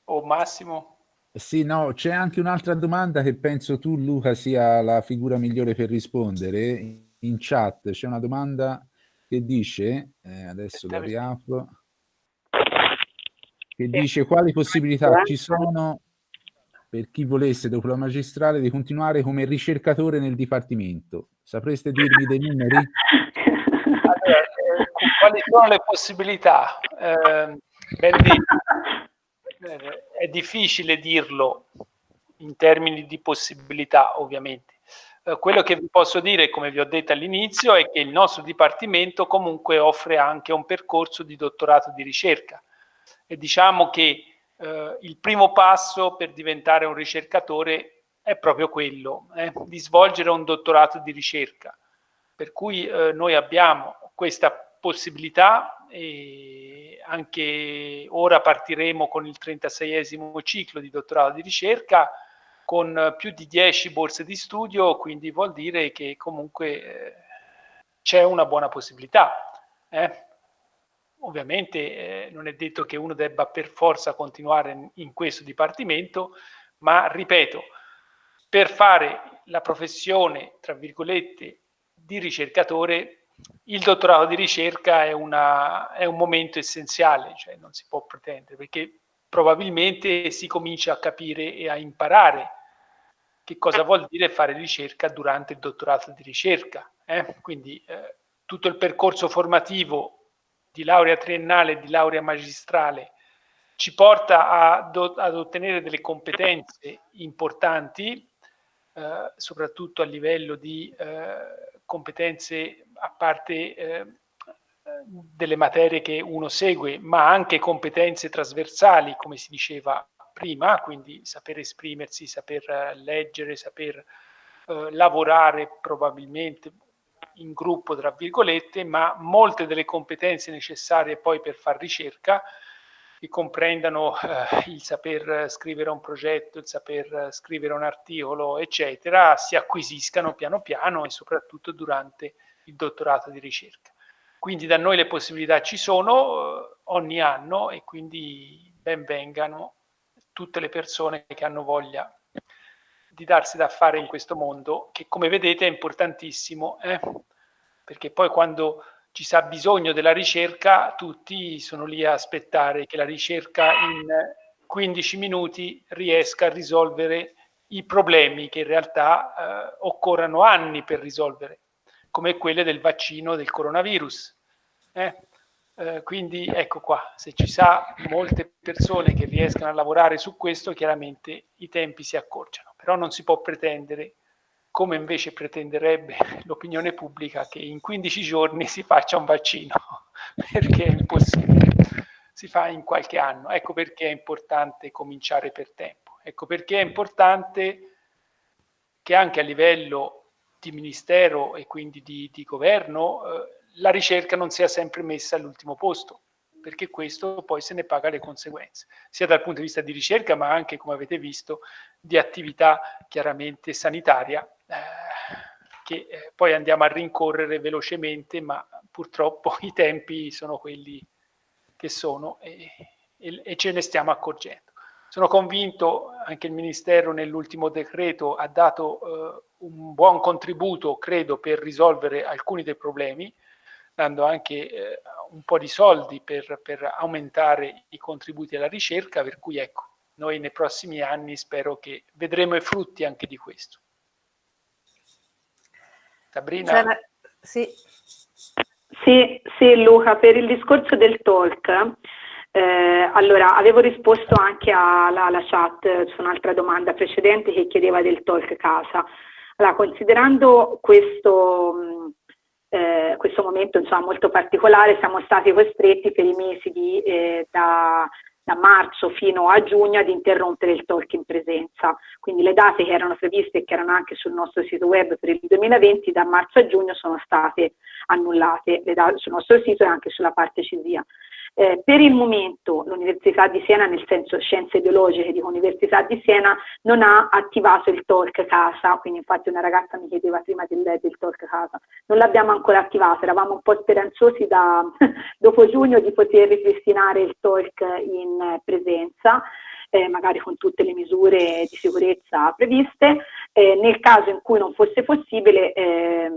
O Massimo? Sì, no, c'è anche un'altra domanda che penso tu, Luca, sia la figura migliore per rispondere. In chat c'è una domanda che dice, eh, adesso lo riapro, che dice quali possibilità ci sono per chi volesse dopo la magistrale di continuare come ricercatore nel dipartimento. Sapreste dirmi dei numeri? [laughs] Quali sono le possibilità? Eh, [laughs] è difficile dirlo in termini di possibilità, ovviamente. Eh, quello che vi posso dire, come vi ho detto all'inizio, è che il nostro dipartimento comunque offre anche un percorso di dottorato di ricerca e diciamo che eh, il primo passo per diventare un ricercatore è proprio quello, eh, di svolgere un dottorato di ricerca. Per cui eh, noi abbiamo questa possibilità e anche ora partiremo con il 36esimo ciclo di dottorato di ricerca con più di 10 borse di studio, quindi vuol dire che comunque eh, c'è una buona possibilità. Eh? Ovviamente eh, non è detto che uno debba per forza continuare in, in questo dipartimento, ma ripeto, per fare la professione, tra virgolette, di ricercatore, il dottorato di ricerca è, una, è un momento essenziale, cioè non si può pretendere, perché probabilmente si comincia a capire e a imparare che cosa vuol dire fare ricerca durante il dottorato di ricerca. Eh? Quindi eh, tutto il percorso formativo di laurea triennale e di laurea magistrale ci porta a ad ottenere delle competenze importanti, eh, soprattutto a livello di eh, competenze a parte eh, delle materie che uno segue, ma anche competenze trasversali, come si diceva prima, quindi saper esprimersi, saper eh, leggere, saper eh, lavorare probabilmente in gruppo, tra virgolette, ma molte delle competenze necessarie poi per fare ricerca, che comprendano eh, il saper scrivere un progetto, il saper scrivere un articolo, eccetera, si acquisiscano piano piano e soprattutto durante il dottorato di ricerca. Quindi da noi le possibilità ci sono eh, ogni anno e quindi ben vengano tutte le persone che hanno voglia di darsi da fare in questo mondo, che come vedete è importantissimo, eh? perché poi quando ci sa bisogno della ricerca, tutti sono lì a aspettare che la ricerca in 15 minuti riesca a risolvere i problemi che in realtà eh, occorrono anni per risolvere, come quelle del vaccino del coronavirus. Eh? Eh, quindi ecco qua, se ci sa molte persone che riescano a lavorare su questo, chiaramente i tempi si accorciano, però non si può pretendere, come invece pretenderebbe l'opinione pubblica, che in 15 giorni si faccia un vaccino, [laughs] perché è impossibile, si fa in qualche anno. Ecco perché è importante cominciare per tempo, ecco perché è importante che anche a livello di ministero e quindi di, di governo eh, la ricerca non sia sempre messa all'ultimo posto, perché questo poi se ne paga le conseguenze, sia dal punto di vista di ricerca, ma anche, come avete visto, di attività chiaramente sanitaria, che eh, poi andiamo a rincorrere velocemente, ma purtroppo [laughs] i tempi sono quelli che sono e, e, e ce ne stiamo accorgendo. Sono convinto, anche il Ministero nell'ultimo decreto ha dato eh, un buon contributo, credo, per risolvere alcuni dei problemi, dando anche eh, un po' di soldi per, per, aumentare i contributi alla ricerca, per cui ecco, noi nei prossimi anni spero che vedremo i frutti anche di questo. Sabrina? Sì. sì. Sì, Luca, per il discorso del talk, eh, allora avevo risposto anche alla, alla chat su un'altra domanda precedente che chiedeva del talk casa. Allora, considerando questo eh, questo momento insomma, molto particolare, siamo stati costretti per i mesi di, eh, da, da, marzo fino a giugno ad interrompere il talk in presenza. Quindi le date che erano previste e che erano anche sul nostro sito web per il 2020 da marzo a giugno sono state annullate sul nostro sito e anche sulla parte CISIA. Eh, per il momento l'Università di Siena, nel senso scienze biologiche di Università di Siena, non ha attivato il talk casa, quindi infatti una ragazza mi chiedeva prima del, del talk casa, non l'abbiamo ancora attivato, eravamo un po' speranzosi da, [laughs] dopo giugno di poter ripristinare il talk in presenza, eh, magari con tutte le misure di sicurezza previste, eh, nel caso in cui non fosse possibile eh,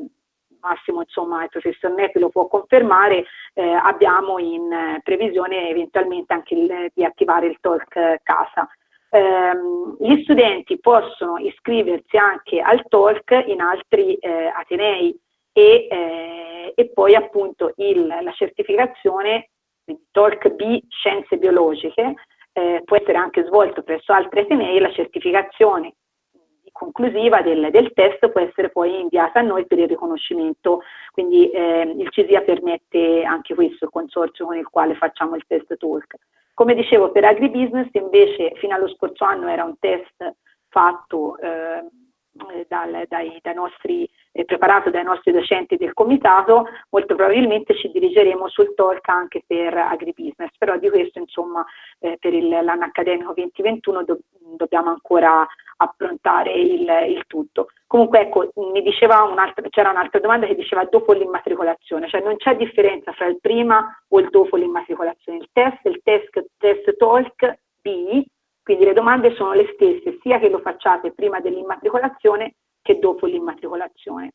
Massimo, insomma, il professor Nepi lo può confermare, eh, abbiamo in eh, previsione eventualmente anche il, di attivare il talk casa. Um, gli studenti possono iscriversi anche al talk in altri eh, atenei e, eh, e, poi appunto il, la certificazione talk B scienze biologiche eh, può essere anche svolto presso altri atenei la certificazione conclusiva del, del, test può essere poi inviata a noi per il riconoscimento, quindi eh, il CISIA permette anche questo, il consorzio con il quale facciamo il test talk. Come dicevo, per agribusiness invece fino allo scorso anno era un test fatto eh, dal, dai, dai nostri, eh, preparato dai nostri docenti del comitato, molto probabilmente ci dirigeremo sul talk anche per agribusiness, però di questo insomma eh, per l'anno accademico 2021 do, dobbiamo ancora approntare il, il, tutto. Comunque ecco, mi diceva un'altra, c'era un'altra domanda che diceva dopo l'immatricolazione, cioè non c'è differenza fra il prima o il dopo l'immatricolazione, il test, il test, test talk B, quindi le domande sono le stesse sia che lo facciate prima dell'immatricolazione che dopo l'immatricolazione.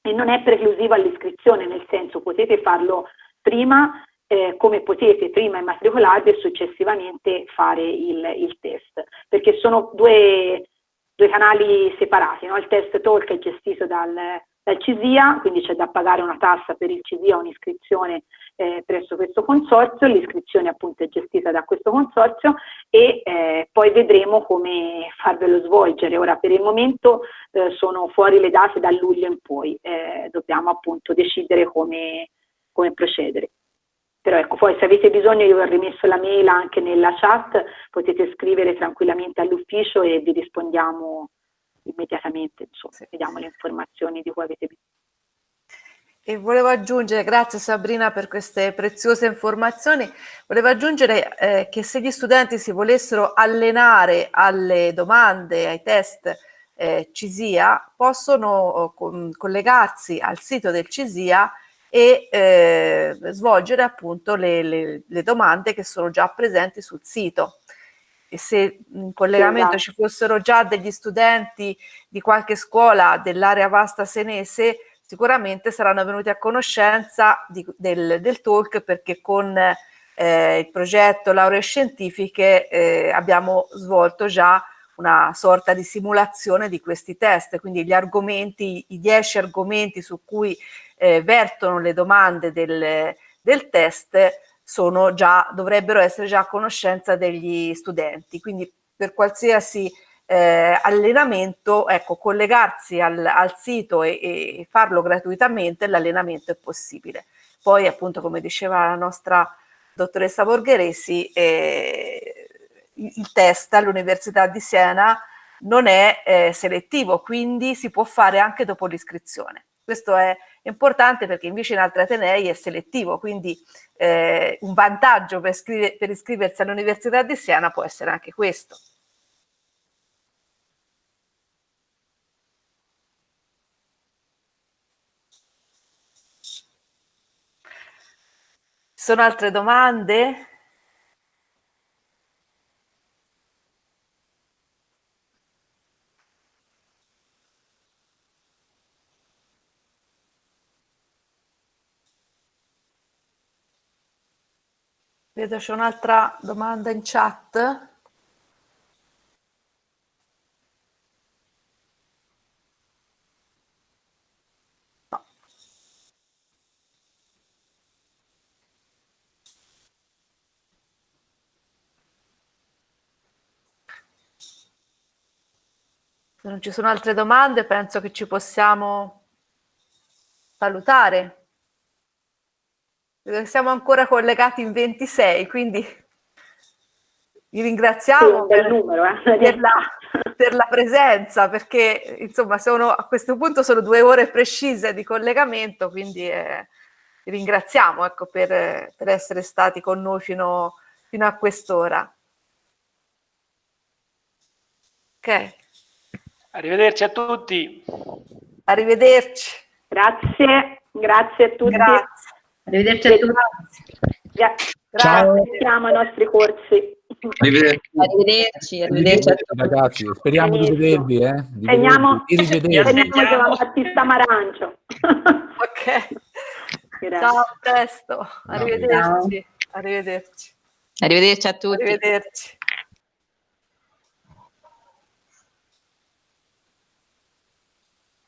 E non è preclusiva all'iscrizione, nel senso potete farlo prima eh, come potete prima immatricolarvi e successivamente fare il, il test, perché sono due, due canali separati, no? il test talk è gestito dal, dal CISIA, quindi c'è da pagare una tassa per il CISIA, un'iscrizione eh, presso questo consorzio, l'iscrizione appunto è gestita da questo consorzio e eh, poi vedremo come farvelo svolgere. Ora per il momento eh, sono fuori le date da luglio in poi, eh, dobbiamo appunto decidere come, come procedere. Però ecco, poi se avete bisogno io ho rimesso la mail anche nella chat, potete scrivere tranquillamente all'ufficio e vi rispondiamo immediatamente, insomma, sì. vediamo le informazioni di cui avete bisogno. E volevo aggiungere, grazie Sabrina per queste preziose informazioni, volevo aggiungere eh, che se gli studenti si volessero allenare alle domande, ai test eh, CISIA, possono oh, con, collegarsi al sito del CISIA e eh, svolgere appunto le, le, le, domande che sono già presenti sul sito. E se in collegamento ci fossero già degli studenti di qualche scuola dell'area vasta senese, sicuramente saranno venuti a conoscenza di, del, del, talk perché con eh, il progetto Lauree Scientifiche eh, abbiamo svolto già una sorta di simulazione di questi test, quindi gli argomenti, i dieci argomenti su cui eh, vertono le domande del, del test già, dovrebbero essere già a conoscenza degli studenti. Quindi per qualsiasi eh, allenamento, ecco, collegarsi al, al sito e, e, farlo gratuitamente, l'allenamento è possibile. Poi appunto come diceva la nostra dottoressa Borgheresi, eh, il test all'Università di Siena non è eh, selettivo, quindi si può fare anche dopo l'iscrizione. Questo è importante perché invece in altri Atenei è selettivo, quindi eh, un vantaggio per, per iscriversi all'Università di Siena può essere anche questo. Sono altre domande? Vedo c'è un'altra domanda in chat. Se non ci sono altre domande, penso che ci possiamo salutare. Siamo ancora collegati in 26, quindi vi ringraziamo per, numero, eh. per, la, per, la, presenza, perché insomma sono, a questo punto sono due ore precise di collegamento, quindi eh, vi ringraziamo ecco, per, per, essere stati con noi fino, fino a quest'ora. Ok. Arrivederci a tutti. Arrivederci. Grazie, grazie a tutti. Grazie. Arrivederci a tutti. Grazie. Ciao. Siamo ai nostri corsi. Arrivederci. Arrivederci, arrivederci a tutti. Ragazzi, speriamo di vedervi. Eh? Di vedervi. Di Giovanni Battista Marancio. ok. Grazie. Ciao, a presto. Arrivederci. Arrivederci. Arrivederci a tutti. Arrivederci.